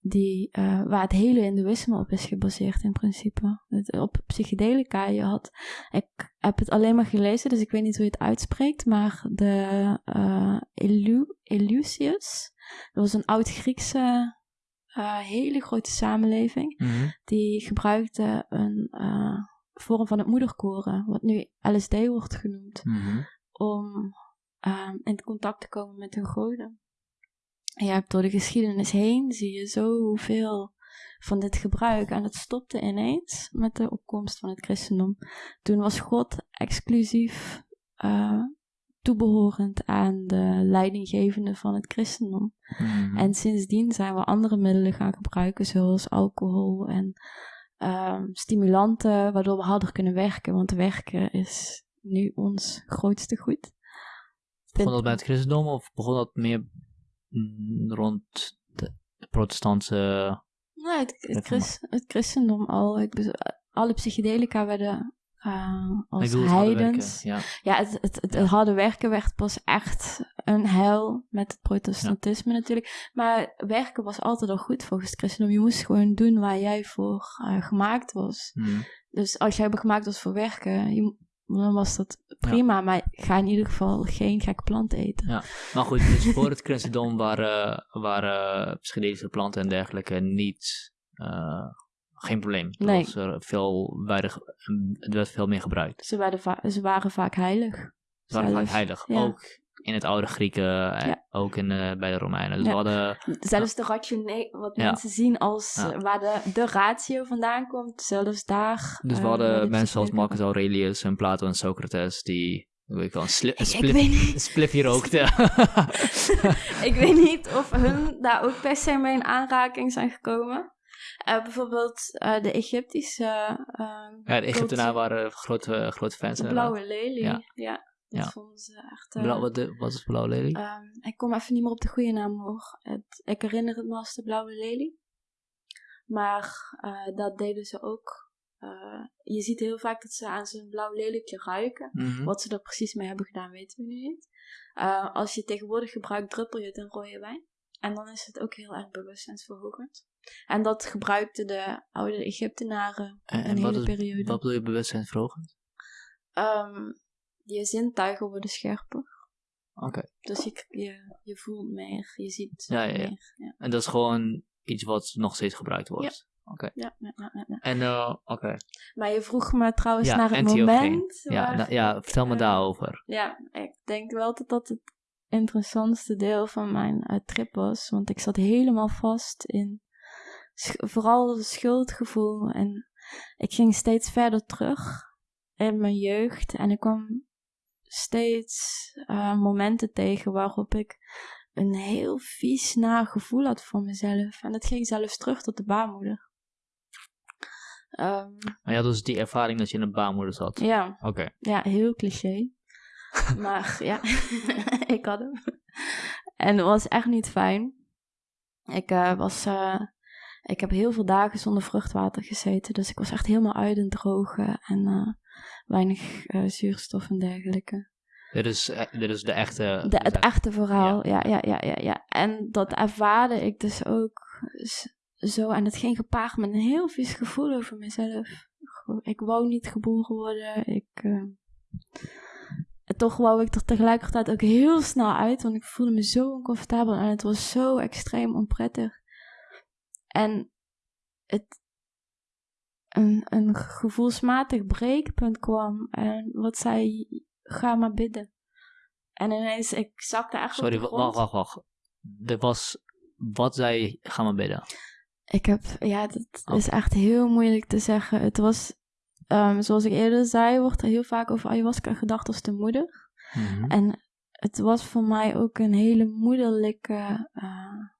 [SPEAKER 2] die, waar het hele hindoeïsme op is gebaseerd in principe. Het, op psychedelica. Je had, ik heb het alleen maar gelezen, dus ik weet niet hoe je het uitspreekt, maar de Eleusius, dat was een oud-Griekse eh, hele grote samenleving
[SPEAKER 1] Mhm.
[SPEAKER 2] die gebruikte een eh, vorm van het moederkoren, wat nu LSD wordt genoemd,
[SPEAKER 1] Mhm.
[SPEAKER 2] om ehm, in contact te komen met hun goden. En je hebt door de geschiedenis heen, zie je zoveel van dit gebruik. En het stopte ineens met de opkomst van het christendom. Toen was God exclusief eh, toebehorend aan de leidinggevende van het christendom.
[SPEAKER 1] Mhm.
[SPEAKER 2] En sindsdien zijn we andere middelen gaan gebruiken, zoals alcohol en ehm, stimulanten, waardoor we harder kunnen werken. Want werken is nu ons grootste goed.
[SPEAKER 1] begon dat bij het christendom of begon dat meer mm, rond de protestantse...
[SPEAKER 2] Nee, het, het, het christendom al. Ik alle psychedelica werden eh, als
[SPEAKER 1] bedoel, het harde
[SPEAKER 2] heidens.
[SPEAKER 1] werken, Ja.
[SPEAKER 2] Ja, het, het, het,
[SPEAKER 1] Ja.
[SPEAKER 2] het harde werken werd pas echt een hel met het protestantisme natuurlijk. Maar werken was altijd al goed volgens het christendom. Je moest gewoon doen waar jij voor eh, gemaakt was.
[SPEAKER 1] Mhm.
[SPEAKER 2] Dus als jij gemaakt was voor werken, je, dan was dat prima. Maar ga in ieder geval geen gekke plant eten.
[SPEAKER 1] Ja. Maar goed, dus voor het christendom waren, waren psychedelische planten en dergelijke niet... eh, geen probleem.
[SPEAKER 2] Nee.
[SPEAKER 1] was er veel, weinig, werd veel meer gebruikt.
[SPEAKER 2] Ze, werden va- ze waren vaak heilig.
[SPEAKER 1] Ze waren vaak heilig.
[SPEAKER 2] Ja.
[SPEAKER 1] Ook in het oude Grieken, en
[SPEAKER 2] Ja.
[SPEAKER 1] ook in, eh, bij de Romeinen. Dus
[SPEAKER 2] Ja.
[SPEAKER 1] we hadden...
[SPEAKER 2] Zelfs de ratio, wat mensen zien als eh, waar de, de ratio vandaan komt, zelfs daar.
[SPEAKER 1] Dus we
[SPEAKER 2] eh,
[SPEAKER 1] hadden mensen
[SPEAKER 2] psychedelica-
[SPEAKER 1] Marcus Aurelius en Plato en Socrates die... Ik wel, een, sli- spliffje rookten.
[SPEAKER 2] ik weet niet of hun daar ook per se mee in aanraking zijn gekomen. Eh, bijvoorbeeld eh, de Egyptische. eh,
[SPEAKER 1] ja, de Egyptenaren
[SPEAKER 2] cultuur-
[SPEAKER 1] waren grote, grote fans.
[SPEAKER 2] De
[SPEAKER 1] inderdaad.
[SPEAKER 2] blauwe lelie.
[SPEAKER 1] Ja.
[SPEAKER 2] Ja, dat
[SPEAKER 1] Ja.
[SPEAKER 2] vonden ze echt.
[SPEAKER 1] Blauw, wat, de, wat is blauwe lelie?
[SPEAKER 2] Ehm, ik kom even niet meer op de goede naam hoor. Het, ik herinner het me als de blauwe lelie. Maar dat deden ze ook. je ziet heel vaak dat ze aan zo'n blauw lelietje ruiken.
[SPEAKER 1] Mhm.
[SPEAKER 2] Wat ze er precies mee hebben gedaan, weten we nu niet. Als je tegenwoordig gebruikt, druppel je het in rode wijn. En dan is het ook heel erg bewustzijnsverhogend. En dat gebruikten de oude Egyptenaren
[SPEAKER 1] En,
[SPEAKER 2] een
[SPEAKER 1] en
[SPEAKER 2] hele
[SPEAKER 1] is,
[SPEAKER 2] periode.
[SPEAKER 1] wat bedoel je bewustzijnsverhogend?
[SPEAKER 2] Ehm, je zintuigen worden scherper.
[SPEAKER 1] Oké.
[SPEAKER 2] Dus je, je, je voelt meer, je ziet
[SPEAKER 1] Ja, ja, ja.
[SPEAKER 2] meer. Ja,
[SPEAKER 1] En dat is gewoon iets wat nog steeds gebruikt wordt? Oké.
[SPEAKER 2] ja, ja, ja.
[SPEAKER 1] En, eh, oké.
[SPEAKER 2] Maar je vroeg me trouwens naar het moment.
[SPEAKER 1] Ja,
[SPEAKER 2] waar-
[SPEAKER 1] nou, ja, vertel me
[SPEAKER 2] eh,
[SPEAKER 1] daarover.
[SPEAKER 2] Ja, ik denk wel dat dat het interessantste deel van mijn eh, trip was. Want ik zat helemaal vast in vooral het schuldgevoel. En ik ging steeds verder terug in mijn jeugd. En ik kwam steeds eh, momenten tegen waarop ik een heel vies naar gevoel had voor mezelf. En dat ging zelfs terug tot de baarmoeder. Ehm,
[SPEAKER 1] Maar je had dus die ervaring dat je in een baarmoeder zat.
[SPEAKER 2] ja,
[SPEAKER 1] Oké.
[SPEAKER 2] ja, heel cliché. maar ja, ik had hem. En het was echt niet fijn. Ik eh, was... eh, ik heb heel veel dagen zonder vruchtwater gezeten. Dus ik was echt helemaal uit en drogen. En eh, weinig eh, zuurstof en dergelijke.
[SPEAKER 1] Dit is, eh, dit is de echte...
[SPEAKER 2] De, het
[SPEAKER 1] echt-
[SPEAKER 2] echte verhaal, ja. Ja, ja, ja, ja, En dat ervaarde ik dus ook zo. En het ging gepaard met een heel vies gevoel over mezelf. Ik wou niet geboren worden. Ik, toch wou ik er tegelijkertijd ook heel snel uit. Want ik voelde me zo oncomfortabel. En het was zo extreem onprettig. En het... Een, een gevoelsmatig breekpunt kwam. En wat zei, ga maar bidden. En ineens, ik zakte echt
[SPEAKER 1] Sorry, wacht, wacht, wacht. Er was... Wat zei... Ga maar bidden.
[SPEAKER 2] Ik heb, ja, dat
[SPEAKER 1] Oh.
[SPEAKER 2] is echt heel moeilijk te zeggen. Het was, ehm, zoals ik eerder zei, wordt er heel vaak over ayahuasca gedacht als de moeder.
[SPEAKER 1] Mhm.
[SPEAKER 2] En het was voor mij ook een hele moederlijke eh,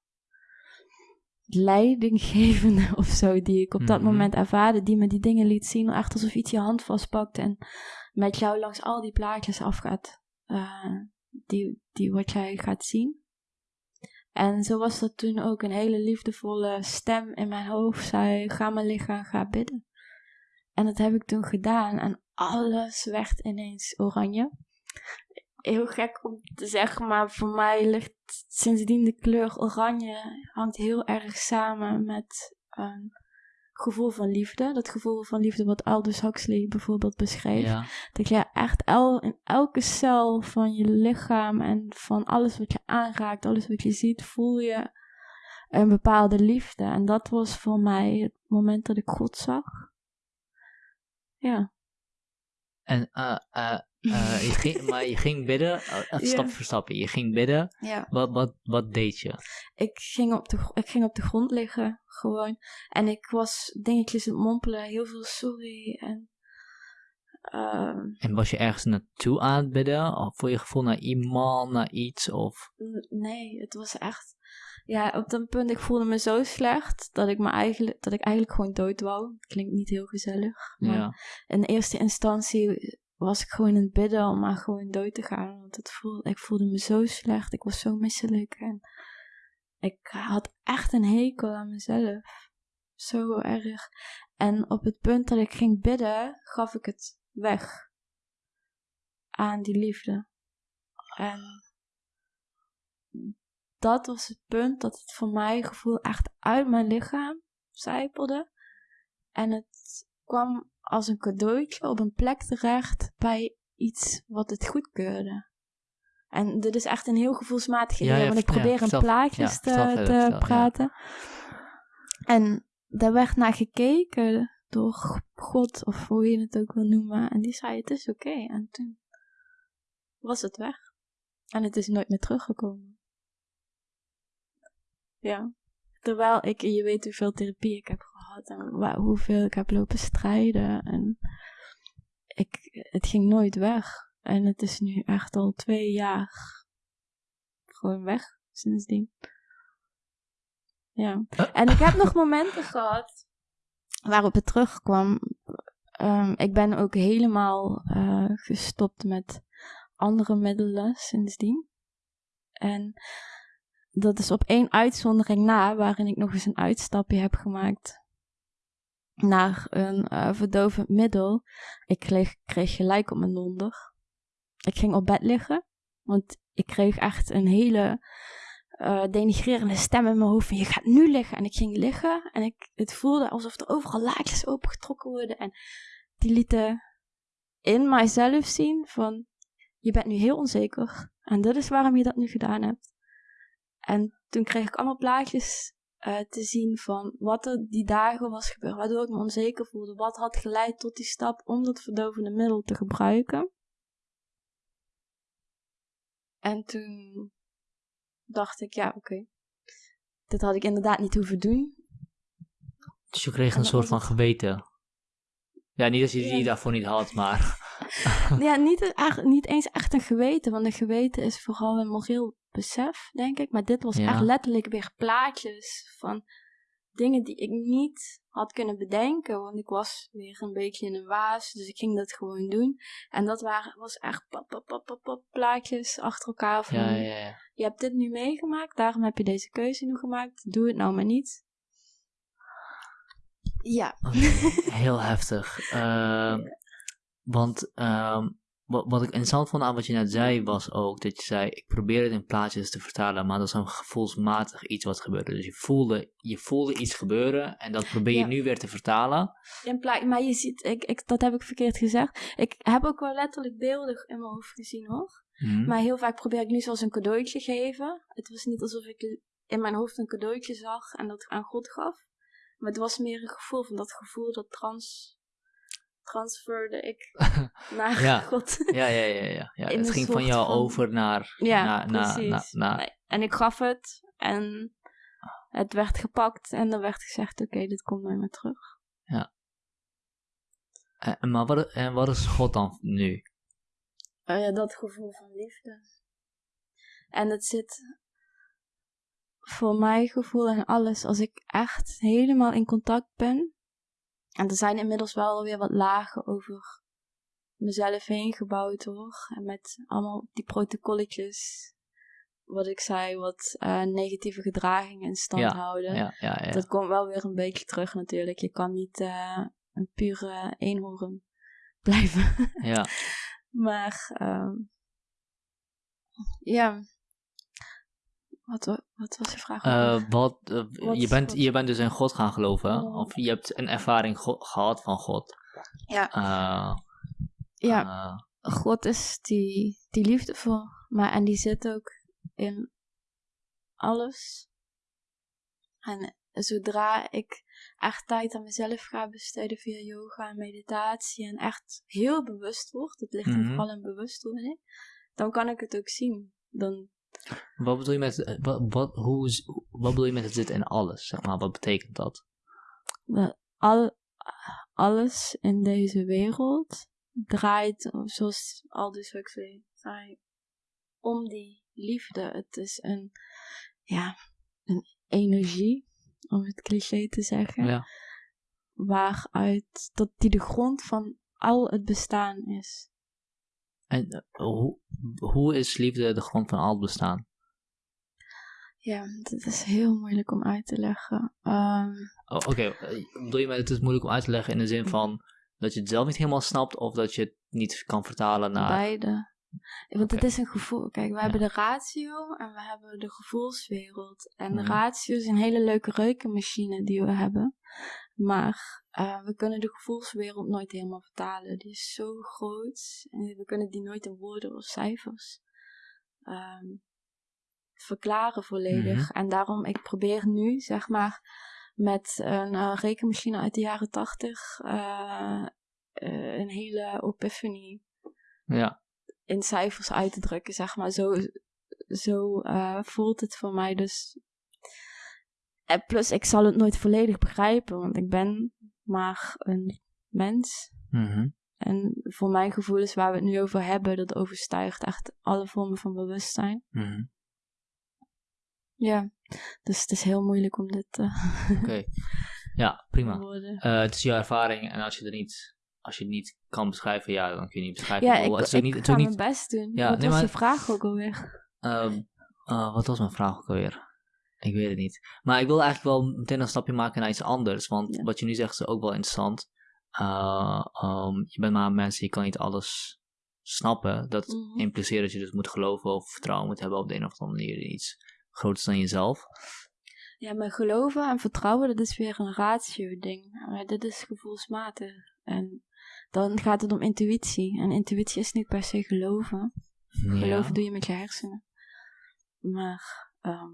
[SPEAKER 2] leidinggevende of zo, die ik op dat
[SPEAKER 1] Mhm.
[SPEAKER 2] moment ervaarde, die me die dingen liet zien, echt alsof iets je hand vastpakt en met jou langs al die plaatjes afgaat, eh, die, die wat jij gaat zien. En zo was dat toen ook een hele liefdevolle stem in mijn hoofd zei, ga maar liggen, ga bidden. En dat heb ik toen gedaan en alles werd ineens oranje heel gek om te zeggen, maar voor mij ligt sindsdien de kleur oranje hangt heel erg samen met een gevoel van liefde. Dat gevoel van liefde wat Aldous Huxley bijvoorbeeld beschreef.
[SPEAKER 1] Ja.
[SPEAKER 2] Dat je echt el, in elke cel van je lichaam en van alles wat je aanraakt, alles wat je ziet, voel je een bepaalde liefde. En dat was voor mij het moment dat ik God zag. Ja.
[SPEAKER 1] En, eh, eh, eh, je ging, maar je ging bidden, eh, stap voor stap. Je ging bidden.
[SPEAKER 2] ja.
[SPEAKER 1] Wat, wat, wat deed je?
[SPEAKER 2] ik ging, op de, ik ging op de grond liggen, gewoon. En ik was dingetjes aan het mompelen, heel veel sorry. En, ehm,
[SPEAKER 1] En was je ergens naartoe aan het bidden? Of voor je gevoel naar iemand, naar iets? Of...
[SPEAKER 2] nee, het was echt... Ja, op dat punt, ik voelde me zo slecht dat ik, me eigenlijk, dat ik eigenlijk gewoon dood wou. Klinkt niet heel gezellig. Maar
[SPEAKER 1] Ja.
[SPEAKER 2] in eerste instantie was ik gewoon in het bidden om maar gewoon dood te gaan. Want het voelde, ik voelde me zo slecht. Ik was zo misselijk. En ik had echt een hekel aan mezelf. Zo erg. En op het punt dat ik ging bidden, gaf ik het weg. Aan die liefde. En dat was het punt dat het voor mij gevoel echt uit mijn lichaam zijpelde. En het kwam als een cadeautje op een plek terecht bij iets wat het goedkeurde. En dit is echt een heel gevoelsmatig idee,
[SPEAKER 1] ja,
[SPEAKER 2] want ik
[SPEAKER 1] ja,
[SPEAKER 2] probeer in
[SPEAKER 1] vertel-
[SPEAKER 2] plaatjes te, te praten. En daar werd naar gekeken door God, of hoe je het ook wil noemen. En die zei, het is oké. En toen was het weg. En het is nooit meer teruggekomen. Ja. Terwijl ik, je weet hoeveel therapie ik heb gehad en hoeveel ik heb lopen strijden. En ik, het ging nooit weg. En het is nu echt al twee jaar gewoon weg sindsdien. Ja. En ik heb nog momenten gehad waarop het terugkwam. Ehm, ik ben ook helemaal eh, gestopt met andere middelen sindsdien. En dat is op één uitzondering na, waarin ik nog eens een uitstapje heb gemaakt naar een eh, verdovend middel. Ik kreeg, kreeg gelijk op mijn donder. Ik ging op bed liggen, want ik kreeg echt een hele eh, denigrerende stem in mijn hoofd van je gaat nu liggen. En ik ging liggen en ik, het voelde alsof er overal laadjes opengetrokken worden. En die lieten in mijzelf zien van je bent nu heel onzeker. En dat is waarom je dat nu gedaan hebt. En toen kreeg ik allemaal plaatjes uh, te zien van wat er die dagen was gebeurd, waardoor ik me onzeker voelde. Wat had geleid tot die stap om dat verdovende middel te gebruiken. En toen dacht ik, ja, oké. Dit had ik inderdaad niet hoeven doen.
[SPEAKER 1] Dus je kreeg een soort van geweten. Ja, niet dat je die daarvoor niet had, maar.
[SPEAKER 2] ja, niet, niet eens echt een geweten, want een geweten is vooral een moreel besef, denk ik. Maar dit was echt letterlijk weer plaatjes van dingen die ik niet had kunnen bedenken. Want ik was weer een beetje in een waas, dus ik ging dat gewoon doen. En dat waren, was echt pap, pap, pap, pap, plaatjes achter elkaar van... Ja, ja, ja. Je hebt dit nu meegemaakt, daarom heb je deze keuze nu gemaakt. Doe het nou maar niet. Ja.
[SPEAKER 1] heel heftig. Uh, want uh, wat, wat ik interessant vond aan wat je net zei, was ook dat je zei: Ik probeer het in plaatjes te vertalen, maar dat is een gevoelsmatig iets wat gebeurde. Dus je voelde, je voelde iets gebeuren en dat probeer je nu weer te vertalen.
[SPEAKER 2] In maar je ziet, ik, ik, dat heb ik verkeerd gezegd. Ik heb ook wel letterlijk beelden in mijn hoofd gezien hoor. Mhm. Maar heel vaak probeer ik nu zoals een cadeautje geven. Het was niet alsof ik in mijn hoofd een cadeautje zag en dat aan God gaf. Maar het was meer een gevoel van dat gevoel dat trans transferde ik naar
[SPEAKER 1] ja.
[SPEAKER 2] God.
[SPEAKER 1] ja, ja, ja, ja. ja. Het ging van jou over naar...
[SPEAKER 2] Ja, precies. En ik gaf het en het werd gepakt en er werd gezegd, oké, dit komt nooit meer terug.
[SPEAKER 1] Ja. En, maar wat, en wat is God dan nu?
[SPEAKER 2] Uh, ja, dat gevoel van liefde. En het zit voor mijn gevoel en alles, als ik echt helemaal in contact ben en er zijn inmiddels wel weer wat lagen over mezelf heen gebouwd hoor. En met allemaal die protocolletjes. Wat ik zei, wat uh, negatieve gedragingen in stand houden. Ja, ja, ja, Dat komt wel weer een beetje terug natuurlijk. Je kan niet uh, een pure eenhoorn blijven. Ja. maar um, ja, wat, wat was je vraag?
[SPEAKER 1] Uh, wat, uh, je, bent, je bent dus in God gaan geloven, oh. of je hebt een ervaring gehad van God.
[SPEAKER 2] Ja. Uh, ja, God is die, die liefdevol, maar en die zit ook in alles. En zodra ik echt tijd aan mezelf ga besteden via yoga en meditatie en echt heel bewust word, het ligt mm -hmm. vooral in bewustwording, dan kan ik het ook zien. Dan
[SPEAKER 1] wat bedoel je met, eh, wat, wat, hoe, wat bedoel je met het zit in alles? Zeg maar, wat betekent dat?
[SPEAKER 2] Al, alles in deze wereld draait, zoals Aldous Huxley zei, om die liefde. Het is een, ja, een energie, om het cliché te zeggen, ja. waaruit dat die de grond van al het bestaan is.
[SPEAKER 1] En eh, hoe, hoe is liefde de grond van al het bestaan?
[SPEAKER 2] Ja, dat is heel moeilijk om uit te leggen. Um,
[SPEAKER 1] oh, Oké, okay. Eh, bedoel je met het is moeilijk om uit te leggen in de zin van dat je het zelf niet helemaal snapt of dat je het niet kan vertalen naar...
[SPEAKER 2] Beide. Want het is een gevoel. Kijk, we hebben de ratio en we hebben de gevoelswereld. En de mhm. ratio is een hele leuke reukenmachine die we hebben. Maar uh, we kunnen de gevoelswereld nooit helemaal vertalen. Die is zo groot en we kunnen die nooit in woorden of cijfers um, verklaren volledig. Mhm. En daarom, ik probeer nu, zeg maar, met een uh, rekenmachine uit de jaren tachtig uh, een hele epiphany ja. in cijfers uit te drukken, zeg maar. Zo, zo voelt het voor mij dus en plus, ik zal het nooit volledig begrijpen, want ik ben maar een mens. Mhm. En voor mijn gevoelens waar we het nu over hebben, dat overstijgt echt alle vormen van bewustzijn. Mhm. Ja, dus het is heel moeilijk om dit te.
[SPEAKER 1] Oké, ja, prima. Uh, het is jouw ervaring en als je er niet, als je het niet kan beschrijven, ja, dan kun je niet beschrijven.
[SPEAKER 2] Ja, ik, het ik niet, ga mijn best doen. Ja, wat nee, was maar, je vraag ook alweer?
[SPEAKER 1] Uh, uh, wat was mijn vraag ook alweer? Ik weet het niet. Maar ik wil eigenlijk wel meteen een stapje maken naar iets anders. Want wat je nu zegt is ook wel interessant. Uh, um, je bent maar een mens, je kan niet alles snappen. Dat mm impliceert dat je dus moet geloven of vertrouwen moet hebben op de een of andere manier in iets groter is dan jezelf.
[SPEAKER 2] Ja, maar geloven en vertrouwen, dat is weer een ratio-ding. Maar dit is gevoelsmatig. En dan gaat het om intuïtie. En intuïtie is niet per se geloven. Geloven doe je met je hersenen. Maar ehm,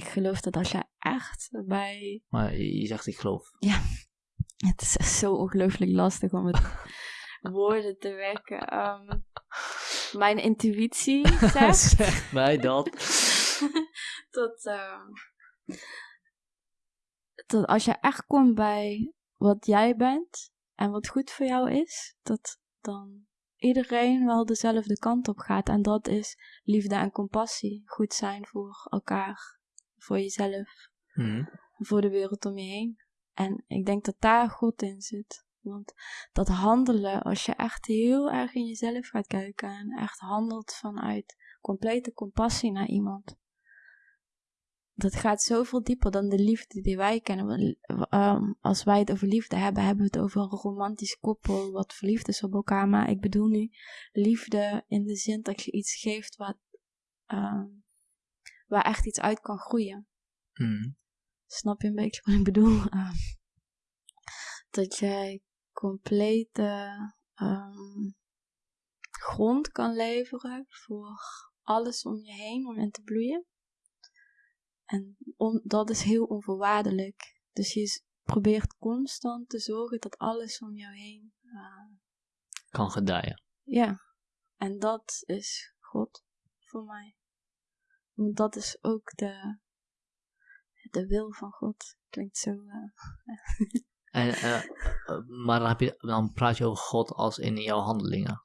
[SPEAKER 2] ik geloof dat als je echt bij...
[SPEAKER 1] Maar je zegt ik geloof.
[SPEAKER 2] Ja, het is echt zo ongelooflijk lastig om het woorden te wekken. Ehm, mijn intuïtie zegt...
[SPEAKER 1] zeg mij dat.
[SPEAKER 2] dat, ehm, dat als je echt komt bij wat jij bent en wat goed voor jou is, dat dan iedereen wel dezelfde kant op gaat. En dat is liefde en compassie. Goed zijn voor elkaar, voor jezelf,
[SPEAKER 1] Mhm.
[SPEAKER 2] voor de wereld om je heen. En ik denk dat daar God in zit. Want dat handelen, als je echt heel erg in jezelf gaat kijken en echt handelt vanuit complete compassie naar iemand, dat gaat zoveel dieper dan de liefde die wij kennen. Ehm, als wij het over liefde hebben, hebben we het over een romantisch koppel wat verliefd is op elkaar. Maar ik bedoel nu liefde in de zin dat je iets geeft wat, ehm, waar echt iets uit kan groeien.
[SPEAKER 1] Mhm.
[SPEAKER 2] Snap je een beetje wat ik bedoel? Ehm, dat jij complete ehm, grond kan leveren voor alles om je heen om in te bloeien. En on- dat is heel onvoorwaardelijk. Dus je probeert constant te zorgen dat alles om jou heen. eh,
[SPEAKER 1] Kan gedijen.
[SPEAKER 2] ja, en dat is God voor mij. Want dat is ook de, de wil van God. Klinkt zo. eh,
[SPEAKER 1] En, eh, eh, maar dan, heb je, dan praat je over God als in jouw handelingen.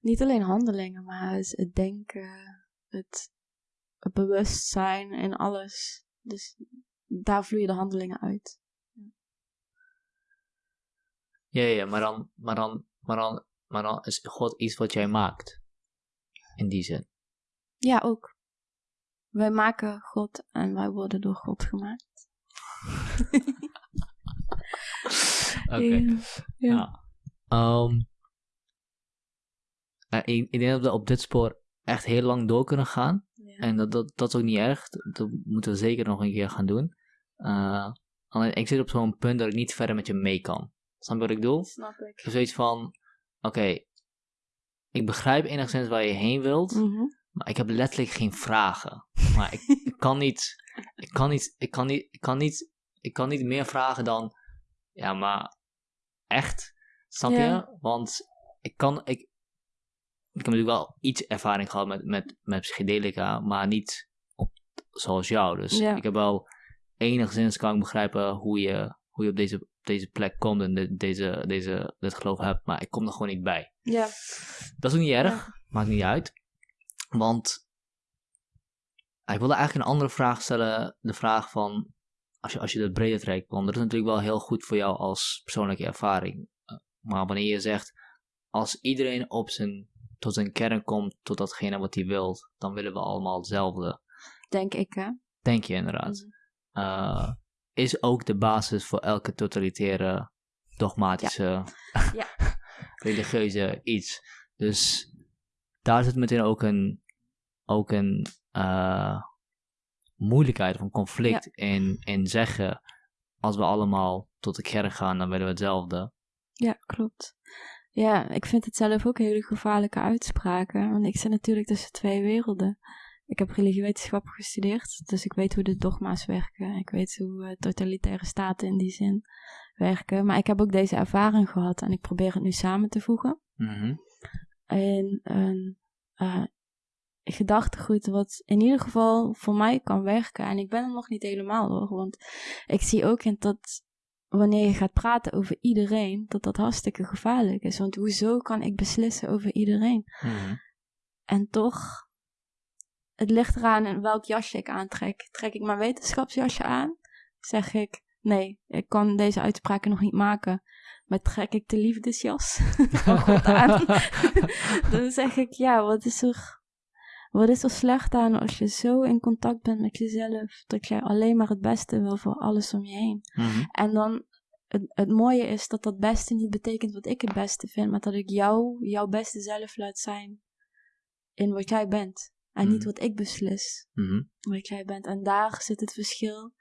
[SPEAKER 2] niet alleen handelingen, maar het, het denken, het, het bewustzijn en alles. Dus daar vloeien de handelingen uit.
[SPEAKER 1] Ja, ja, maar dan, maar dan, maar dan, maar dan is God iets wat jij maakt. In die zin.
[SPEAKER 2] Ja, ook. Wij maken God en wij worden door God gemaakt.
[SPEAKER 1] Oké.
[SPEAKER 2] Ja.
[SPEAKER 1] Ja. Ehm, eh, ik, ik denk dat we op dit spoor echt heel lang door kunnen gaan.
[SPEAKER 2] Ja.
[SPEAKER 1] En dat, dat, dat is ook niet erg. Dat, moeten we zeker nog een keer gaan doen. Eh, alleen ik zit op zo'n punt dat ik niet verder met je mee kan. Snap je wat ik bedoel?
[SPEAKER 2] Snap ik.
[SPEAKER 1] Heb zoiets van: oké, ik begrijp enigszins waar je heen wilt.
[SPEAKER 2] Mhm.
[SPEAKER 1] Maar ik heb letterlijk geen vragen. Maar ik, ik kan niet. Ik kan niet. Ik kan niet. Ik kan niet. Ik kan niet meer vragen dan. Ja, maar. Echt? Snap
[SPEAKER 2] Ja.
[SPEAKER 1] je? Want ik kan. Ik, ik heb natuurlijk wel iets ervaring gehad met, met, met psychedelica. Maar niet op, zoals jou. Dus
[SPEAKER 2] Ja.
[SPEAKER 1] ik heb wel. Enigszins kan ik begrijpen hoe je, hoe je op deze, op deze plek komt. En de- deze, deze, dit geloof hebt. Maar ik kom er gewoon niet bij.
[SPEAKER 2] Ja.
[SPEAKER 1] Dat is ook niet erg.
[SPEAKER 2] Ja.
[SPEAKER 1] Maakt niet uit. Want ik wilde eigenlijk een andere vraag stellen. De vraag van, als je, als je dat breder trekt. Want dat is natuurlijk wel heel goed voor jou als persoonlijke ervaring. Eh, Maar wanneer je zegt, als iedereen op zijn, tot zijn kern komt, tot datgene wat hij wil, dan willen we allemaal hetzelfde.
[SPEAKER 2] Denk ik, hè?
[SPEAKER 1] Denk je inderdaad.
[SPEAKER 2] Mhm.
[SPEAKER 1] Eh, is ook de basis voor elke totalitaire, dogmatische,
[SPEAKER 2] Ja.
[SPEAKER 1] religieuze iets. Dus daar zit meteen ook een, ook een eh, moeilijkheid of een conflict in, in zeggen, als we allemaal tot de kerk gaan, dan willen we hetzelfde.
[SPEAKER 2] Ja, klopt. Ja, ik vind het zelf ook hele gevaarlijke uitspraken. Want ik zit natuurlijk tussen twee werelden. Ik heb religiewetenschap gestudeerd, dus ik weet hoe de dogma's werken. Ik weet hoe eh, totalitaire staten in die zin werken. Maar ik heb ook deze ervaring gehad en ik probeer het nu samen te voegen.
[SPEAKER 1] Mhm.
[SPEAKER 2] In een eh, gedachtegoed wat in ieder geval voor mij kan werken. En ik ben er nog niet helemaal hoor, want ik zie ook in dat wanneer je gaat praten over iedereen, dat dat hartstikke gevaarlijk is. Want hoezo kan ik beslissen over iedereen?
[SPEAKER 1] Mhm.
[SPEAKER 2] En toch, het ligt eraan in welk jasje ik aantrek. Trek ik mijn wetenschapsjasje aan, zeg ik, nee, ik kan deze uitspraken nog niet maken. Maar trek ik de liefdesjas van God aan, dan zeg ik, ja, wat is er, wat is er slecht aan als je zo in contact bent met jezelf, dat jij alleen maar het beste wil voor alles om je heen.
[SPEAKER 1] Mhm.
[SPEAKER 2] En dan, het, het mooie is dat dat beste niet betekent wat ik het beste vind, maar dat ik jou, jouw beste zelf laat zijn in wat jij bent. En niet
[SPEAKER 1] Mhm.
[SPEAKER 2] wat ik beslis,
[SPEAKER 1] Mhm.
[SPEAKER 2] wat jij bent. En daar zit het verschil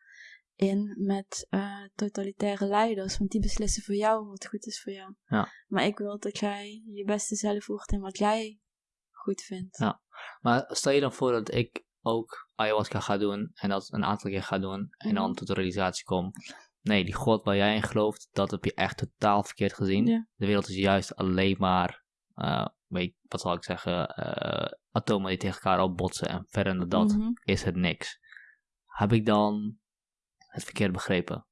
[SPEAKER 2] in met eh, totalitaire leiders. Want die beslissen voor jou wat goed is voor jou.
[SPEAKER 1] Ja.
[SPEAKER 2] Maar ik wil dat jij je beste zelf voegt in wat jij goed vindt.
[SPEAKER 1] Ja. Maar stel je dan voor dat ik ook ayahuasca ga doen en dat een aantal keer ga doen en dan
[SPEAKER 2] Mhm.
[SPEAKER 1] tot de realisatie kom. Nee, die God waar jij in gelooft, dat heb je echt totaal verkeerd gezien.
[SPEAKER 2] Ja.
[SPEAKER 1] De wereld is juist alleen maar, eh, weet, wat zal ik zeggen, eh, atomen die tegen elkaar opbotsen en verder dan dat
[SPEAKER 2] Mhm.
[SPEAKER 1] is het niks. Heb ik dan het verkeerd begrepen?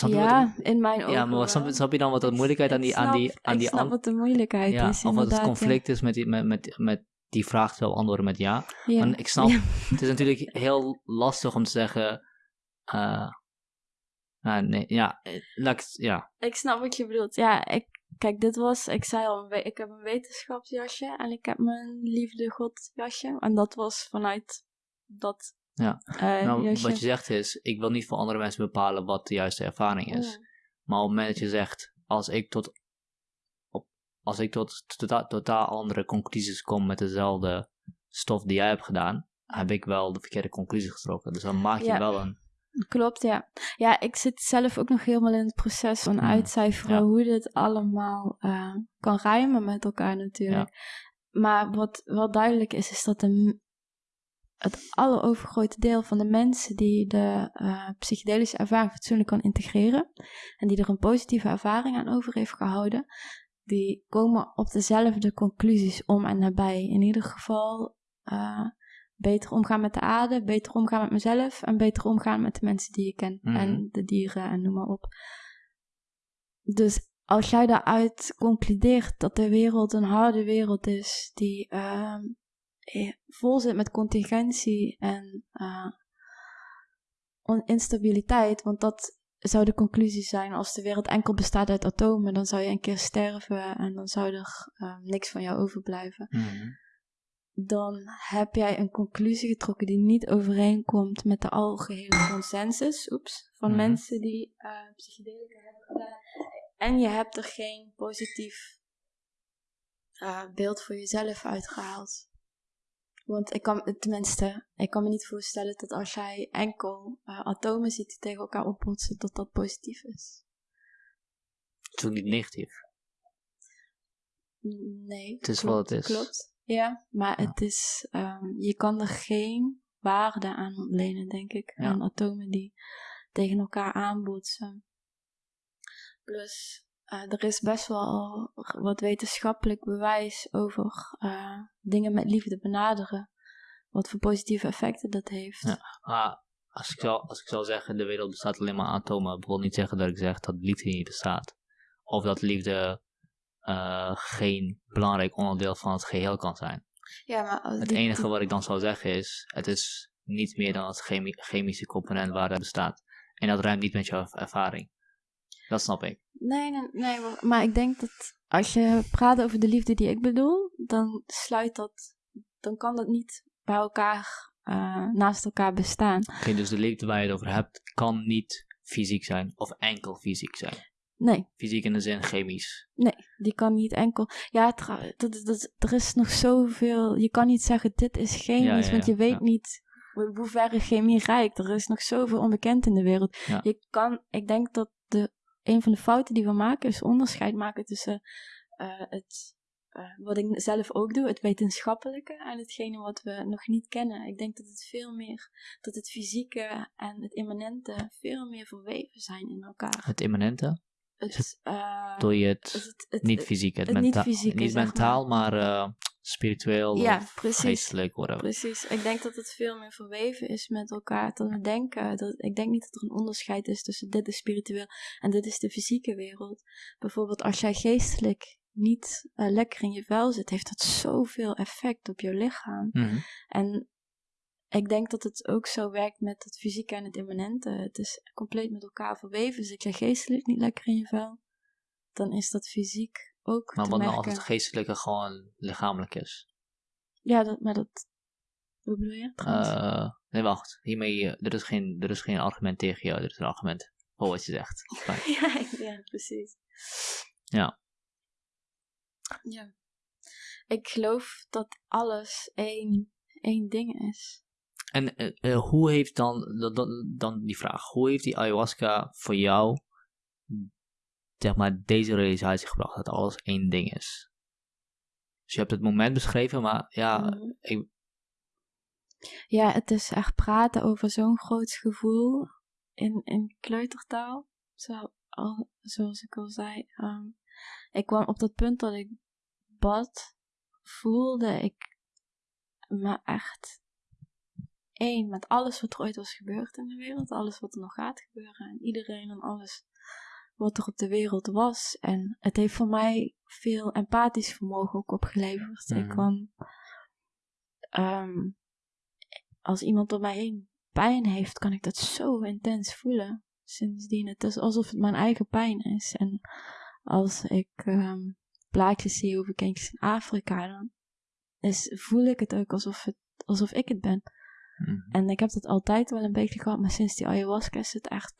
[SPEAKER 1] Wat
[SPEAKER 2] ja, in mijn ogen
[SPEAKER 1] Ja, maar wat- snap,
[SPEAKER 2] wel.
[SPEAKER 1] snap je dan wat de moeilijkheid aan die, aan die, aan die
[SPEAKER 2] snap wat de moeilijkheid
[SPEAKER 1] ja,
[SPEAKER 2] is,
[SPEAKER 1] of wat het
[SPEAKER 2] ja.
[SPEAKER 1] conflict is met die, met, met, met die vraag te beantwoorden met ja.
[SPEAKER 2] Ja.
[SPEAKER 1] En ik snap,
[SPEAKER 2] Ja.
[SPEAKER 1] het is natuurlijk heel lastig om te zeggen, nou, nee, ja, eh, ja,
[SPEAKER 2] Ik snap wat je bedoelt. Ja, ik, kijk, dit was, ik zei al, ik heb een wetenschapsjasje en ik heb mijn liefde godjasje. En dat was vanuit dat
[SPEAKER 1] Ja. nou,
[SPEAKER 2] jasje.
[SPEAKER 1] wat je zegt is, ik wil niet voor andere mensen bepalen wat de juiste ervaring is. Maar op het moment dat je zegt, als ik tot, op, als ik tot tota- totaal andere conclusies kom met dezelfde stof die jij hebt gedaan, heb ik wel de verkeerde conclusie getrokken. Dus dan maak je
[SPEAKER 2] Ja.
[SPEAKER 1] wel een,
[SPEAKER 2] Klopt, ja. Ja, ik zit zelf ook nog helemaal in het proces van uitcijferen
[SPEAKER 1] ja.
[SPEAKER 2] hoe dit allemaal eh, kan rijmen met elkaar natuurlijk. Maar wat wel duidelijk is, is dat de, het allerovergrote deel van de mensen die de eh, psychedelische ervaring fatsoenlijk kan integreren en die er een positieve ervaring aan over heeft gehouden, die komen op dezelfde conclusies om en nabij. In ieder geval eh, beter omgaan met de aarde, beter omgaan met mezelf en beter omgaan met de mensen die ik ken
[SPEAKER 1] Mhm.
[SPEAKER 2] en de dieren en noem maar op. Dus als jij daaruit concludeert dat de wereld een harde wereld is die ehm, eh, vol zit met contingentie en on- instabiliteit, want dat zou de conclusie zijn als de wereld enkel bestaat uit atomen, dan zou je een keer sterven en dan zou er eh, niks van jou overblijven. Dan heb jij een conclusie getrokken die niet overeenkomt met de algehele consensus oeps, van
[SPEAKER 1] Mhm.
[SPEAKER 2] mensen die eh psychedelica hebben gedaan. En je hebt er geen positief eh, beeld voor jezelf uitgehaald. Want ik kan, tenminste, ik kan me niet voorstellen dat als jij enkel eh, atomen ziet die tegen elkaar opbotsen, dat dat positief is.
[SPEAKER 1] het is ook niet negatief.
[SPEAKER 2] Nee.
[SPEAKER 1] Het is
[SPEAKER 2] klopt,
[SPEAKER 1] wat het is.
[SPEAKER 2] Klopt. Ja, maar
[SPEAKER 1] Ja.
[SPEAKER 2] het is, ehm, je kan er geen waarde aan ontlenen, denk ik.
[SPEAKER 1] Ja.
[SPEAKER 2] Aan atomen die tegen elkaar aanbotsen. Plus, eh, er is best wel wat wetenschappelijk bewijs over eh, dingen met liefde benaderen. Wat voor positieve effecten dat heeft.
[SPEAKER 1] Ja. Maar als ik, zou, als ik zou zeggen, de wereld bestaat alleen maar uit atomen, wil niet zeggen dat ik zeg dat liefde niet bestaat. Of dat liefde eh, geen belangrijk onderdeel van het geheel kan zijn.
[SPEAKER 2] Ja, maar
[SPEAKER 1] Het
[SPEAKER 2] die-
[SPEAKER 1] enige wat ik dan zou zeggen is, het is niet meer dan het chemi- chemische component waar het bestaat. En dat ruimt niet met jouw ervaring. Dat snap ik.
[SPEAKER 2] Nee, nee, nee maar, maar ik denk dat als je praat over de liefde die ik bedoel, dan sluit dat, dan kan dat niet bij elkaar, eh, naast elkaar bestaan.
[SPEAKER 1] Oké, dus de liefde waar je het over hebt, kan niet fysiek zijn. Of enkel fysiek zijn.
[SPEAKER 2] Nee,
[SPEAKER 1] Fysiek in de zin chemisch.
[SPEAKER 2] nee, die kan niet enkel. Ja, dat, dat, er is nog zoveel. Je kan niet zeggen: dit is chemisch,
[SPEAKER 1] Ja, ja,
[SPEAKER 2] want je weet niet hoe ver chemie reikt. Er is nog zoveel onbekend in de wereld. Je kan, ik denk dat de, een van de fouten die we maken is onderscheid maken tussen eh, het, eh, wat ik zelf ook doe, het wetenschappelijke en hetgene wat we nog niet kennen. Ik denk dat het veel meer, dat het fysieke en het immanente veel meer verweven zijn in elkaar.
[SPEAKER 1] Het immanente.
[SPEAKER 2] Het, eh,
[SPEAKER 1] Doe je
[SPEAKER 2] het,
[SPEAKER 1] het niet fysiek, het,
[SPEAKER 2] het niet fysieke,
[SPEAKER 1] niet mentaal, maar, eh, spiritueel
[SPEAKER 2] Ja,
[SPEAKER 1] of
[SPEAKER 2] precies.
[SPEAKER 1] geestelijk, whatever.
[SPEAKER 2] Precies. Ik denk dat het veel meer verweven is met elkaar. Dat we denken. Dat, ik denk niet dat er een onderscheid is tussen dit is spiritueel en dit is de fysieke wereld. Bijvoorbeeld als jij geestelijk niet eh, lekker in je vel zit, heeft dat zoveel effect op je lichaam.
[SPEAKER 1] Mhm.
[SPEAKER 2] En ik denk dat het ook zo werkt met het fysieke en het immanente. Het is compleet met elkaar verweven. Zit je geestelijk niet lekker in je vel, dan is dat fysiek ook
[SPEAKER 1] Maar
[SPEAKER 2] te
[SPEAKER 1] wat nou als het geestelijke gewoon lichamelijk is?
[SPEAKER 2] Ja, dat, maar dat... Hoe bedoel je?
[SPEAKER 1] Eh, nee, wacht. Hiermee, eh, er, is geen, er is geen argument tegen jou. Er is een argument voor wat je zegt.
[SPEAKER 2] Ja, ja, precies.
[SPEAKER 1] Ja.
[SPEAKER 2] Ja. Ik geloof dat alles één, één ding is.
[SPEAKER 1] En eh, eh, hoe heeft dan, dan- dan, die vraag, hoe heeft die ayahuasca voor jou, zeg maar, deze realisatie gebracht dat alles één ding is? Dus je hebt het moment beschreven, maar ja,
[SPEAKER 2] Mhm.
[SPEAKER 1] ik-
[SPEAKER 2] Ja, het is echt praten over zo'n groot gevoel in, in kleutertaal. Zo, al, zoals ik al zei. Ehm, ik kwam op dat punt dat ik bad, voelde ik me echt één met alles wat er ooit was gebeurd in de wereld. Alles wat er nog gaat gebeuren. En iedereen en alles wat er op de wereld was. En het heeft voor mij veel empathisch vermogen ook opgeleverd. Ik
[SPEAKER 1] Mhm.
[SPEAKER 2] kwam... ehm, als iemand om mij heen pijn heeft, kan ik dat zo intens voelen. Sindsdien, het is alsof het mijn eigen pijn is. En als ik ehm plaatjes zie over kindjes in Afrika, dan is, voel ik het ook alsof, het, alsof ik het ben.
[SPEAKER 1] Mhm.
[SPEAKER 2] En ik heb dat altijd wel een beetje gehad, maar sinds die ayahuasca is het echt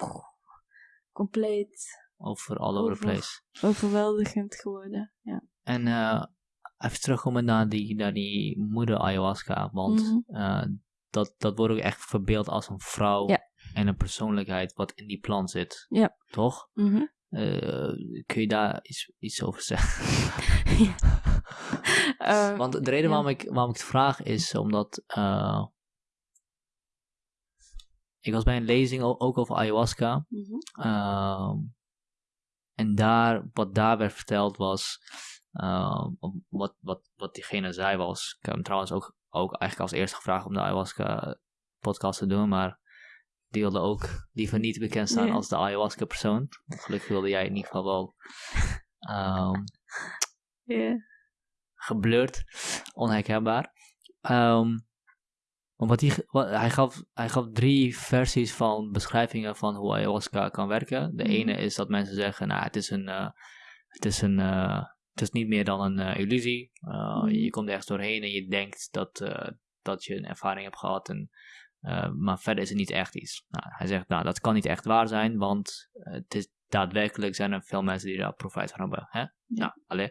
[SPEAKER 2] compleet
[SPEAKER 1] over all over the place.
[SPEAKER 2] overweldigend geworden. Ja.
[SPEAKER 1] En eh, even terugkomen naar die, naar die moeder ayahuasca, want
[SPEAKER 2] Mhm.
[SPEAKER 1] eh, dat, dat wordt ook echt verbeeld als een vrouw
[SPEAKER 2] Ja.
[SPEAKER 1] en een persoonlijkheid wat in die plant zit.
[SPEAKER 2] Ja.
[SPEAKER 1] Toch?
[SPEAKER 2] Mhm.
[SPEAKER 1] Eh, kun je daar iets, iets over zeggen? Want de reden waarom, ik, waarom ik het vraag is omdat ik was bij een lezing ook over ayahuasca.
[SPEAKER 2] mhm.
[SPEAKER 1] Ehm, en daar, wat daar werd verteld was, ehm, wat, wat, wat diegene zei was, ik heb hem trouwens ook, ook eigenlijk als eerste gevraagd om de ayahuasca podcast te doen, maar die wilde ook liever niet bekend staan als de ayahuasca persoon. Gelukkig wilde jij in ieder geval wel
[SPEAKER 2] Ja.
[SPEAKER 1] geblurred, onherkenbaar. Ehm, wat hij, hij, gaf, hij gaf drie versies van beschrijvingen van hoe ayahuasca kan werken. De
[SPEAKER 2] Mhm.
[SPEAKER 1] ene is dat mensen zeggen, nou, het is een, eh, het is een, eh, het is niet meer dan een eh, illusie.
[SPEAKER 2] Mhm.
[SPEAKER 1] Je komt ergens doorheen en je denkt dat, dat je een ervaring hebt gehad, en, maar verder is het niet echt iets. Nou, hij zegt, nou, dat kan niet echt waar zijn, want het is daadwerkelijk zijn er veel mensen die daar profijt van hebben. Hè? Nou, alleen.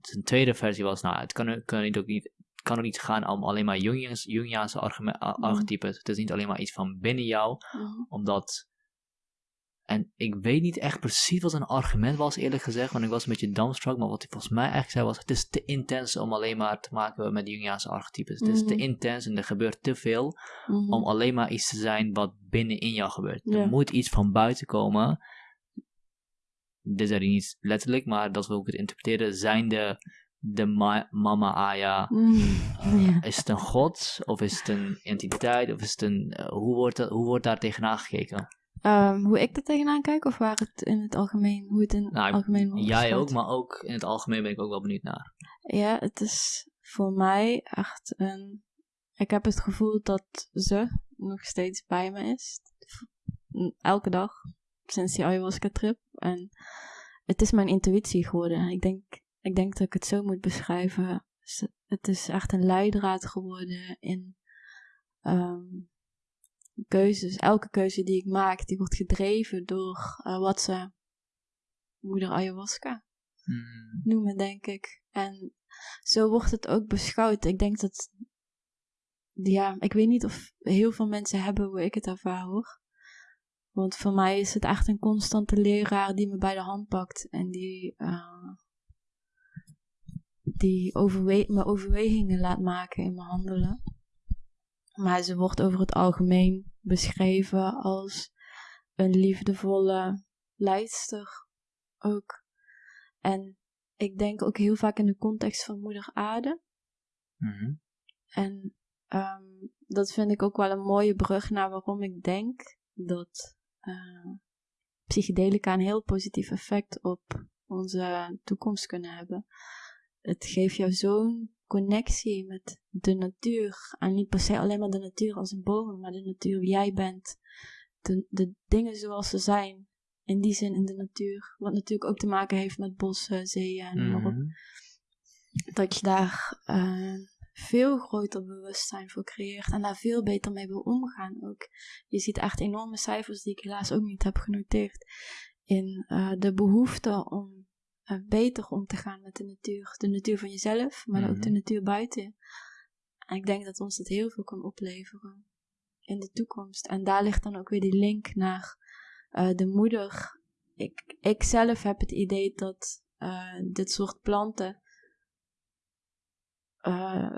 [SPEAKER 1] Zijn tweede versie was, nou, het kan, kan niet ook niet, kan ook niet gaan om alleen maar Jungians, Jungiaanse
[SPEAKER 2] Mhm.
[SPEAKER 1] archetypes. Het is niet alleen maar iets van binnen jou,
[SPEAKER 2] Mhm.
[SPEAKER 1] omdat. En ik weet niet echt precies wat een argument was, eerlijk gezegd, want ik was een beetje dumbstruck. Maar wat hij volgens mij eigenlijk zei was: het is te intens om alleen maar te maken met Jungiaanse archetypes. Het is te
[SPEAKER 2] Mhm.
[SPEAKER 1] intens en er gebeurt te veel om alleen maar iets te zijn wat binnenin jou gebeurt. Er moet iets van buiten komen. Dit zei hij niet letterlijk, maar dat we ook het interpreteren. Zijn de, de ma- mama Aya,
[SPEAKER 2] Mhm.
[SPEAKER 1] eh,
[SPEAKER 2] Ja.
[SPEAKER 1] is het een god? Of is het een entiteit? Of is het een, eh, hoe, wordt dat, hoe wordt daar tegenaan gekeken?
[SPEAKER 2] Ehm, hoe ik er tegenaan kijk, of waar het in het algemeen, hoe het in het
[SPEAKER 1] Nou,
[SPEAKER 2] algemeen wordt
[SPEAKER 1] Jij ook, maar ook in het algemeen ben ik ook wel benieuwd naar.
[SPEAKER 2] Ja, het is voor mij echt een... Ik heb het gevoel dat ze nog steeds bij me is. Elke dag, sinds die ayahuasca-trip. En het is mijn intuïtie geworden. Ik denk, ik denk dat ik het zo moet beschrijven. Het is echt een leidraad geworden in ehm, keuzes. Elke keuze die ik maak, die wordt gedreven door eh, wat ze moeder ayahuasca
[SPEAKER 1] Hmm.
[SPEAKER 2] noemen, denk ik. En zo wordt het ook beschouwd. Ik denk dat, ja, ik weet niet of heel veel mensen hebben hoe ik het ervaar hoor. Want voor mij is het echt een constante leraar die me bij de hand pakt en die, eh, die overwe me overwegingen laat maken in mijn handelen. Maar ze wordt over het algemeen beschreven als een liefdevolle leidster ook. En ik denk ook heel vaak in de context van moeder aarde.
[SPEAKER 1] Mhm.
[SPEAKER 2] En ehm, dat vind ik ook wel een mooie brug naar waarom ik denk dat eh, psychedelica een heel positief effect op onze toekomst kunnen hebben. Het geeft jou zo'n connectie met de natuur. En niet per se alleen maar de natuur als een boom, maar de natuur wie jij bent. De, de dingen zoals ze zijn. In die zin in de natuur. Wat natuurlijk ook te maken heeft met bossen, zeeën en
[SPEAKER 1] Mhm.
[SPEAKER 2] dat je daar eh, veel groter bewustzijn voor creëert en daar veel beter mee wil omgaan ook. Je ziet echt enorme cijfers die ik helaas ook niet heb genoteerd in uh, de behoefte om uh, beter om te gaan met de natuur. De natuur van jezelf, maar ook de
[SPEAKER 1] Mhm.
[SPEAKER 2] natuur buiten. En ik denk dat ons dat heel veel kan opleveren in de toekomst. En daar ligt dan ook weer die link naar uh, de moeder. Ik, ik zelf heb het idee dat uh, dit soort planten uh,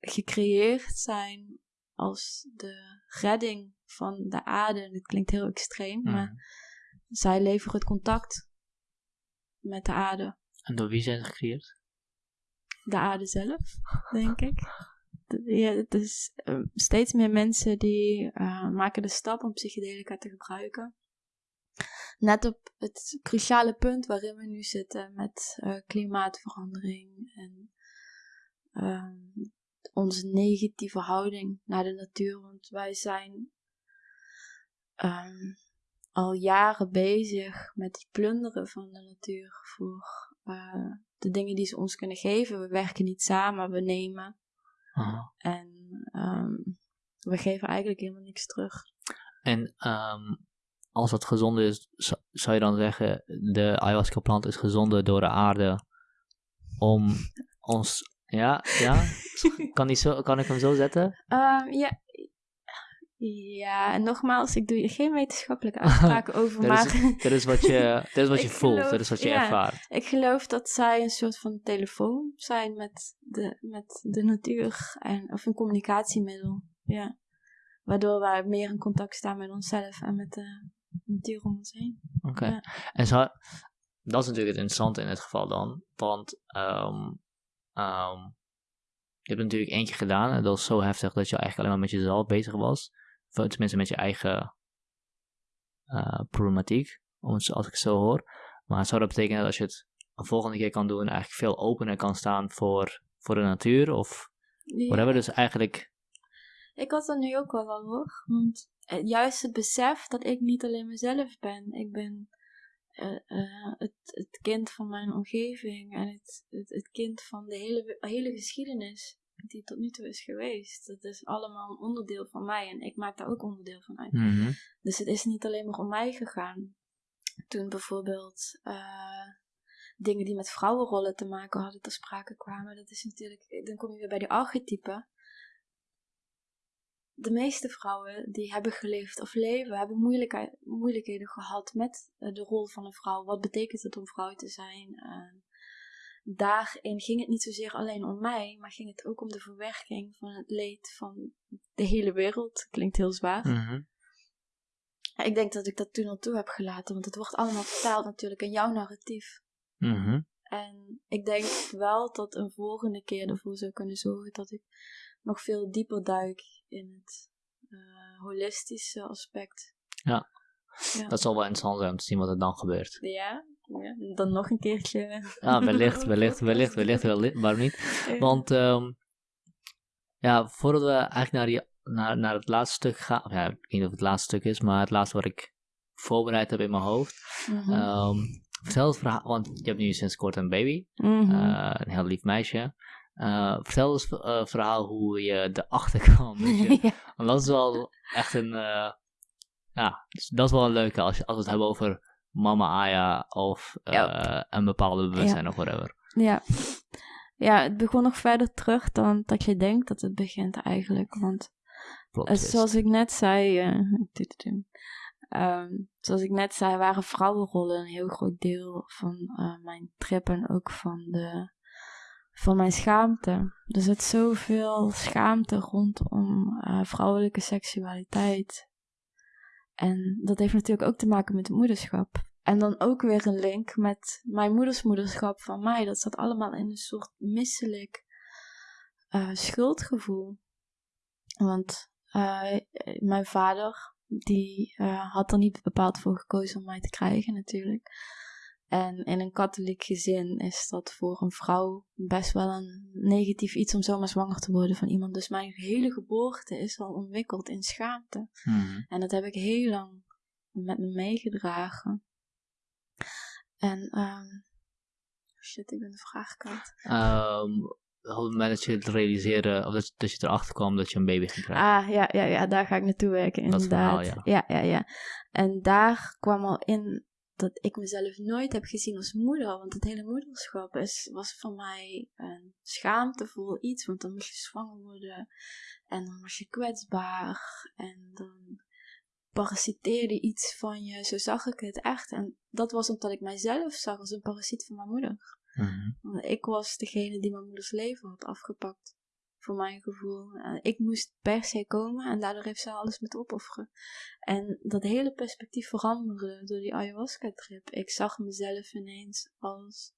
[SPEAKER 2] gecreëerd zijn als de redding van de aarde. Dit klinkt heel extreem,
[SPEAKER 1] Mhm.
[SPEAKER 2] maar zij leveren het contact met de aarde.
[SPEAKER 1] En door wie zijn ze gecreëerd?
[SPEAKER 2] De aarde zelf, denk ik. Ja, het is uh, steeds meer mensen die uh, maken de stap om psychedelica te gebruiken. Net op het cruciale punt waarin we nu zitten met uh, klimaatverandering en ehm, onze negatieve houding naar de natuur. Want wij zijn um, al jaren bezig met het plunderen van de natuur voor uh, de dingen die ze ons kunnen geven. We werken niet samen, we nemen. En um, we geven eigenlijk helemaal niks terug.
[SPEAKER 1] En um, als dat gezonde is, zou je dan zeggen, de ayahuasca plant is gezonde door de aarde om ons... Ja, ja? kan, die zo, kan ik hem zo zetten?
[SPEAKER 2] Um, ja. Ja, en nogmaals, ik doe geen wetenschappelijke uitspraken over,
[SPEAKER 1] dat
[SPEAKER 2] maar...
[SPEAKER 1] Is, dat is wat je, dat is wat je voelt,
[SPEAKER 2] geloof,
[SPEAKER 1] dat is wat je
[SPEAKER 2] ja,
[SPEAKER 1] ervaart.
[SPEAKER 2] Ik geloof dat zij een soort van telefoon zijn met de, met de natuur, en, of een communicatiemiddel, ja. Waardoor wij meer in contact staan met onszelf en met de natuur om ons heen.
[SPEAKER 1] Oké. Okay.
[SPEAKER 2] Ja.
[SPEAKER 1] En zo, dat is natuurlijk het interessante in dit geval dan, want um, um, je hebt het natuurlijk eentje gedaan en dat was zo heftig dat je eigenlijk alleen maar met jezelf bezig was. Tenminste met je eigen uh, problematiek, als ik het zo hoor. Maar zou dat betekenen dat als je het een volgende keer kan doen, eigenlijk veel opener kan staan voor, voor de natuur? Of
[SPEAKER 2] ja.
[SPEAKER 1] whatever, dus eigenlijk...
[SPEAKER 2] Ik had dat nu ook wel al hoor, want juist het besef dat ik niet alleen mezelf ben. Ik ben uh, uh, het, het kind van mijn omgeving en het, het, het kind van de hele, hele geschiedenis die tot nu toe is geweest. Dat is allemaal een onderdeel van mij en ik maak daar ook onderdeel van uit.
[SPEAKER 1] Mm -hmm.
[SPEAKER 2] Dus het is niet alleen maar om mij gegaan. Toen bijvoorbeeld uh, dingen die met vrouwenrollen te maken hadden ter sprake kwamen, dat is natuurlijk, dan kom je weer bij die archetypen. De meeste vrouwen die hebben geleefd of leven, hebben moeilijkheden gehad met de rol van een vrouw. Wat betekent het om vrouw te zijn? En daarin ging het niet zozeer alleen om mij, maar ging het ook om de verwerking van het leed van de hele wereld. Klinkt heel zwaar.
[SPEAKER 1] Mm -hmm.
[SPEAKER 2] Ik denk dat ik dat toen al toe heb gelaten, want het wordt allemaal vertaald natuurlijk in jouw narratief.
[SPEAKER 1] Mm -hmm.
[SPEAKER 2] En ik denk wel dat een volgende keer ervoor zou kunnen zorgen dat ik nog veel dieper duik in het uh, holistische aspect.
[SPEAKER 1] Ja. ja. dat zal wel interessant zijn om te zien wat er dan gebeurt.
[SPEAKER 2] Ja, ja. dan nog een keertje.
[SPEAKER 1] Ja, wellicht, wellicht, wellicht, wellicht, wellicht, waarom niet? Want um, ja, voordat we eigenlijk naar, die, naar, naar het laatste stuk gaan, ja, ik weet niet of het laatste stuk is, maar het laatste wat ik voorbereid heb in mijn hoofd.
[SPEAKER 2] Mhm.
[SPEAKER 1] Mm -hmm. um, vertel het verhaal, want je hebt nu sinds kort een baby,
[SPEAKER 2] mm -hmm.
[SPEAKER 1] uh, een heel lief meisje. Uh, vertel eens het uh, verhaal hoe je erachter kwam.
[SPEAKER 2] Ja.
[SPEAKER 1] Want dat is wel echt een, ja, dat is wel een leuke als, je, als we het hebben over mama Aya of
[SPEAKER 2] ja.
[SPEAKER 1] een bepaalde bewustzijn
[SPEAKER 2] ja.
[SPEAKER 1] of whatever.
[SPEAKER 2] Ja. ja, het begon nog verder terug dan dat je denkt dat het begint eigenlijk. Want
[SPEAKER 1] Plot
[SPEAKER 2] zoals ik net zei, Um, zoals ik net zei, waren vrouwenrollen een heel groot deel van uh, mijn trip en ook van, de, van mijn schaamte. Er zit zoveel schaamte rondom vrouwelijke seksualiteit. En dat heeft natuurlijk ook te maken met het moederschap. En dan ook weer een link met mijn moedersmoederschap van mij. Dat zat allemaal in een soort misselijk uh, schuldgevoel. Want mijn vader die uh, had er niet bepaald voor gekozen om mij te krijgen natuurlijk. En in een katholiek gezin is dat voor een vrouw best wel een negatief iets om zomaar zwanger te worden van iemand. Dus mijn hele geboorte is al ontwikkeld in schaamte.
[SPEAKER 1] Hmm.
[SPEAKER 2] En dat heb ik heel lang met me meegedragen. En, um, shit, ik ben de vraag kwijt.
[SPEAKER 1] Um, op het moment dat je het realiseerde, of dat, dat je erachter kwam dat je een baby ging krijgen.
[SPEAKER 2] Ah, ja, ja, ja, daar ga ik naartoe werken, inderdaad.
[SPEAKER 1] Dat verhaal, ja.
[SPEAKER 2] ja. Ja, ja, En daar kwam al in dat ik mezelf nooit heb gezien als moeder. Want het hele moederschap is, was voor mij een schaamtevol iets. Want dan moest je zwanger worden. En dan was je kwetsbaar. En dan parasiteerde iets van je. Zo zag ik het echt. En dat was omdat ik mijzelf zag als een parasiet van mijn moeder.
[SPEAKER 1] Mhm.
[SPEAKER 2] Want ik was degene die mijn moeders leven had afgepakt. Voor mijn gevoel. En ik moest per se komen en daardoor heeft ze alles moeten opofferen. En dat hele perspectief veranderde door die ayahuasca-trip. Ik zag mezelf ineens als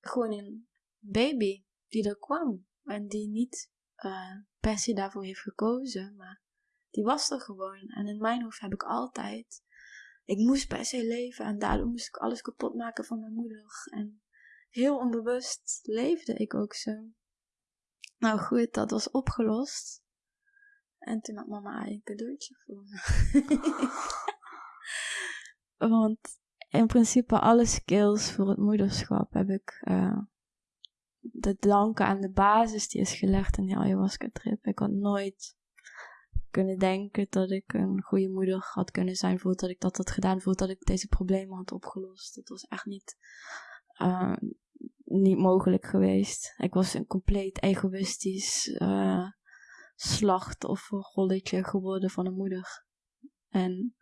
[SPEAKER 2] gewoon een baby die er kwam. En die niet eh, per se daarvoor heeft gekozen, maar die was er gewoon. En in mijn hoofd heb ik altijd. Ik moest per se leven en daardoor moest ik alles kapot maken van mijn moeder. En heel onbewust leefde ik ook zo. Nou goed, dat was opgelost. En toen had mama een cadeautje voor me. Want in principe alle skills voor het moederschap heb ik uh, te danken aan de basis die is gelegd in die ayahuasca trip. Ik had nooit kunnen denken dat ik een goede moeder had kunnen zijn voordat ik dat had gedaan, voordat ik deze problemen had opgelost. Het was echt niet, uh, niet mogelijk geweest. Ik was een compleet egoïstisch uh, slachtofferrolletje geworden van een moeder. En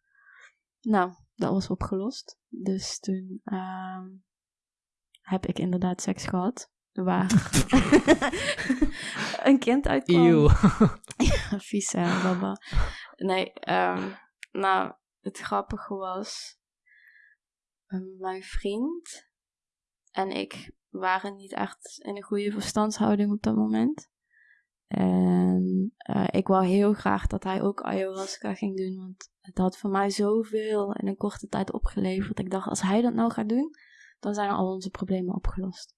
[SPEAKER 2] nou, dat was opgelost. Dus toen uh, heb ik inderdaad seks gehad. Waar een kind uitkwam.
[SPEAKER 1] Eeuw.
[SPEAKER 2] ja, vies hè, baba. Nee, um, nou, het grappige was... Mijn vriend en ik waren niet echt in een goede verstandshouding op dat moment. En uh, ik wou heel graag dat hij ook ayahuasca ging doen. Want het had voor mij zoveel in een korte tijd opgeleverd. Ik dacht, als hij dat nou gaat doen, dan zijn al onze problemen opgelost.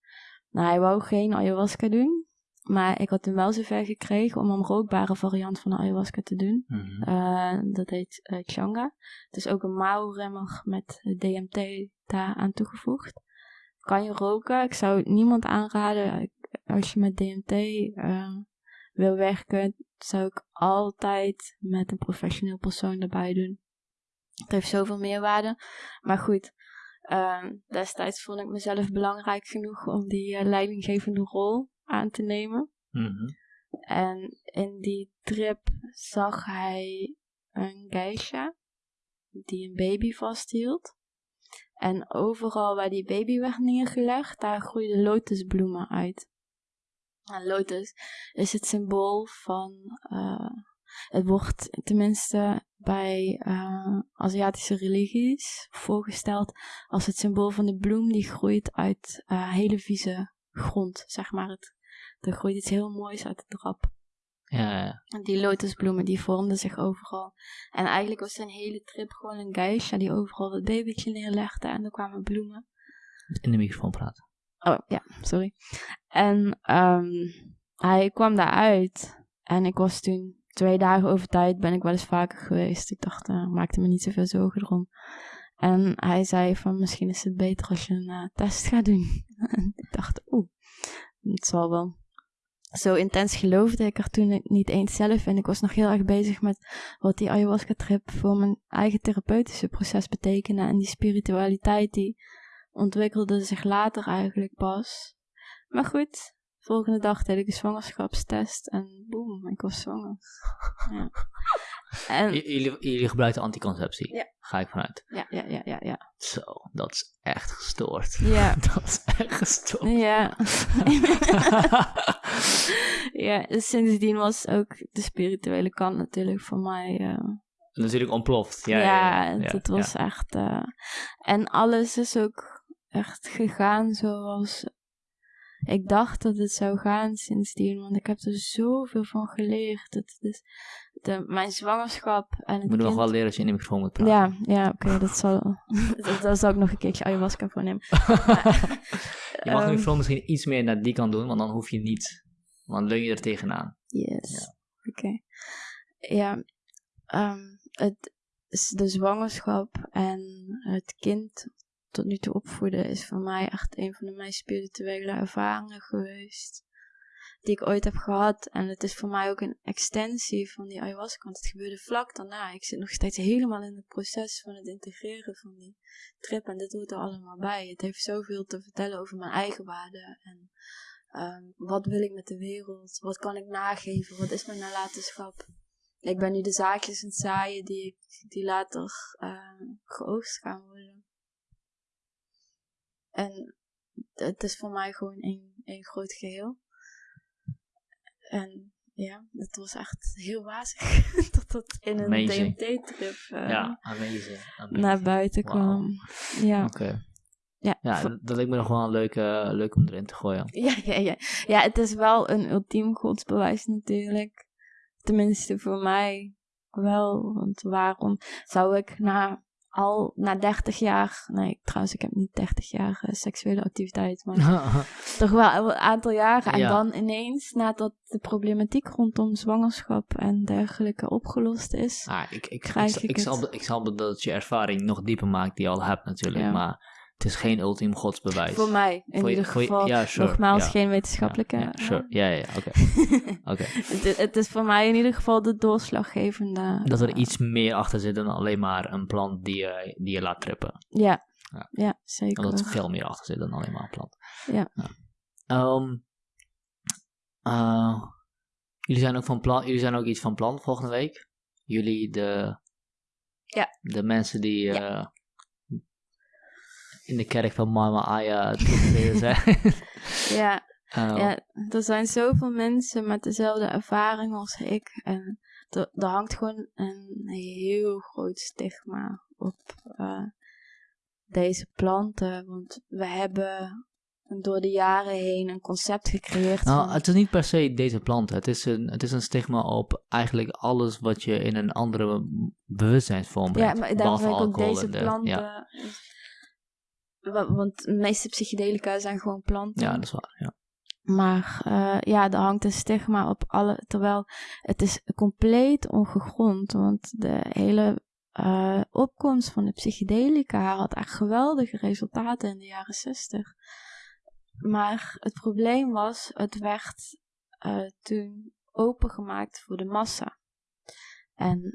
[SPEAKER 2] Nou, hij wou geen ayahuasca doen. Maar ik had hem wel zover gekregen om een rookbare variant van de ayahuasca te doen.
[SPEAKER 1] Mm -hmm.
[SPEAKER 2] uh, dat heet uh, Changa. Het is ook een mouwremmer met DMT daar aan toegevoegd. Kan je roken? Ik zou het niemand aanraden. Als je met DMT uh, wil werken, zou ik altijd met een professioneel persoon erbij doen. Het heeft zoveel meerwaarde. Maar goed, uh, destijds vond ik mezelf belangrijk genoeg om die uh, leidinggevende rol aan te nemen.
[SPEAKER 1] Mm -hmm.
[SPEAKER 2] En in die trip zag hij een geisha die een baby vasthield. En overal waar die baby werd neergelegd, daar groeiden lotusbloemen uit. En lotus is het symbool van. Uh, het wordt tenminste bij uh, Aziatische religies voorgesteld als het symbool van de bloem die groeit uit uh, hele vieze grond, zeg maar. Het, er groeit iets heel moois uit de drap.
[SPEAKER 1] Ja, ja.
[SPEAKER 2] En die lotusbloemen die vormden zich overal. En eigenlijk was zijn hele trip gewoon een geisha die overal het babytje neerlegde en er kwamen bloemen.
[SPEAKER 1] In de microfoon praten.
[SPEAKER 2] Oh, ja, sorry. En um, hij kwam daaruit. En ik was toen twee dagen over tijd, ben ik wel eens vaker geweest. Ik dacht, uh, maakte me niet zoveel zorgen erom. En hij zei van, misschien is het beter als je een uh, test gaat doen. en ik dacht, oeh, het zal wel. Zo intens geloofde ik er toen niet eens zelf in. Ik was nog heel erg bezig met wat die ayahuasca-trip voor mijn eigen therapeutische proces betekende. En die spiritualiteit die ontwikkelde zich later eigenlijk pas. Maar goed, volgende dag deed ik een zwangerschapstest en boem, ik was zwanger. Ja. En,
[SPEAKER 1] jullie, jullie gebruikten anticonceptie?
[SPEAKER 2] Ja.
[SPEAKER 1] Ga ik vanuit.
[SPEAKER 2] Ja, ja, ja, ja, ja.
[SPEAKER 1] Zo, dat is echt gestoord.
[SPEAKER 2] Ja.
[SPEAKER 1] dat is echt gestoord.
[SPEAKER 2] Ja. ja, dus sindsdien was ook de spirituele kant natuurlijk voor mij... Uh,
[SPEAKER 1] natuurlijk ontploft. Ja,
[SPEAKER 2] ja,
[SPEAKER 1] ja, ja
[SPEAKER 2] dat was echt... Uh, en alles is ook echt gegaan zoals ik dacht dat het zou gaan sindsdien, want ik heb er zoveel van geleerd. Het is de, mijn zwangerschap en het
[SPEAKER 1] moet
[SPEAKER 2] kind...
[SPEAKER 1] nog wel leren als je in de microfoon moet praten.
[SPEAKER 2] Ja, ja oké, okay, dat zal... dat, dat zal ik nog een keertje ayahuasca voor nemen.
[SPEAKER 1] je mag de
[SPEAKER 2] um,
[SPEAKER 1] microfoon misschien iets meer naar die kant doen, want dan hoef je niet... Want dan leun je er tegenaan.
[SPEAKER 2] Yes,
[SPEAKER 1] Ja.
[SPEAKER 2] oké. Okay. Ja, um, het, de zwangerschap en het kind tot nu toe opvoeden is voor mij echt een van de meest spirituele ervaringen geweest. die ik ooit heb gehad. En het is voor mij ook een extensie van die ayahuasca, want het gebeurde vlak daarna. Ik zit nog steeds helemaal in het proces van het integreren van die trip en dit hoort er allemaal bij. Het heeft zoveel te vertellen over mijn eigen waarde en ehm, wat wil ik met de wereld, wat kan ik nageven, wat is mijn nalatenschap. Ik ben nu de zaakjes aan het zaaien die, die later uh, geoogst gaan worden. En het is voor mij gewoon een, een groot geheel. En ja, het was echt heel wazig dat dat in een DMT-trip uh,
[SPEAKER 1] ja, amazing,
[SPEAKER 2] naar buiten kwam. Ja.
[SPEAKER 1] Oké. Ja, ja dat lijkt me nog wel een leuk, leuk om erin te gooien.
[SPEAKER 2] Ja, ja, ja. ja, het is wel een ultiem godsbewijs natuurlijk. Tenminste voor mij wel. Want waarom zou ik na al na 30 jaar, nee trouwens ik heb niet 30 jaar uh, seksuele activiteit, maar toch wel een aantal jaren. En dan ineens, nadat de problematiek rondom zwangerschap en dergelijke opgelost is,
[SPEAKER 1] ah, ik, ik, ik, ik, ik, zal, ik zal dat je ervaring nog dieper maakt die je al hebt natuurlijk, maar het is geen ultiem godsbewijs.
[SPEAKER 2] Voor mij, in ieder geval. ja, sure, nogmaals, geen wetenschappelijke.
[SPEAKER 1] Ja, sure. ja, ja, oké.
[SPEAKER 2] oké. het, het, is voor mij in ieder geval de doorslaggevende.
[SPEAKER 1] Dat er iets meer achter zit dan alleen maar een plant die je, die je laat trippen.
[SPEAKER 2] Ja, ja. ja zeker.
[SPEAKER 1] Dat er veel meer achter zit dan alleen maar een plant.
[SPEAKER 2] Ja.
[SPEAKER 1] Um, uh, jullie, zijn ook van plan, jullie zijn ook iets van plan volgende week. Jullie, de,
[SPEAKER 2] ja.
[SPEAKER 1] de mensen die. Uh, in de kerk van Mama Aya te zijn.
[SPEAKER 2] ja. Oh. ja, er zijn zoveel mensen met dezelfde ervaring als ik. En er, hangt gewoon een heel groot stigma op uh, deze planten. Want we hebben door de jaren heen een concept gecreëerd.
[SPEAKER 1] Nou, van... het is niet per se deze planten. Het is, een, het is een stigma op eigenlijk alles wat je in een andere bewustzijnsvorm brengt.
[SPEAKER 2] Ja, maar daarom ik ook deze planten... Ja want de meeste psychedelica zijn gewoon planten.
[SPEAKER 1] Ja, dat is waar, ja.
[SPEAKER 2] Maar uh, ja, er hangt een stigma op alle. Terwijl het is compleet ongegrond. Want de hele uh, opkomst van de psychedelica had echt geweldige resultaten in de jaren zestig. Maar het probleem was, het werd uh, toen opengemaakt voor de massa. En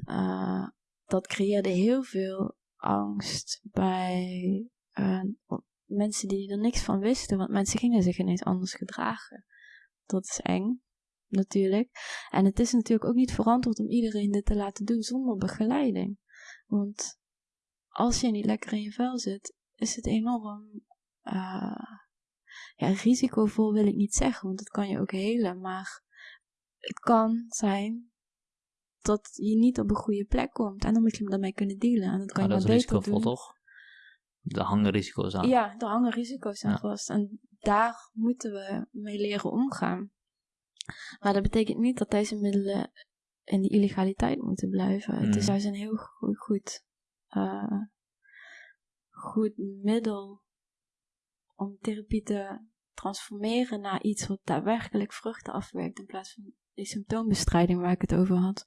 [SPEAKER 2] dat creëerde heel veel angst bij uh, mensen die er niks van wisten, want mensen gingen zich ineens anders gedragen. Dat is eng, natuurlijk. En het is natuurlijk ook niet verantwoord om iedereen dit te laten doen zonder begeleiding. Want als je niet lekker in je vel zit, is het enorm uh, ja, risicovol wil ik niet zeggen, want het kan je ook helen, maar het kan zijn dat je niet op een goede plek komt en dan moet je daarmee kunnen dealen. En dat kan
[SPEAKER 1] je
[SPEAKER 2] dat is
[SPEAKER 1] risicovol, doen. toch? Er hangen risico's aan.
[SPEAKER 2] Ja, er hangen risico's aan vast. En daar moeten we mee leren omgaan. Maar dat betekent niet dat deze middelen in die illegaliteit moeten blijven. Het is mhm. juist een heel goed, goed, uh, goed middel om therapie te transformeren naar iets wat daadwerkelijk vruchten afwerkt in plaats van die symptoombestrijding waar ik het over had.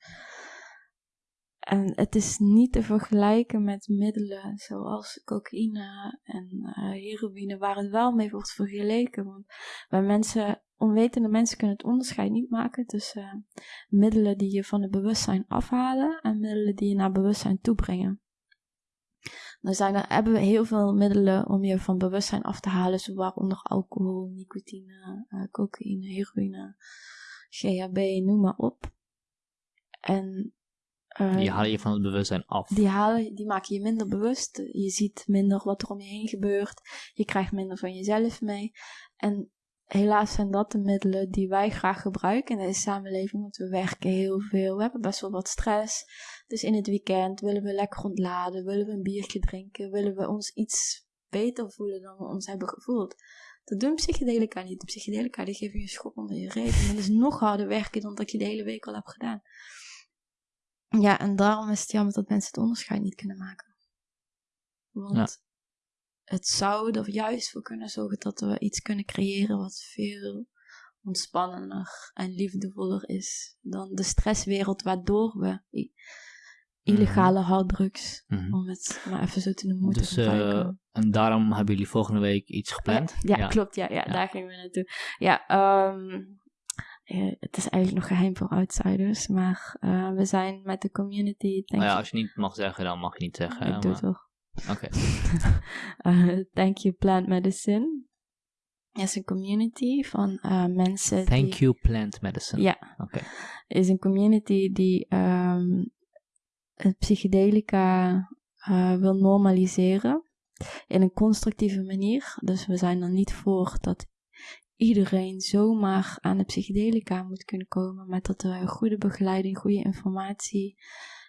[SPEAKER 2] En het is niet te vergelijken met middelen zoals cocaïne en uh, heroïne, waar het wel mee wordt vergeleken. Want bij mensen, onwetende mensen kunnen het onderscheid niet maken tussen uh, middelen die je van het bewustzijn afhalen en middelen die je naar bewustzijn toebrengen. Dan zijn er, hebben we heel veel middelen om je van bewustzijn af te halen, zoals waaronder alcohol, nicotine, uh, cocaïne, heroïne, GHB, noem maar op. En
[SPEAKER 1] uh, die halen je van het bewustzijn af.
[SPEAKER 2] Die, halen, die maken je minder bewust. Je ziet minder wat er om je heen gebeurt. Je krijgt minder van jezelf mee. En helaas zijn dat de middelen die wij graag gebruiken in deze samenleving. Want we werken heel veel. We hebben best wel wat stress. Dus in het weekend willen we lekker ontladen. Willen we een biertje drinken. Willen we ons iets beter voelen dan we ons hebben gevoeld. Dat doen psychedelica niet. De psychedelica die geven je een schop onder je reet. En dat is nog harder werken dan dat je de hele week al hebt gedaan. Ja, en daarom is het jammer dat mensen het onderscheid niet kunnen maken. Want het zou er juist voor kunnen zorgen dat we iets kunnen creëren wat veel ontspannender en liefdevoller is dan de stresswereld waardoor we illegale mhm. harddrugs, mm om het maar even zo te noemen, moeten dus, uh,
[SPEAKER 1] en daarom hebben jullie volgende week iets gepland?
[SPEAKER 2] Ja, klopt, ja, ja, daar gingen we naartoe. Ja, um, eh, het is eigenlijk nog geheim voor outsiders, maar eh, we zijn met de community, denk
[SPEAKER 1] Nou ja, als je niet mag zeggen, dan mag je niet zeggen.
[SPEAKER 2] ik doe het toch.
[SPEAKER 1] Oké.
[SPEAKER 2] Eh, Thank You Plant Medicine is een community van mensen
[SPEAKER 1] Thank
[SPEAKER 2] die...
[SPEAKER 1] you, plant medicine.
[SPEAKER 2] Ja,
[SPEAKER 1] Oké.
[SPEAKER 2] is een community die ehm, het psychedelica wil normaliseren in een constructieve manier. Dus we zijn er niet voor dat iedereen zomaar aan de psychedelica moet kunnen komen, maar dat we goede begeleiding, goede informatie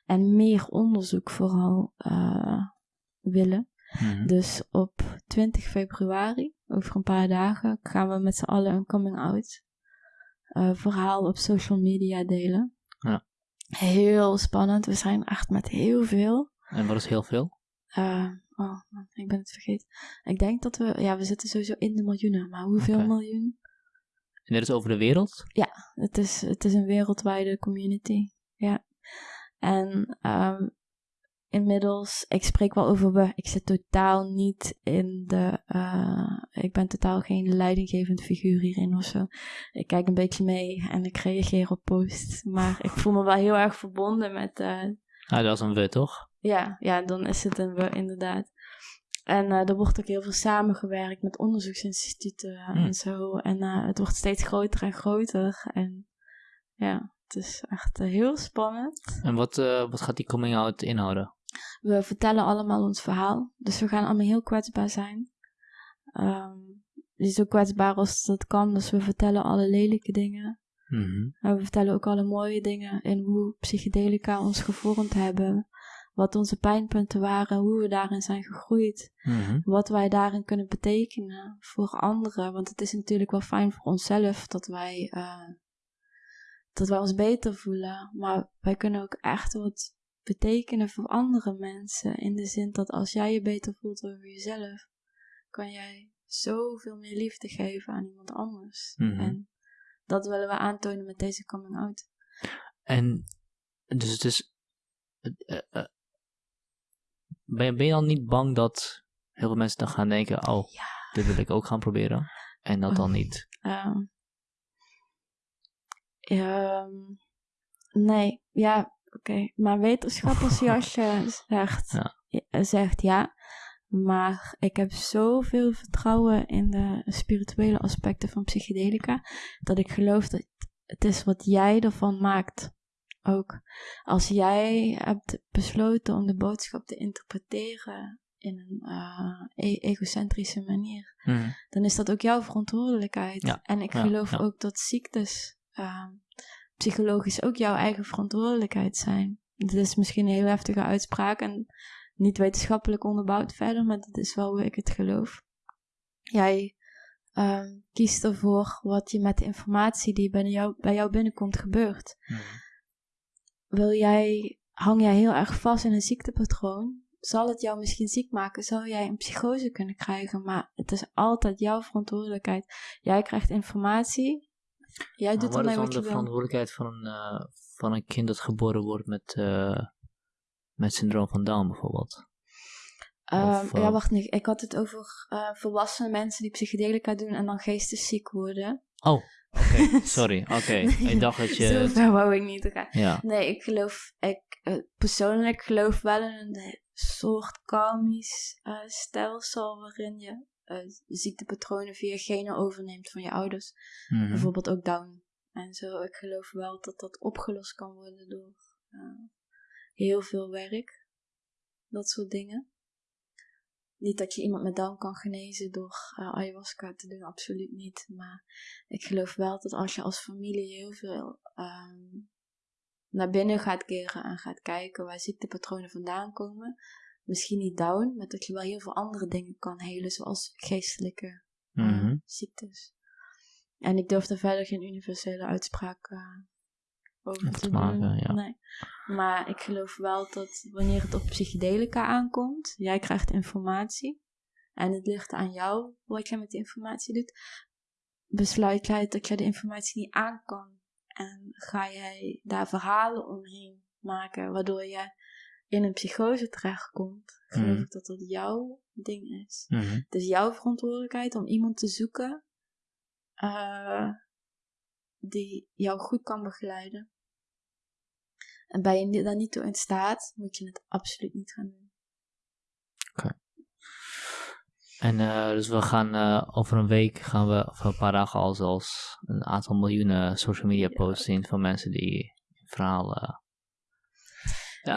[SPEAKER 2] en meer onderzoek vooral eh, willen.
[SPEAKER 1] Mhm.
[SPEAKER 2] Dus op 20 februari, over een paar dagen, gaan we met z'n allen een coming-out eh, verhaal op social media delen.
[SPEAKER 1] Ja.
[SPEAKER 2] Heel spannend. We zijn echt met heel veel.
[SPEAKER 1] En wat is heel veel?
[SPEAKER 2] Eh, oh, man, ik ben het vergeten. Ik denk dat we, ja, we zitten sowieso in de miljoenen. Maar hoeveel miljoen?
[SPEAKER 1] En dit is over de wereld?
[SPEAKER 2] Het is, het is een wereldwijde community. Ja. En ehm, inmiddels, ik spreek wel over we. Ik zit totaal niet in de. eh, ik ben totaal geen leidinggevend figuur hierin of zo. Ik kijk een beetje mee en ik reageer op posts. Maar ik voel me wel heel erg verbonden met. eh,
[SPEAKER 1] Ah, dat is een we, toch?
[SPEAKER 2] Ja, ja, dan is het een inderdaad. En eh, er wordt ook heel veel samengewerkt met onderzoeksinstituten
[SPEAKER 1] Hmm.
[SPEAKER 2] en zo. En eh, het wordt steeds groter en groter. En ja, het is echt eh, heel spannend.
[SPEAKER 1] En wat, eh, wat gaat die coming out inhouden?
[SPEAKER 2] We vertellen allemaal ons verhaal. Dus we gaan allemaal heel kwetsbaar zijn. Ehm zo kwetsbaar als dat kan. Dus we vertellen alle lelijke dingen.
[SPEAKER 1] Mhm.
[SPEAKER 2] Maar we vertellen ook alle mooie dingen in hoe psychedelica ons gevormd hebben. Wat onze pijnpunten waren, hoe we daarin zijn gegroeid.
[SPEAKER 1] Mhm.
[SPEAKER 2] Wat wij daarin kunnen betekenen voor anderen. Want het is natuurlijk wel fijn voor onszelf dat wij, eh, dat wij ons beter voelen. Maar wij kunnen ook echt wat betekenen voor andere mensen. In de zin dat als jij je beter voelt over jezelf, kan jij zoveel meer liefde geven aan iemand anders.
[SPEAKER 1] Mhm.
[SPEAKER 2] En dat willen we aantonen met deze coming out.
[SPEAKER 1] En dus het is. Eh, eh, eh, ben, je, ben je dan niet bang dat heel veel mensen dan gaan denken: oh,
[SPEAKER 2] Ja.
[SPEAKER 1] dit wil ik ook gaan proberen? En dat dan
[SPEAKER 2] Oh.
[SPEAKER 1] niet.
[SPEAKER 2] Ehm, nee, ja, oké. Maar wetenschappersjasje zegt
[SPEAKER 1] Ja.
[SPEAKER 2] ja, zegt ja. Maar ik heb zoveel vertrouwen in de spirituele aspecten van psychedelica. Dat ik geloof dat het is wat jij ervan maakt. Ook als jij hebt besloten om de boodschap te interpreteren in een e- egocentrische manier
[SPEAKER 1] Mhm.
[SPEAKER 2] dan is dat ook jouw verantwoordelijkheid.
[SPEAKER 1] Ja,
[SPEAKER 2] En ik
[SPEAKER 1] ja,
[SPEAKER 2] geloof
[SPEAKER 1] ja.
[SPEAKER 2] ook dat ziektes ehm, psychologisch ook jouw eigen verantwoordelijkheid zijn. Dit is misschien een heel heftige uitspraak en niet wetenschappelijk onderbouwd verder, maar dat is wel hoe ik het geloof. Jij ehm, kiest ervoor wat je met de informatie die bij jou, bij jou binnenkomt gebeurt.
[SPEAKER 1] Mhm.
[SPEAKER 2] Wil jij, hang jij heel erg vast in een ziektepatroon? Zal het jou misschien ziek maken? Zou jij een psychose kunnen krijgen? Maar het is altijd jouw verantwoordelijkheid. Jij krijgt informatie. Jij doet ermee
[SPEAKER 1] dan
[SPEAKER 2] wat
[SPEAKER 1] de
[SPEAKER 2] je wil.
[SPEAKER 1] verantwoordelijkheid van een, eh, van een kind dat geboren wordt met, eh, met syndroom van Down bijvoorbeeld?
[SPEAKER 2] Ehm,
[SPEAKER 1] of, eh,
[SPEAKER 2] ja, wacht niet. Ik had het over eh, volwassen mensen die psychedelica doen en dan geestesziek worden.
[SPEAKER 1] Oh, oké, sorry. Oké,
[SPEAKER 2] Nee,
[SPEAKER 1] ik dacht dat je.
[SPEAKER 2] Zo ver wou ik niet gaan.
[SPEAKER 1] Ja.
[SPEAKER 2] Nee, ik geloof, ik eh, persoonlijk geloof wel in een soort karmisch eh, stelsel waarin je eh, ziektepatronen via genen overneemt van je ouders.
[SPEAKER 1] Mhm.
[SPEAKER 2] Bijvoorbeeld ook Down. En zo, ik geloof wel dat dat opgelost kan worden door heel veel werk. Dat soort dingen. Niet dat je iemand met Down kan genezen door eh, ayahuasca te doen, absoluut niet. Maar ik geloof wel dat als je als familie heel veel ehm, naar binnen gaat keren en gaat kijken waar ziektepatronen vandaan komen, misschien niet Down, maar dat je wel heel veel andere dingen kan helen, zoals geestelijke eh,
[SPEAKER 1] Mhm.
[SPEAKER 2] ziektes. En ik durf daar verder geen universele uitspraak eh, over te
[SPEAKER 1] te maken,
[SPEAKER 2] doen.
[SPEAKER 1] ja.
[SPEAKER 2] Nee. Maar ik geloof wel dat wanneer het op psychedelica aankomt, jij krijgt informatie. En het ligt aan jou wat jij met de informatie doet. Besluit jij dat jij de informatie niet aan kan. En ga jij daar verhalen omheen maken, waardoor je in een psychose terechtkomt. Geloof
[SPEAKER 1] Mhm.
[SPEAKER 2] ik dat dat jouw ding is.
[SPEAKER 1] Mhm.
[SPEAKER 2] Het is jouw verantwoordelijkheid om iemand te zoeken. eh, die jou goed kan begeleiden. En ben je daar niet toe in staat, moet je het absoluut niet gaan doen.
[SPEAKER 1] En uh, dus we gaan uh, over een week, gaan we, of een paar dagen al zelfs, een aantal miljoenen social media posts zien van mensen die verhalen.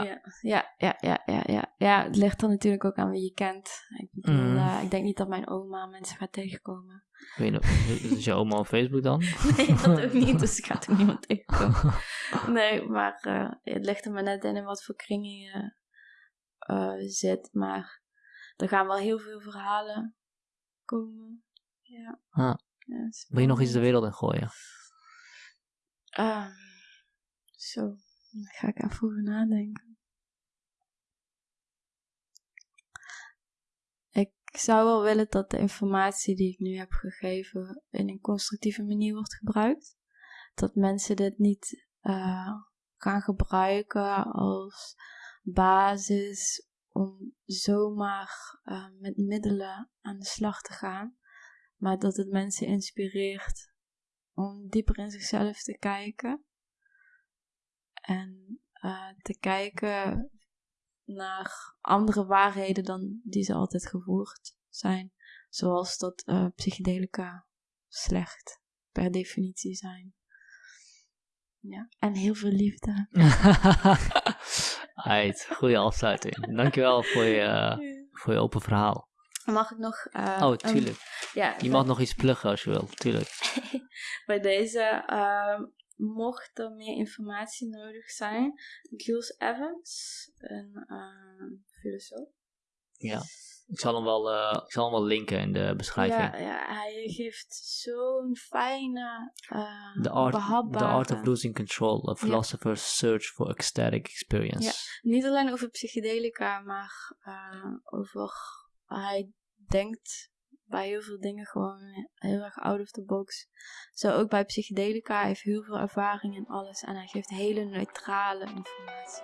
[SPEAKER 2] Ja. Ja, ja, ja, ja, ja, ja. Het ligt er natuurlijk ook aan wie je kent. Ik bedoel, mm. ik denk niet dat mijn oma mensen gaat tegenkomen.
[SPEAKER 1] Weet je, is je oma op Facebook dan?
[SPEAKER 2] nee, dat ook niet, dus ik ga ook niemand tegenkomen. nee, maar het ligt er maar net in in wat voor kringen je zit. Maar er gaan wel heel veel verhalen komen. Ja.
[SPEAKER 1] Ah. ja Wil je nog iets de wereld in gooien?
[SPEAKER 2] Um, zo, dan ga ik even over nadenken. Ik zou wel willen dat de informatie die ik nu heb gegeven in een constructieve manier wordt gebruikt. Dat mensen dit niet uh, gaan gebruiken als basis om zomaar uh, met middelen aan de slag te gaan, maar dat het mensen inspireert om dieper in zichzelf te kijken en uh, te kijken naar andere waarheden dan die ze altijd gevoerd zijn, zoals dat uh, psychedelica slecht per definitie zijn. Ja, en heel veel liefde.
[SPEAKER 1] Uit, goede afsluiting. Dankjewel voor je, voor je open verhaal.
[SPEAKER 2] Mag ik nog... Uh,
[SPEAKER 1] oh, tuurlijk. ja, je mag nog iets pluggen als je wil, tuurlijk.
[SPEAKER 2] Bij deze, uh, mocht er meer informatie nodig zijn, Jules Evans, een uh, filosoof.
[SPEAKER 1] Ja. Ik zal hem wel, uh, ik zal hem wel linken in de beschrijving.
[SPEAKER 2] Ja, ja hij geeft zo'n fijne, uh,
[SPEAKER 1] the art, The Art of Losing Control, a philosopher's search for ecstatic experience.
[SPEAKER 2] Ja, niet alleen over psychedelica, maar over, hij denkt bij heel veel dingen gewoon heel erg out of the box. Zo ook bij psychedelica, hij heeft heel veel ervaring in alles en hij geeft hele neutrale informatie.